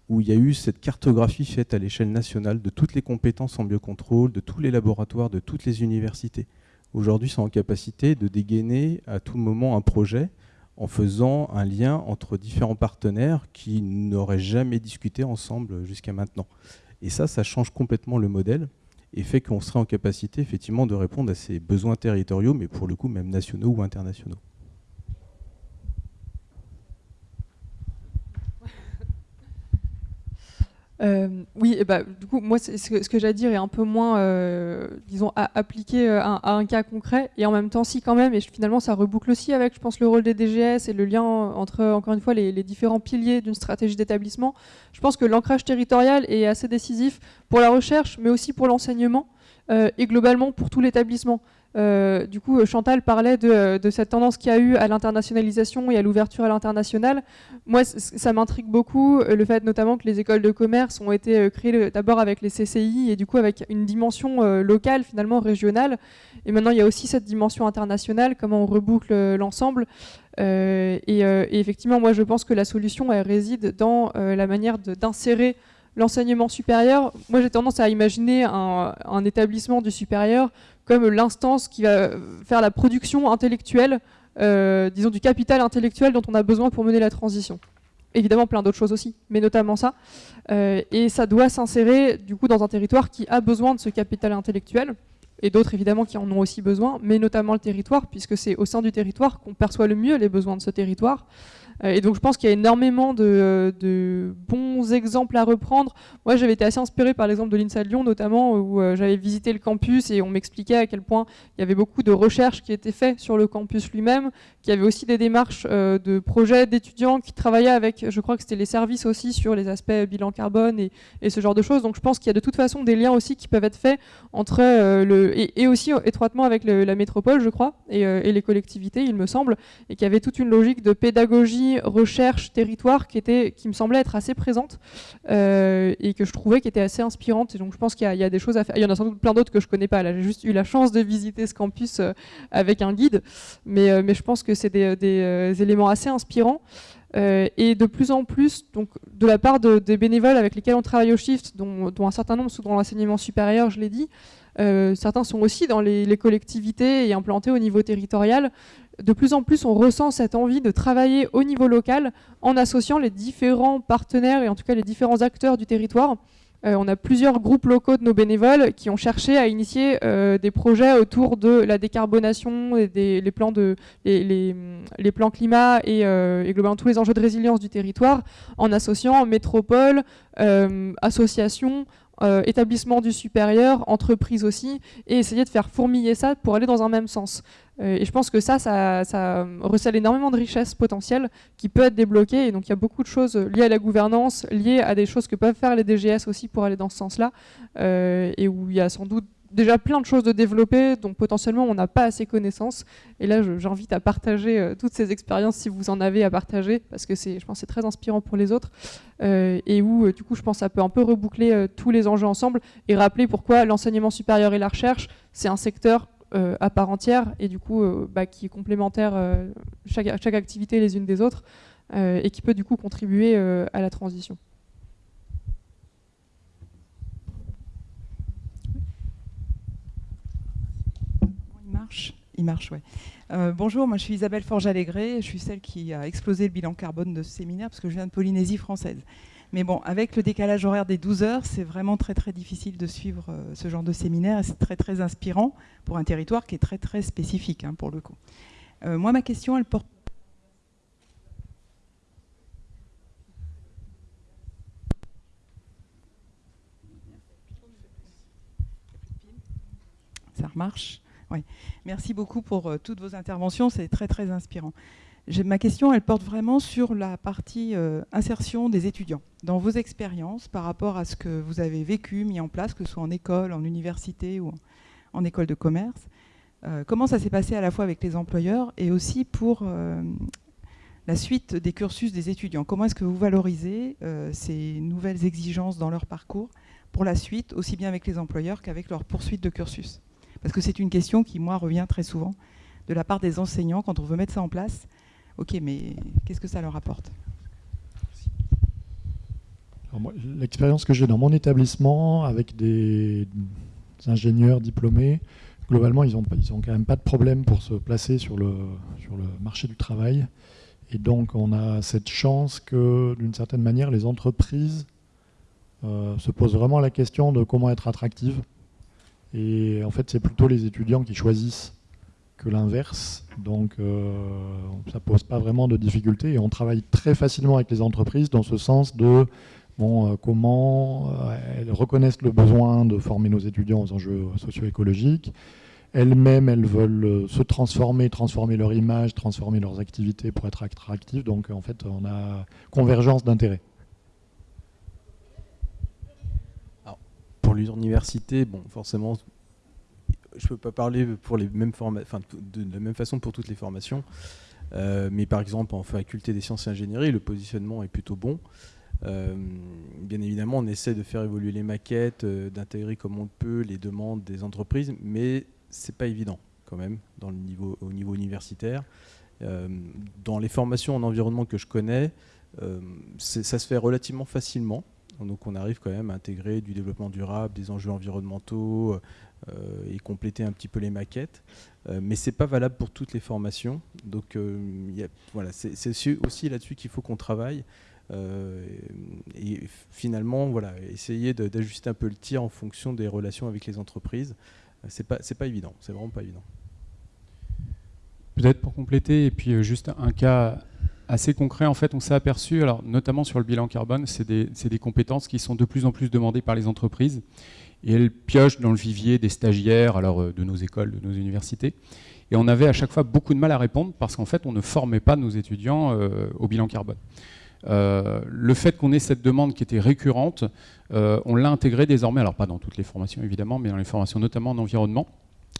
où il y a eu cette cartographie faite à l'échelle nationale de toutes les compétences en biocontrôle, de tous les laboratoires, de toutes les universités. Aujourd'hui, sont en capacité de dégainer à tout moment un projet en faisant un lien entre différents partenaires qui n'auraient jamais discuté ensemble jusqu'à maintenant. Et ça, ça change complètement le modèle et fait qu'on serait en capacité effectivement de répondre à ces besoins territoriaux, mais pour le coup même nationaux ou internationaux. Euh, oui, et bah, du coup, moi, ce que, que à dire est un peu moins, euh, disons, à appliquer euh, à, un cas concret, et en même temps, si quand même, et finalement, ça reboucle aussi avec, je pense, le rôle des DGS et le lien entre, encore une fois, les différents piliers d'une stratégie d'établissement. Je pense que l'ancrage territorial est assez décisif pour la recherche, mais aussi pour l'enseignement, et globalement pour tout l'établissement. Euh, du coup, Chantal parlait de, cette tendance qu'il y a eu à l'internationalisation et à l'ouverture à l'international. Moi, ça m'intrigue beaucoup, euh, le fait notamment que les écoles de commerce ont été euh, créées d'abord avec les CCI et du coup avec une dimension locale, finalement régionale. Et maintenant, il y a aussi cette dimension internationale, comment on reboucle l'ensemble. et, effectivement, moi, je pense que la solution, elle réside dans la manière d'insérer l'enseignement supérieur. Moi, j'ai tendance à imaginer un établissement du supérieur comme l'instance qui va faire la production intellectuelle, euh, disons du capital intellectuel dont on a besoin pour mener la transition. Évidemment, plein d'autres choses aussi, mais notamment ça. Euh, et ça doit s'insérer du coup dans un territoire qui a besoin de ce capital intellectuel, et d'autres évidemment qui en ont aussi besoin, mais notamment le territoire, puisque c'est au sein du territoire qu'on perçoit le mieux les besoins de ce territoire. Euh, et donc je pense qu'il y a énormément de, bons exemples à reprendre. Moi j'avais été assez inspiré par l'exemple de l'INSA de Lyon notamment où euh, j'avais visité le campus et on m'expliquait à quel point il y avait beaucoup de recherches qui étaient faites sur le campus lui-même, qu'il y avait aussi des démarches euh, de projets d'étudiants qui travaillaient avec, je crois que c'était les services aussi sur les aspects bilan carbone et, ce genre de choses. Donc je pense qu'il y a de toute façon des liens aussi qui peuvent être faits entre le et, aussi étroitement avec la métropole, je crois, et, et les collectivités, il me semble, et qu'il y avait toute une logique de pédagogie recherche, territoire qui, était, qui me semblait être assez présente euh, et que je trouvais qui était assez inspirante. Et donc je pense qu'il y, a des choses à faire. Il y en a sans doute plein d'autres que je connais pas. J'ai juste eu la chance de visiter ce campus euh, avec un guide, mais, euh, mais je pense que c'est des, éléments assez inspirants. et de plus en plus, donc, de la part des bénévoles avec lesquels on travaille au Shift, dont, un certain nombre sont dans l'enseignement supérieur, je l'ai dit, certains sont aussi dans les, collectivités et implantés au niveau territorial de plus en plus, on ressent cette envie de travailler au niveau local en associant les différents partenaires et en tout cas les différents acteurs du territoire. Euh, on a plusieurs groupes locaux de nos bénévoles qui ont cherché à initier euh, des projets autour de la décarbonation, des, les, plans climat et, euh, et, globalement tous les enjeux de résilience du territoire en associant métropole, associations, euh, établissement du supérieur, entreprise aussi, et essayer de faire fourmiller ça pour aller dans un même sens. Euh, et je pense que ça, ça, recèle énormément de richesses potentielles qui peut être débloquées. Et donc il y a beaucoup de choses liées à la gouvernance, liées à des choses que peuvent faire les DGS aussi pour aller dans ce sens-là, euh, et où il y a sans doute déjà plein de choses de développer, donc potentiellement on n'a pas assez connaissance. Et là, j'invite à partager euh, toutes ces expériences si vous en avez à partager, parce que je pense c'est très inspirant pour les autres. Euh, et où, euh, du coup, je pense que ça peut un peu reboucler tous les enjeux ensemble et rappeler pourquoi l'enseignement supérieur et la recherche, c'est un secteur à part entière et du coup bah, qui est complémentaire chaque, chaque, activité les unes des autres et qui peut du coup contribuer à la transition. Il marche, oui. Euh, bonjour, moi je suis Isabelle Forge-Allégré, je suis celle qui a explosé le bilan carbone de ce séminaire parce que je viens de Polynésie française. Mais bon, avec le décalage horaire des 12 heures, c'est vraiment très très difficile de suivre euh, ce genre de séminaire et c'est très très inspirant pour un territoire qui est très très spécifique hein, pour le coup. Euh, moi, ma question, elle porte Ça remarche Oui. Merci beaucoup pour euh, toutes vos interventions, c'est très très inspirant. Ma question, elle porte vraiment sur la partie euh, insertion des étudiants. Dans vos expériences, par rapport à ce que vous avez vécu, mis en place, que ce soit en école, en université ou en, école de commerce, euh, comment ça s'est passé à la fois avec les employeurs et aussi pour la suite des cursus des étudiants? Comment est-ce que vous valorisez ces nouvelles exigences dans leur parcours pour la suite, aussi bien avec les employeurs qu'avec leur poursuite de cursus? Parce que c'est une question qui, moi, revient très souvent de la part des enseignants quand on veut mettre ça en place. Ok, mais qu'est-ce que ça leur apporte? L'expérience que j'ai dans mon établissement avec des ingénieurs diplômés, globalement, ils n'ont quand même pas de problème pour se placer sur le, sur le marché du travail. Et donc, on a cette chance que, d'une certaine manière, les entreprises euh, se posent vraiment la question de comment être attractives et en fait, c'est plutôt les étudiants qui choisissent que l'inverse. Donc, euh, ça pose pas vraiment de difficultés. Et on travaille très facilement avec les entreprises dans ce sens de bon, euh, comment euh, elles reconnaissent le besoin de former nos étudiants aux enjeux socio-écologiques. Elles-mêmes, elles veulent se transformer, transformer leur image, transformer leurs activités pour être attractives. Donc, en fait, on a convergence d'intérêts. L'université, bon, forcément, je ne peux pas parler pour les mêmes enfin, de la même façon pour toutes les formations. Euh, mais par exemple, en faculté des sciences et ingénierie, le positionnement est plutôt bon. Euh, bien évidemment, on essaie de faire évoluer les maquettes, euh, d'intégrer comme on le peut les demandes des entreprises, mais c'est pas évident quand même dans le niveau, au niveau universitaire. dans les formations en environnement que je connais, ça se fait relativement facilement. Donc on arrive quand même à intégrer du développement durable, des enjeux environnementaux euh, et compléter un petit peu les maquettes. Euh, mais ce n'est pas valable pour toutes les formations. Donc euh, voilà, c'est aussi là-dessus qu'il faut qu'on travaille. et finalement, voilà, essayer d'ajuster un peu le tir en fonction des relations avec les entreprises. C'est pas, pas évident, c'est vraiment pas évident. Peut-être pour compléter, et puis juste un cas assez concret, en fait, on s'est aperçu, alors notamment sur le bilan carbone, c'est des, compétences qui sont de plus en plus demandées par les entreprises. Et elles piochent dans le vivier des stagiaires, alors euh, de nos écoles, de nos universités. Et on avait à chaque fois beaucoup de mal à répondre parce qu'en fait, on ne formait pas nos étudiants euh, au bilan carbone. Euh, le fait qu'on ait cette demande qui était récurrente, on l'a intégré désormais, alors pas dans toutes les formations évidemment, mais dans les formations notamment en environnement,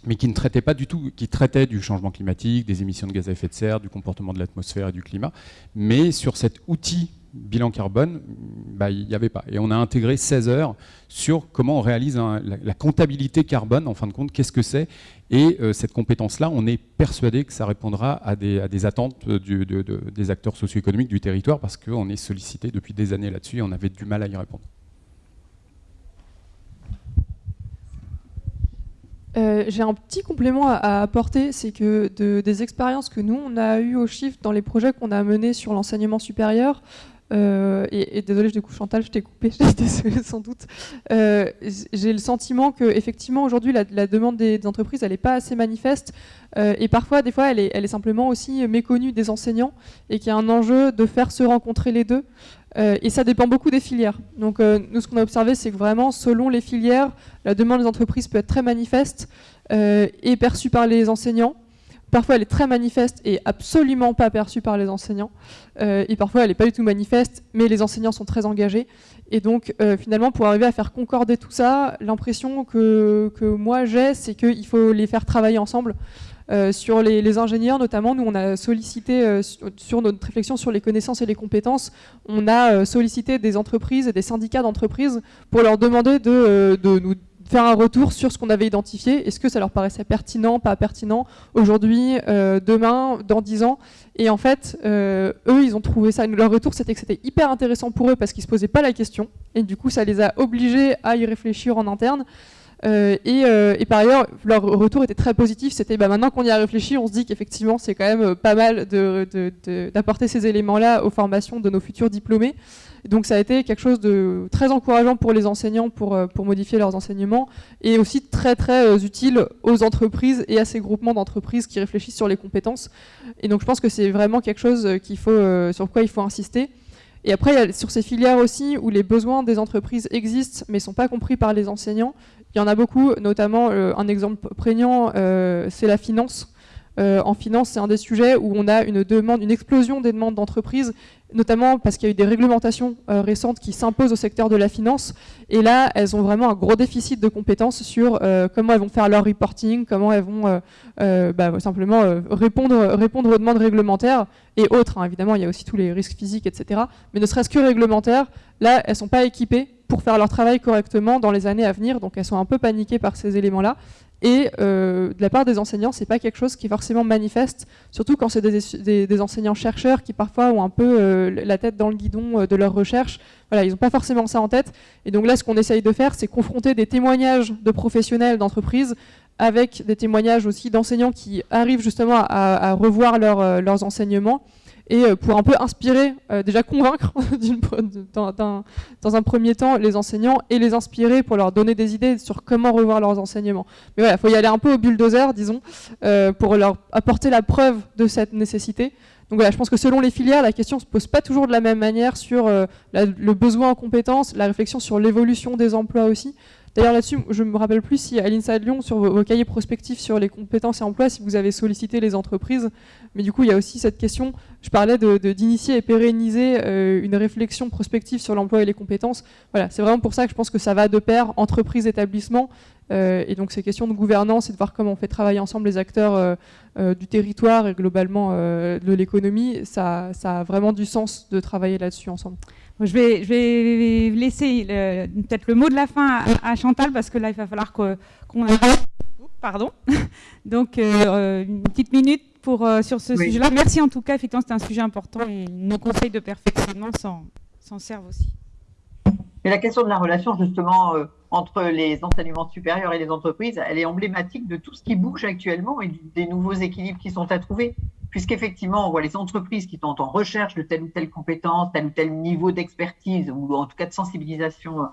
mais qui ne traitait pas du tout, qui traitait du changement climatique, des émissions de gaz à effet de serre, du comportement de l'atmosphère et du climat, mais sur cet outil bilan carbone, bah, il n'y avait pas. Et on a intégré 16 heures sur comment on réalise la, comptabilité carbone, en fin de compte, qu'est-ce que c'est. Et euh, cette compétence-là, on est persuadé que ça répondra à des, attentes des acteurs socio-économiques du territoire, parce qu'on est sollicité depuis des années là-dessus et on avait du mal à y répondre. Euh, j'ai un petit complément à, apporter, c'est que des expériences que nous, on a eues au Shift dans les projets qu'on a menés sur l'enseignement supérieur, euh, et, désolé, je coup Chantal, je t'ai coupé, sans doute. Euh, j'ai le sentiment que effectivement aujourd'hui la, demande des, entreprises, elle n'est pas assez manifeste, et parfois, des fois, elle est, simplement aussi méconnue des enseignants, et qu'il y a un enjeu de faire se rencontrer les deux. Euh, et ça dépend beaucoup des filières. Donc euh, nous, ce qu'on a observé, c'est que vraiment, selon les filières, la demande des entreprises peut être très manifeste euh, et perçue par les enseignants. Parfois, elle est très manifeste et absolument pas perçue par les enseignants. et parfois, elle n'est pas du tout manifeste, mais les enseignants sont très engagés. Et donc, finalement, pour arriver à faire concorder tout ça, l'impression que, que moi j'ai, c'est qu'il faut les faire travailler ensemble. Euh, sur les, ingénieurs notamment, nous on a sollicité euh, sur, notre réflexion sur les connaissances et les compétences, on a euh, sollicité des entreprises et des syndicats d'entreprises pour leur demander de, nous faire un retour sur ce qu'on avait identifié. Est-ce que ça leur paraissait pertinent, pas pertinent, aujourd'hui, demain, dans dix ans? Et en fait, eux, ils ont trouvé ça. Leur retour, c'était que c'était hyper intéressant pour eux parce qu'ils ne se posaient pas la question. Et du coup, ça les a obligés à y réfléchir en interne. Et, par ailleurs, leur retour était très positif. C'était bah, maintenant qu'on y a réfléchi, on se dit qu'effectivement, c'est quand même pas mal d'apporter ces éléments-là aux formations de nos futurs diplômés. Donc ça a été quelque chose de très encourageant pour les enseignants pour, euh, modifier leurs enseignements et aussi très très euh, utile aux entreprises et à ces groupements d'entreprises qui réfléchissent sur les compétences. Et donc je pense que c'est vraiment quelque chose euh, sur quoi il faut insister. Et après, il y a sur ces filières aussi où les besoins des entreprises existent mais ne sont pas compris par les enseignants. Il y en a beaucoup, notamment un exemple prégnant, c'est la finance. en finance, c'est un des sujets où on a une demande, une explosion des demandes d'entreprises notamment parce qu'il y a eu des réglementations euh, récentes qui s'imposent au secteur de la finance. Et là, elles ont vraiment un gros déficit de compétences sur euh, comment elles vont faire leur reporting, comment elles vont euh, bah, simplement répondre, répondre aux demandes réglementaires et autres. Hein. Évidemment, il y a aussi tous les risques physiques, etc. Mais ne serait-ce que réglementaires, là, elles ne sont pas équipées pour faire leur travail correctement dans les années à venir. Donc elles sont un peu paniquées par ces éléments-là. Et euh, de la part des enseignants, c'est pas quelque chose qui est forcément manifeste, surtout quand c'est des, enseignants-chercheurs qui parfois ont un peu euh, la tête dans le guidon euh, de leur recherche. Voilà, ils n'ont pas forcément ça en tête. Et donc là, ce qu'on essaye de faire, c'est confronter des témoignages de professionnels d'entreprises avec des témoignages aussi d'enseignants qui arrivent justement à, revoir leurs enseignements et euh, pour un peu inspirer, euh, déjà convaincre dans, un premier temps les enseignants et les inspirer pour leur donner des idées sur comment revoir leurs enseignements. Mais voilà, il faut y aller un peu au bulldozer, disons, euh, pour leur apporter la preuve de cette nécessité. Donc voilà, je pense que selon les filières, la question ne se pose pas toujours de la même manière sur le besoin en compétences, la réflexion sur l'évolution des emplois aussi. D'ailleurs là-dessus, je me rappelle plus si à l'INSA de Lyon, sur vos, cahiers prospectifs sur les compétences et emplois, si vous avez sollicité les entreprises. Mais du coup, il y a aussi cette question, je parlais d'initier et pérenniser euh, une réflexion prospective sur l'emploi et les compétences. Voilà, c'est vraiment pour ça que je pense que ça va de pair, entreprise, établissement. Euh, et donc ces questions de gouvernance et de voir comment on fait travailler ensemble les acteurs euh, du territoire et globalement de l'économie, ça a vraiment du sens de travailler là-dessus ensemble. Je vais, je vais laisser peut-être le mot de la fin à, Chantal parce que là, il va falloir qu'on... Pardon. Donc, euh, une petite minute pour, euh, sur ce sujet-là. Merci en tout cas, effectivement, c'est un sujet important et nos conseils de perfectionnement s'en servent aussi. Mais la question de la relation, justement, euh, entre les enseignements supérieurs et les entreprises, elle est emblématique de tout ce qui bouge actuellement et des nouveaux équilibres qui sont à trouver puisqu'effectivement, on voit les entreprises qui sont en recherche de telle ou telle compétence, tel ou tel niveau d'expertise, ou en tout cas de sensibilisation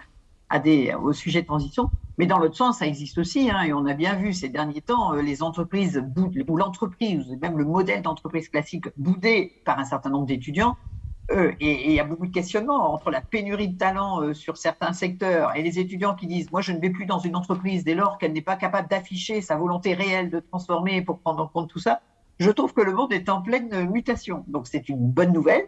à des, au sujet de transition. Mais dans l'autre sens, ça existe aussi, hein, et on a bien vu ces derniers temps, euh, les entreprises, ou l'entreprise, même le modèle d'entreprise classique boudé par un certain nombre d'étudiants, euh, et il y a beaucoup de questionnements entre la pénurie de talents euh, sur certains secteurs et les étudiants qui disent Moi, je ne vais plus dans une entreprise dès lors qu'elle n'est pas capable d'afficher sa volonté réelle de transformer pour prendre en compte tout ça je trouve que le monde est en pleine mutation. Donc c'est une bonne nouvelle.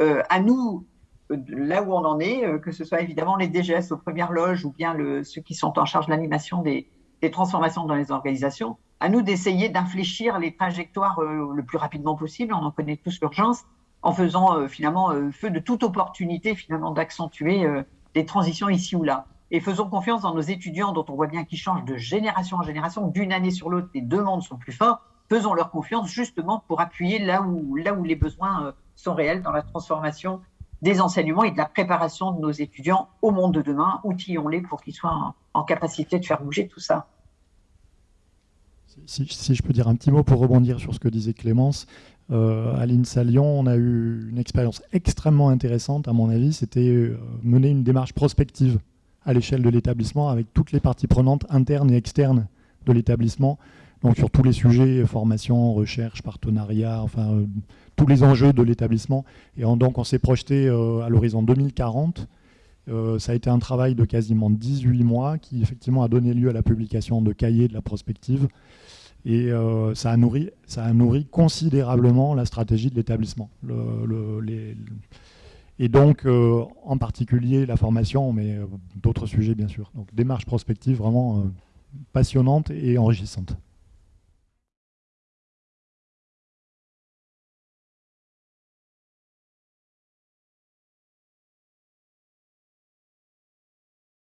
Euh, à nous, euh, là où on en est, euh, que ce soit évidemment les DGS aux premières loges ou bien ceux qui sont en charge de l'animation des, des, transformations dans les organisations, à nous d'essayer d'infléchir les trajectoires le plus rapidement possible. On en connaît tous l'urgence en faisant finalement feu de toute opportunité finalement d'accentuer des transitions ici ou là. Et faisons confiance dans nos étudiants dont on voit bien qu'ils changent de génération en génération, d'une année sur l'autre, les demandes sont plus fortes faisons leur confiance justement pour appuyer là où, les besoins euh, sont réels dans la transformation des enseignements et de la préparation de nos étudiants au monde de demain. Outillons-les pour qu'ils soient en, capacité de faire bouger tout ça. Si, je peux dire un petit mot pour rebondir sur ce que disait Clémence, euh, à l'INSA Lyon, on a eu une expérience extrêmement intéressante, à mon avis, c'était euh, mener une démarche prospective à l'échelle de l'établissement avec toutes les parties prenantes internes et externes de l'établissement donc sur tous les sujets, formation, recherche, partenariat, enfin euh, tous les enjeux de l'établissement. Et donc on s'est projeté euh, à l'horizon 2040. Euh, ça a été un travail de quasiment 18 mois qui effectivement a donné lieu à la publication de cahiers de la prospective. Et ça, a nourri, ça a nourri considérablement la stratégie de l'établissement. et donc, en particulier la formation, mais d'autres sujets bien sûr. Donc démarche prospective vraiment passionnante et enrichissante.